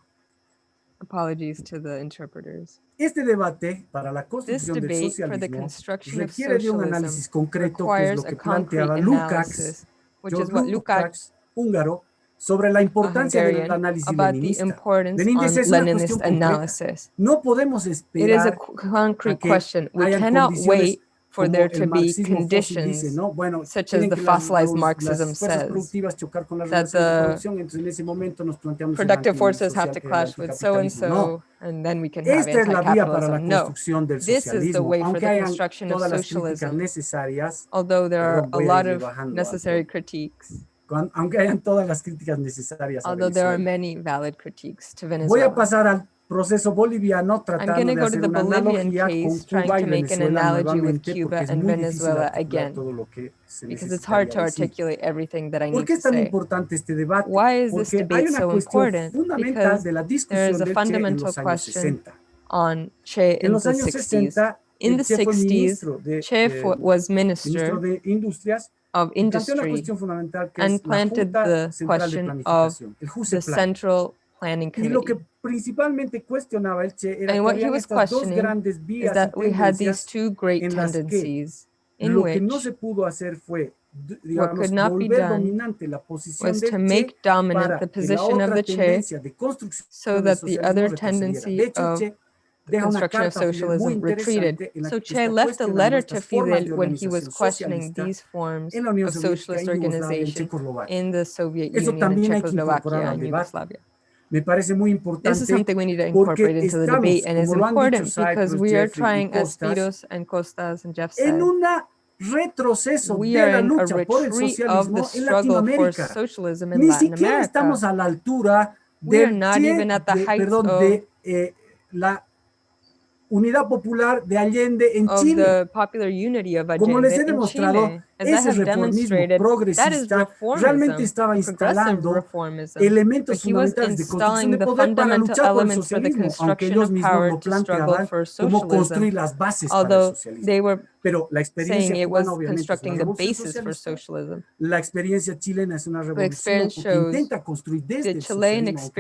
Apologies to the interpreters. Este debate para la This construcción del debate for the socialismo construction of requiere de un socialism análisis concreto, que es requires lo a que concrete planteaba Lukács, analysis, which is George what Lukács, Lukács, húngaro, sobre la a importancia del Hungarian, análisis about the leninista. importance Lenin on dice, es una Leninist cuestión concreta. analysis. No podemos It is a esperar qu- concrete que question. We hayan cannot condiciones wait for there to be conditions dice, ¿no? Bueno, such as the fossilized Marxism says, productivas chocar con las that the producción, entonces en ese momento nos planteamos el productive forces have to clash with so-and-so, and then we can have Esta es la vía para la anti-capitalism. No. This is the way for the construction of todas las críticas socialism. Although there are a lot of necessary critiques, aunque hayan todas las críticas necesarias a although there are many valid critiques to Venezuela. Proceso boliviano I'm tratando going to de go to hacer the una Bolivian analogía con case, trying Cuba y to make an Venezuela analogy with nuevamente, Cuba porque es and muy difícil Venezuela articular again, todo lo que se because it's hard to necesitaría decir. articulate everything that I ¿Por need qué to es tan say. importante este debate? Why is this Porque hay debate una so cuestión important? fundamental Because de la there is discusión a Che en fundamental los años question 60. on En in los the años 60s. 60, In the Che 60s, ministro Che eh, was minister de Industrias of industry, cuestión fundamental que and planted the question of the Central Planning Y lo que Committee. Principalmente cuestionaba el Che era And what he was questioning grandes Is that we had these two great en las que tendencies in which no se pudo hacer fue, digamos, could not be volver done dominante la posición was to Che make dominant para the que la position of otra the Che so that the other tendency of deja construction of carta a Fidel muy socialism retreated. interesante en la So Che left a letter to Fidel when he was questioning these forms of socialist en Yugoslavia, en organization in the Soviet Union and también hay que incorporar Czechoslovakia and. Yugoslavia. Me parece muy This is importante something we need to porque incorporate into the estamos, debate, and it's como lo han dicho important because Spyros, we are Jeffrey y trying, as Costas, Spiros and Costas and Jeff en said, un retroceso we de are la in a lucha por el retreat of the socialismo en struggle for Latinoamérica. socialism in Ni Latin siquiera estamos America. a la altura We are del not Che, even at the de- heights perdón, of- de eh, la unidad popular de Allende en Of Ese reformismo progresista realmente estaba instalando elementos fundamentales de construcción de poder para luchar por el socialismo, aunque ellos mismos lo planteaban como construir las bases para el socialismo. Pero la experiencia cubana obviamente es una revolución socialista. La experiencia chilena es una revolución build intenta construir desde el socialismo,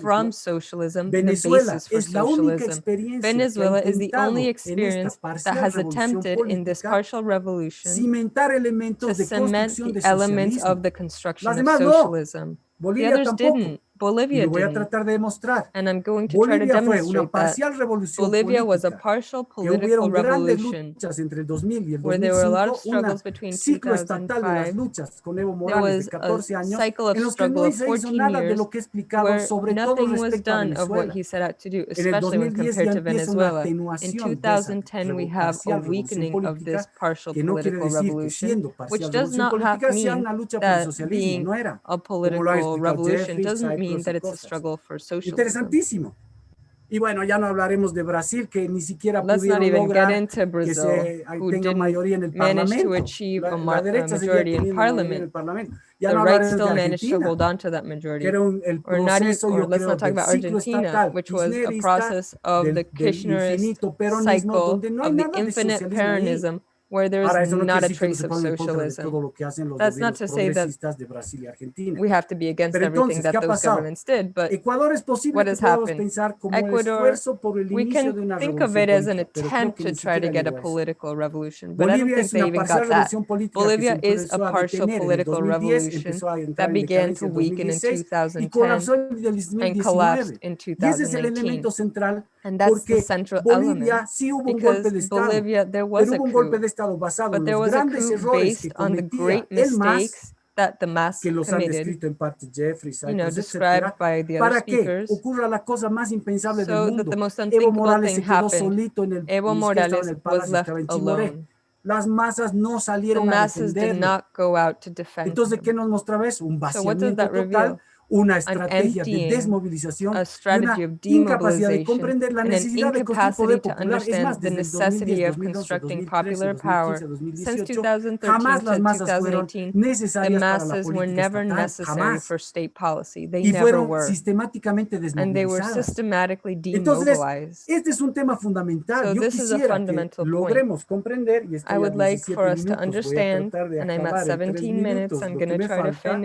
from socialism Venezuela the basis for socialism. Venezuela is the only experience that has attempted in this partial revolution revolution cimentar elementos to cement the elements of the construction of socialism. No. the others didn't. Bolivia voy a tratar de demostrar. And I'm going to Bolivia try to fue una parcial revolución Bolivia was a partial political revolution. hubieron grandes luchas entre el 2000 y el 2005, un ciclo estatal de las luchas con Evo 14 años, en los que no se hizo nada de lo todo respecto a Venezuela. In 2010 we have a weakening of this partial political revolution, que no quiere decir que siendo parcial political revolution sea una lucha that it's cosas. a struggle for social. Interesantísimo. Y bueno, ya no hablaremos de Brasil, que ni siquiera Let's pudieron lograr Brazil, eh, que se tenga mayoría en el Parlamento. La, la, derecha seguía teniendo en el Parlamento. Ya the no right still managed to hold on to that majority. Un, el or not, or let's not talk about Argentina, estatal, which was a process of del, the Kirchnerist cycle no of the infinite Peronism, where there's Ahora, not a trace of socialism. That's not to say that we have to be against Pero everything entonces, that those governments did, but what has happened? Ecuador, we can think of it as an attempt to try to get a political revolution, but Bolivia I don't think they even got that. Bolivia is a partial political revolution that began to weaken in 2010 and collapsed in 2019. And that's the central element, because Bolivia, there was a coup. estado basado en los grandes errores que cometía el MAS That the mass que los han descrito en parte Jeffrey, Cypress, you know, etcétera, para que ocurra la cosa más impensable so del mundo. Evo Morales se quedó solito en el, Evo Morales en el palacio, estaba en Chimoré. Las masas no salieron the a defenderlo. Entonces, ¿qué nos mostraba eso? Un vaciamiento so total una estrategia de desmovilización y una incapacidad de comprender la necesidad de construir poder popular. Es más, desde 2010, 2012, 2013, 2015, 2018, jamás las masas fueron necesarias para la política estatal, jamás. Y fueron sistemáticamente desmovilizadas. Entonces, este es un tema fundamental. Yo quisiera que logremos comprender, y estoy a 17 minutos, voy a tratar de acabar en 3 minutos, lo que me falta.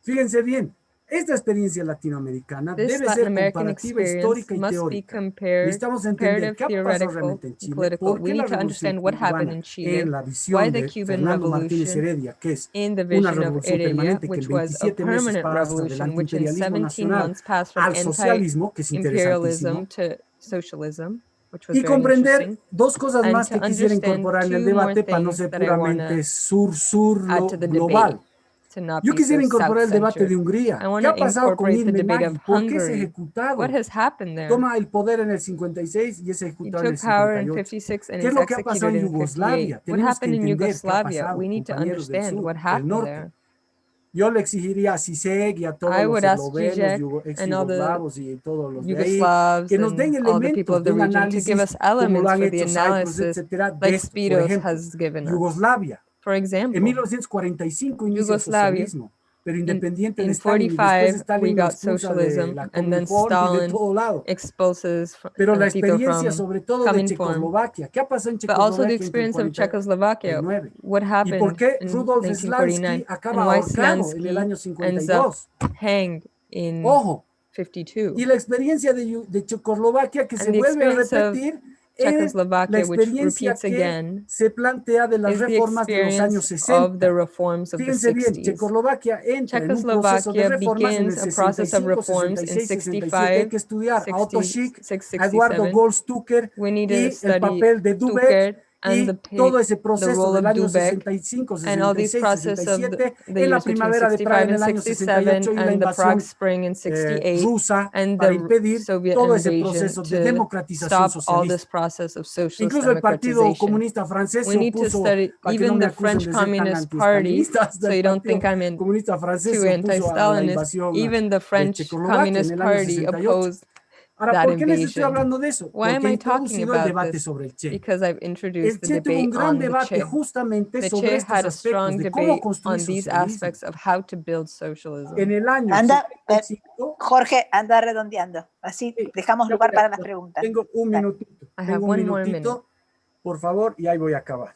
Fíjense bien, Esta experiencia latinoamericana This debe Latin ser comparativa histórica y teórica. Necesitamos entender qué pasó realmente en Chile, por qué la revolución cubana in en la visión de Fernando Martínez Heredia, que es una revolución permanente que en 27 meses pasa del antiimperialismo nacional al socialismo, que es interesantísimo, y comprender dos cosas más que quisiera incorporar en el debate para no ser puramente sur-sur global. Debate. Yo quisiera incorporar el debate de Hungría. ¿Qué ha pasado con Irmin ¿Por qué es ejecutado? Toma el poder en el 56 y es ejecutado en el 58. ¿Qué es lo que ha pasado en Yugoslavia? Tenemos que entender qué ha pasado, compañeros del sur, del norte. Yo le exigiría a Sisek y a todos los eslovenos, ex yugoslavos y todos los de ahí, que nos den elementos de un análisis como lo han hecho Cyprus, etcétera, de esto. Por ejemplo, Yugoslavia for example, en 1945 inicia Yugoslavia. el socialismo, pero independiente in, de Stalin, in 45, Stalin, we got socialism, and then pues, Stalin exposes pero uh, la experiencia sobre todo de Checoslovaquia, ¿qué pasó en Checoslovaquia? But also the experience of Czechoslovakia, what happened ¿Y por qué Rudolf Slansky acaba ahorcado en el año 52? Hanged in Ojo. 52. Y la experiencia de, de Checoslovaquia que and se vuelve a repetir Czechoslovakia, eh, which repeats again, se plantea de las reformas de los años 60. Fíjense bien, Checoslovaquia entra en un proceso de en 65, 66, 67. Hay que estudiar a Otto Šik, a Eduardo Goldstücker and the, todo ese proceso del año 65, 66, 67, en la primavera de Praga en el año eh, 68 y la invasión eh, rusa para impedir Soviet todo ese proceso de democratización socialista. Incluso el Partido Comunista Francés se opuso para que no me acusen de ser comunistas del Partido Comunista Francés se opuso a la invasión de Checoslovaquia en el año 68 opposed Ahora, that ¿por qué les estoy invasion. hablando de eso? Why am Porque he I talking introducido el about debate this? sobre el Che. Because I've El introduced the Che tuvo un debate gran on the debate Che. justamente The sobre Che estos had a strong aspectos de cómo debate construir on these socialismo. aspects of how to build socialism. En el año Anda, eh, 75, Jorge, anda redondeando. Así Sí, dejamos ya lugar voy a- para las ya preguntas. Tengo un Dale. minutito. I have Tengo un one more minutito, por favor, y ahí voy a acabar.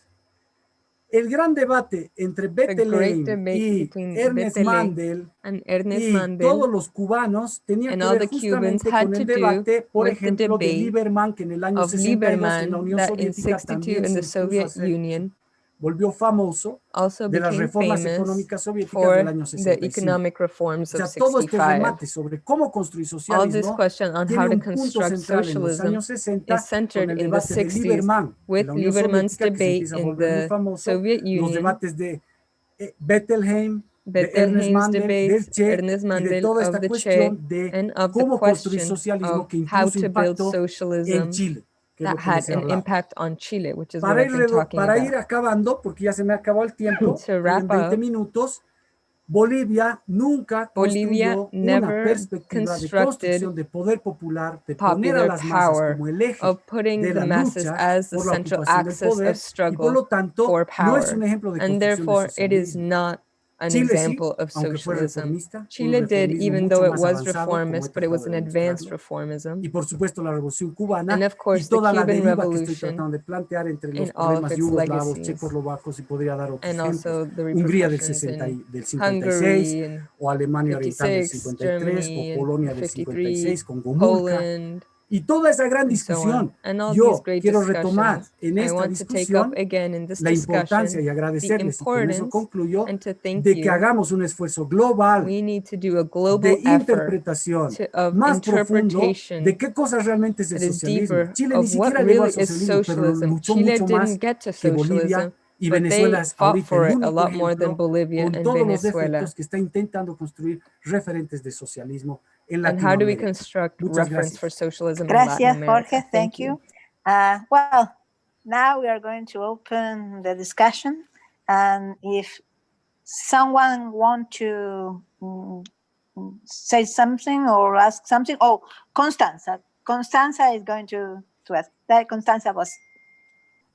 El gran debate entre great Bettelheim debate y between Ernest Bettelheim Mandel And Ernest y Mandel todos los cubanos tenían and que all ver the Cubans justamente had con to el do debate, por with the ejemplo, de debate Liberman, que en el año of 62 en la Liberman Unión that in Soviética 62 también in se the impuso a Soviet ser- Union volvió famoso also de las became reformas famous económicas soviéticas for del año the 65. economic reforms O sea, of todo este 65. remate sobre cómo construir All this socialismo question on tiene how to un punto construct central en los socialism años 60 is centered con el in the debate de 60s Liberman en with la Unión Liberman's Soviética, que se debate empieza a in volver muy the famoso, Soviet los Union, debates de eh, Bettelheim, de Ernest Bettelheim's Mandel, del debates, Che Ernest y de Mandel toda of esta the Che, cuestión de and of the cómo construir question socialismo of que how incluso to build impactó en socialism Chile, que es lo that had an impact on Chile, which is Para, ir, talking para ir acabando, porque ya se me acabó el tiempo, en wrap 20 up, minutos, Bolivia nunca Bolivia construyó una never perspectiva de construcción de poder popular, de poner a las masas como el eje of putting de the la masses lucha as the por la central ocupación del axis poder of y por struggle lo tanto no es un ejemplo de construcción de an Chile example of socialism. Chile did, even though it was reformist, but it was an advanced reformism. Cubana, and of course, the Cuban Revolution and all of its legacies, and also the repercussions in Hungary, in 56, Germany, in 53, Poland, y toda esa gran and so discusión. on. And all Yo these great quiero retomar discussions. en I esta want to take discusión up again in this la importancia discussion y agradecerles y con eso importance concluyo and to thank de que you. hagamos un esfuerzo global We need to do a global de effort interpretación to, of más profundo interpretation de qué cosas realmente es el that is socialismo. deeper Chile ni of what siquiera llegó al really is socialismo, pero socialism. luchó Chile mucho más didn't get to que Bolivia socialism, y but they Venezuela es fought ahorita for el it a único lot more than ejemplo Bolivia con and todos los Venezuela. defectos que está intentando construir referentes de socialismo en And how do we construct Muchas reference gracias. for socialism in Gracias, Latin America? Jorge. Thank you. Uh, well, now we are going to open the discussion. And if someone want to mm, say something or ask something, oh, Constanza. Constanza is going to, to ask. That Constanza was.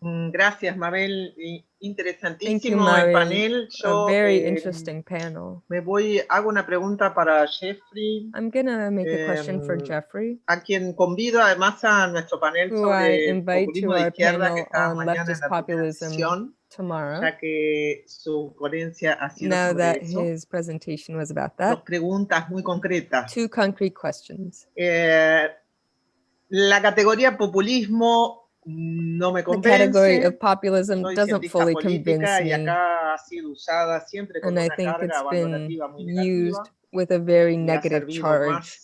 Mm, Gracias, Mabel. Y- Thank you, Interesantísimo el Mabel. panel. A Yo very eh, interesting panel. me voy, hago una pregunta para Jeffrey, I'm gonna make a question for Em, Jeffrey, a quien convido además a nuestro panel sobre populismo de izquierda que está mañana en la sesión, tomorrow. ya que su ponencia ha sido Now sobre that eso. his presentation was about Dos that, preguntas muy concretas. two concrete questions. Eh, la categoría populismo no me The category of populism doesn't fully convince me. acá ha sido usada siempre con and I think it's been valorativa muy negativa used with a very negative charge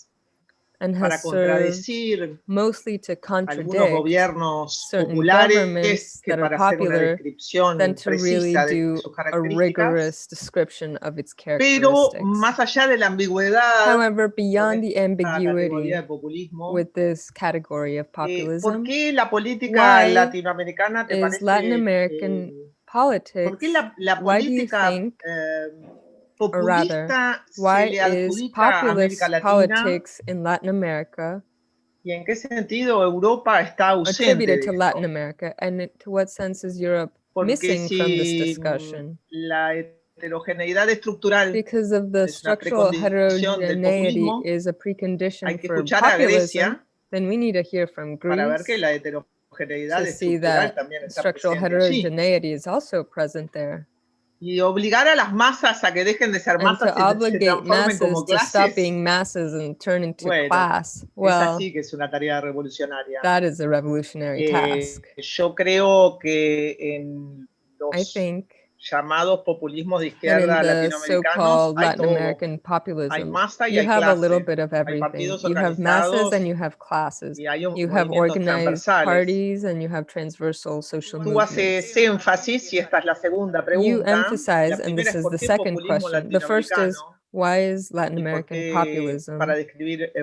and has served contradecir mostly to algunos contradict gobiernos certain populares governments que that are para hacer una popular descripción than to really de do sus a características, rigorous description of its pero characteristics. más allá de la ambigüedad However, beyond the ambiguity de populismo, with this category of eh, ¿por populism, qué la política Why latinoamericana te is parece Latin eh, American ¿Por ¿Por qué politics, la, la why do you política think, eh, or rather, why is populist politics in Latin America y en qué sentido Europa está ausente attributed to? Latin America? And to what sense is Europe Porque missing from this discussion? la heterogeneidad estructural Because of the structural heterogeneity is a precondition for populism, then we need to hear from para ver que Greece la heterogeneidad to see that structural heterogeneity is also present there. Y obligar a las masas a que dejen de ser masas y se transformen como clases, being masses and turn into Bueno, class, es well, así que es una tarea revolucionaria. that is a revolutionary Eh, task. yo creo que en I los think llamados populismos de izquierda the latinoamericanos so-called hay Latin. American Hay populism, masa y you hay have a little bit of everything. You have masses and you have classes. You have organized parties and you have transversal social Tú movements. haces énfasis, y esta es la segunda You pregunta. Emphasize, and this is the second question. The first is why is Latin American populism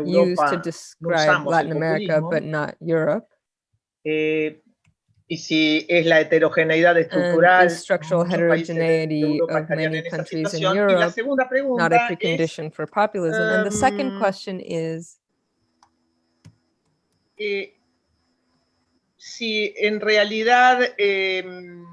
used to describe Latin America but not Europe? Eh, y si es la heterogeneidad And estructural, is structural muchos países de heterogeneity Europa of estarían many en esa countries in situación. Y la Europe segunda not a pregunta es, precondition for populism? And the second um, question is eh, si en realidad, em,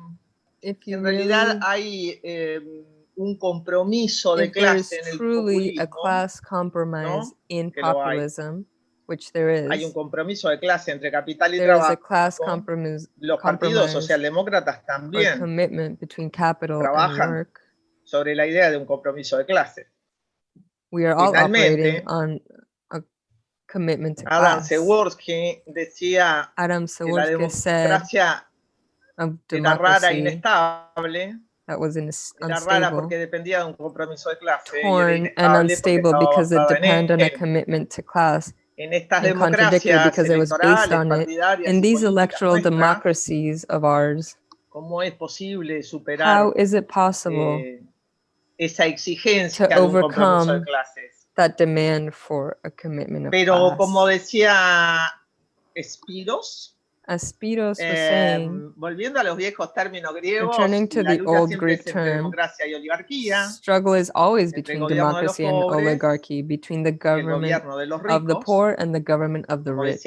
If you en realidad really, hay em, un compromiso de if there's clase en el truly a populismo, class compromise in Que lo hay. populism, which there hay un is, compromiso de clase entre capital y there is a trabajo. class compromise Los partidos socialdemócratas también commitment between capital and work. sobre la idea de un compromiso de clase. We are all Finalmente, operating on a commitment to Adam class. Przeworski decía Adam que la said democracia of era rara e inestable, that was era rara unstable, porque dependía de un compromiso de clase torn and unstable because it depended on a commitment to class. En estas and contradictory democracias because it was based electorales, on it. partidarias In y these políticas electoral nuestras, democracies of ours, ¿cómo es posible superar how is it possible eh, esa exigencia to de un compromiso de overcome clases? that demand for a commitment of Pero class? como decía Espiros, As Spiros was saying, volviendo a los viejos términos griegos, Returning to the old Greek term, democracia y oligarquía, struggle is always between gobierno de los democracy and oligarchy, between the government of the poor and the government of the rich.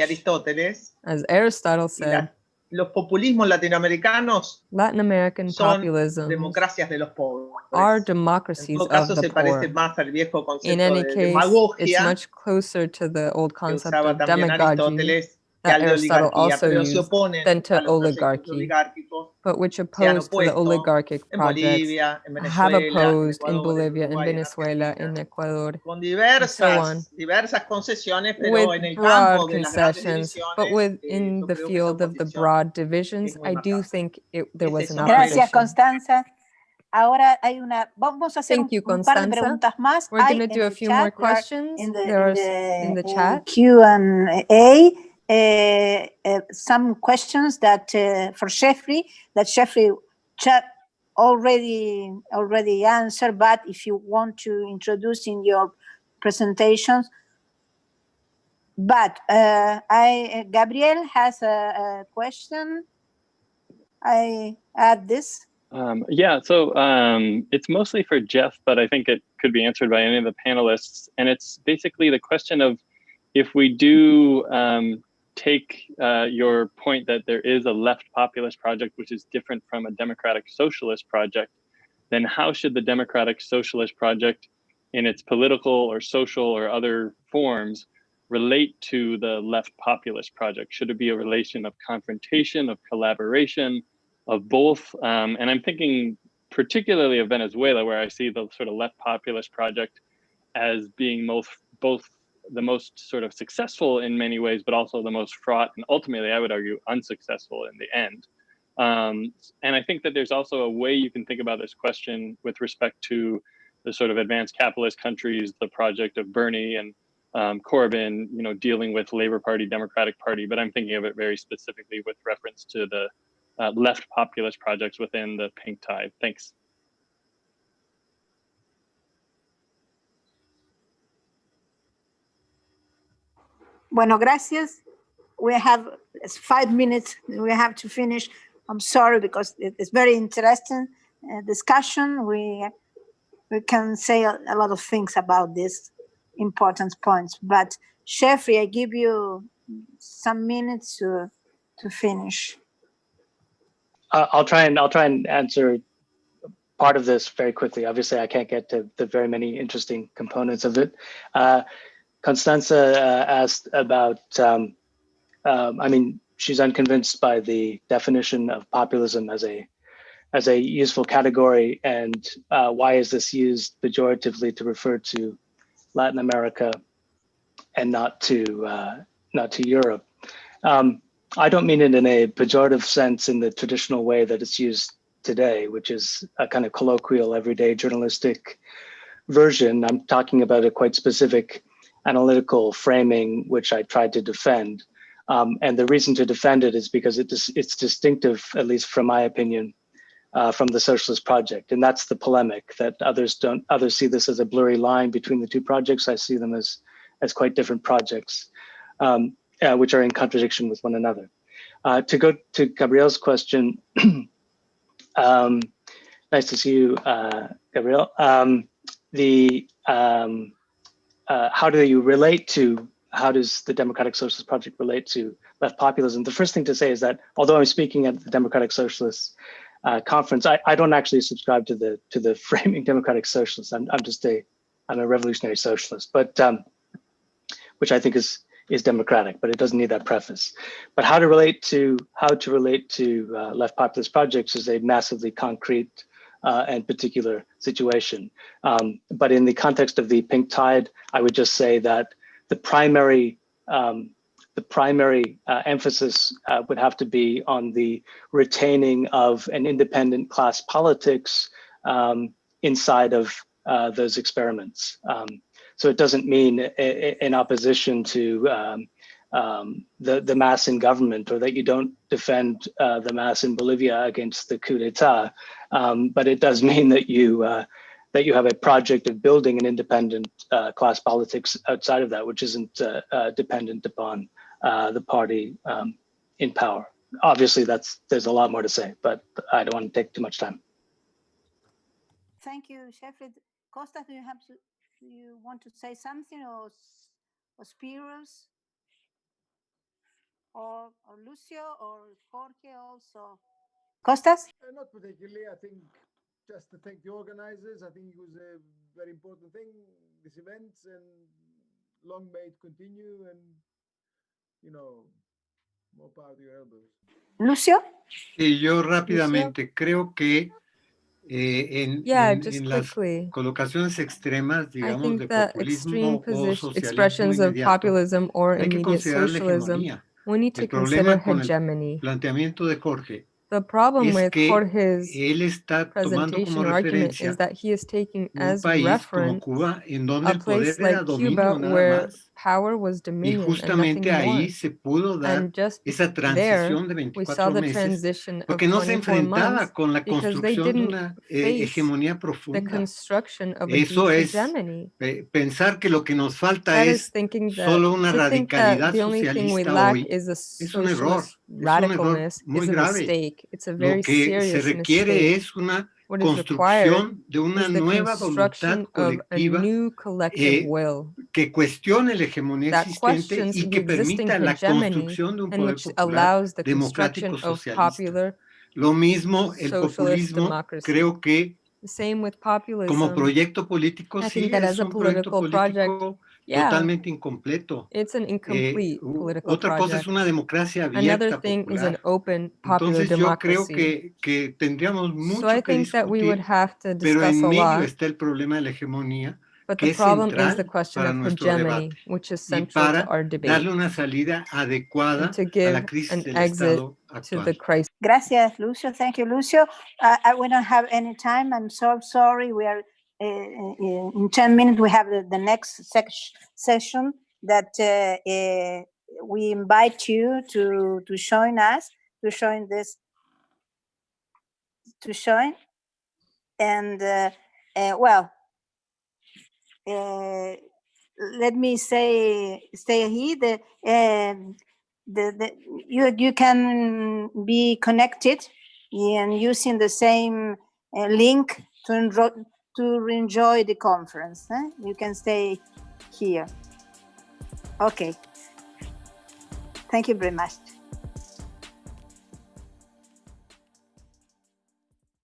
As Aristotle said, los populismos latinoamericanos Latin American son populism democracias de los pobres. are En democracies of the se parece poor. más al viejo In any de case, it's much closer to the old que concept usaba of también demagogy, Aristóteles that Aristotle also pero se used, than to a los proyectos oligarchy. but which opposed to the oligarchic en projects Bolivia, have opposed in Ecuador, en Bolivia, in Venezuela, in Argentina, Ecuador, con on. diversas, diversas concesiones, pero with en el broad campo de las grandes concessions, but within eh, the creo que esa field of the broad divisions, I do think it, there was an Gracias, Gracias, opposition. Constanza. Ahora hay una, vamos a hacer Thank un, you, un par de Constanza. preguntas más. We're going to do a el few more chat, there are questions. in the, There are in s- in the the, uh, chat. Q and A, uh, some questions that uh, for Jeffrey that Jeffrey already already answered. But if you want to introduce in your presentations, but uh, I Gabriel has a, a question. I add this. Um, yeah, so um, it's mostly for Jeff, but I think it could be answered by any of the panelists. And it's basically the question of if we do um, take uh, your point that there is a left populist project which is different from a democratic socialist project, then how should the democratic socialist project in its political or social or other forms relate to the left populist project? Should it be a relation of confrontation, of collaboration, of both. Um, and I'm thinking particularly of Venezuela, where I see the sort of left populist project as being both both the most sort of successful in many ways, but also the most fraught and ultimately, I would argue, unsuccessful in the end. Um, and I think that there's also a way you can think about this question with respect to the sort of advanced capitalist countries, the project of Bernie and um, Corbyn, you know, dealing with Labor Party, Democratic Party, but I'm thinking of it very specifically with reference to the uh, left populist projects within the pink tide. Thanks. Bueno, gracias. We have five minutes. We have to finish. I'm sorry because it's very interesting uh, discussion. We we can say a, a lot of things about this important points. But Jeffrey, I give you some minutes to to finish. Uh, I'll try and I'll try and answer part of this very quickly. Obviously, I can't get to the very many interesting components of it. Uh, Constanza uh, asked about. Um, um, I mean, she's unconvinced by the definition of populism as a as a useful category, and uh, why is this used pejoratively to refer to Latin America and not to uh, not to Europe? Um, I don't mean it in a pejorative sense in the traditional way that it's used today, which is a kind of colloquial, everyday journalistic version. I'm talking about a quite specific analytical framing, which I tried to defend. Um, and the reason to defend it is because it is, it's distinctive, at least from my opinion, uh, from the socialist project. And that's the polemic that others don't, others see this as a blurry line between the two projects. I see them as, as quite different projects. Um, uh, which are in contradiction with one another. Uh, to go to Gabriel's question, um, nice to see you, uh, Gabriel. Um, the um, uh, how do you relate to how does the Democratic Socialist Project relate to left populism? The first thing to say is that although I'm speaking at the Democratic Socialists uh, conference, I, I don't actually subscribe to the to the framing Democratic Socialist. I'm, I'm just a I'm a revolutionary socialist, but um, which I think is is democratic, but it doesn't need that preface. But how to relate to how to relate to uh, left populist projects is a massively concrete uh, and particular situation. Um, but in the context of the pink tide, I would just say that the primary um, the primary uh, emphasis uh, would have to be on the retaining of an independent class politics um, inside of uh, those experiments. Um, so it doesn't mean in opposition to um, the, the MAS in government or that you don't defend uh, the MAS in Bolivia against the coup d'etat. Um, but it does mean that you uh, that you have a project of building an independent uh, class politics outside of that, which isn't uh, uh, dependent upon uh, the party um, in power. Obviously, that's there's a lot more to say, but I don't want to take too much time. Thank you, Sheffield. Costa, do you have to, do you want to say something or, or Spiros? Or, or Lucio or Jorge also? Costas? Uh, Not particularly. I think just to thank the organizers. I think it was a very important thing, this event, and long may it continue and, you know, more power to your elbows. Lucio? Y yo rápidamente creo que eh, en, Yeah, en- en las quickly. colocaciones extremas, I digamos, think de that populismo extreme o socialismo expressions of inmediato, populism or hay que immediate considerar la socialism, hegemonía. We need to El consider problema con el hegemony. planteamiento de Jorge The problem es with Jorge's él está tomando presentation or argument is that he is taking as reference Cuba a place like Cuba nada where más power was y dominion and nothing justamente more. ahí se pudo dar And just esa there, transición de we saw 24 the meses transition of porque no se 24 enfrentaba months con la because they construcción de didn't una eh, face hegemonía the profunda. construction of a Eso deep es hegemony. eh, pensar que lo que nos falta That is es thinking that solo una to think that radicalidad the only thing we socialista lack hoy is a es un error, socialist es un error radicalness muy is a grave. mistake. It's a Lo very que se serious requiere mistake. es una What is required construcción de una is the nueva voluntad construction of a colectiva new collective eh, will que cuestione la hegemonía that existente questions y the que existing permita la hegemony construcción de un and poder which popular allows the democrático construction of socialista. popular Lo mismo el socialist populismo, democracy. creo que The same with como populism. proyecto político I sí think that es as a un proyecto political project, político Yeah, totalmente incompleto. it's an Eh, incomplete political otra cosa es project. una democracia Another abierta, thing is an popular. open, popular Entonces yo creo democracy. que, que tendríamos mucho So I que think that we would discutir, have to pero discuss en medio lot, está el problema de la hegemonía, but que the es problem is the central question para of nuestro hegemony, debate which is y central to para our debate, darle una salida adecuada and to a give la crisis an del exit Estado to the actual. crisis. Gracias, Lucio. Thank you, Lucio. Uh, we don't have any time. I'm so sorry. We are in 10 minutes. We have the, the next session that uh, uh, we invite you to to join us to join this to join and uh, uh, well uh, let me say stay here the um, the, the you you can be connected and using the same uh, link to enroll to enjoy the conference eh? you can stay here. Okay. Thank you very much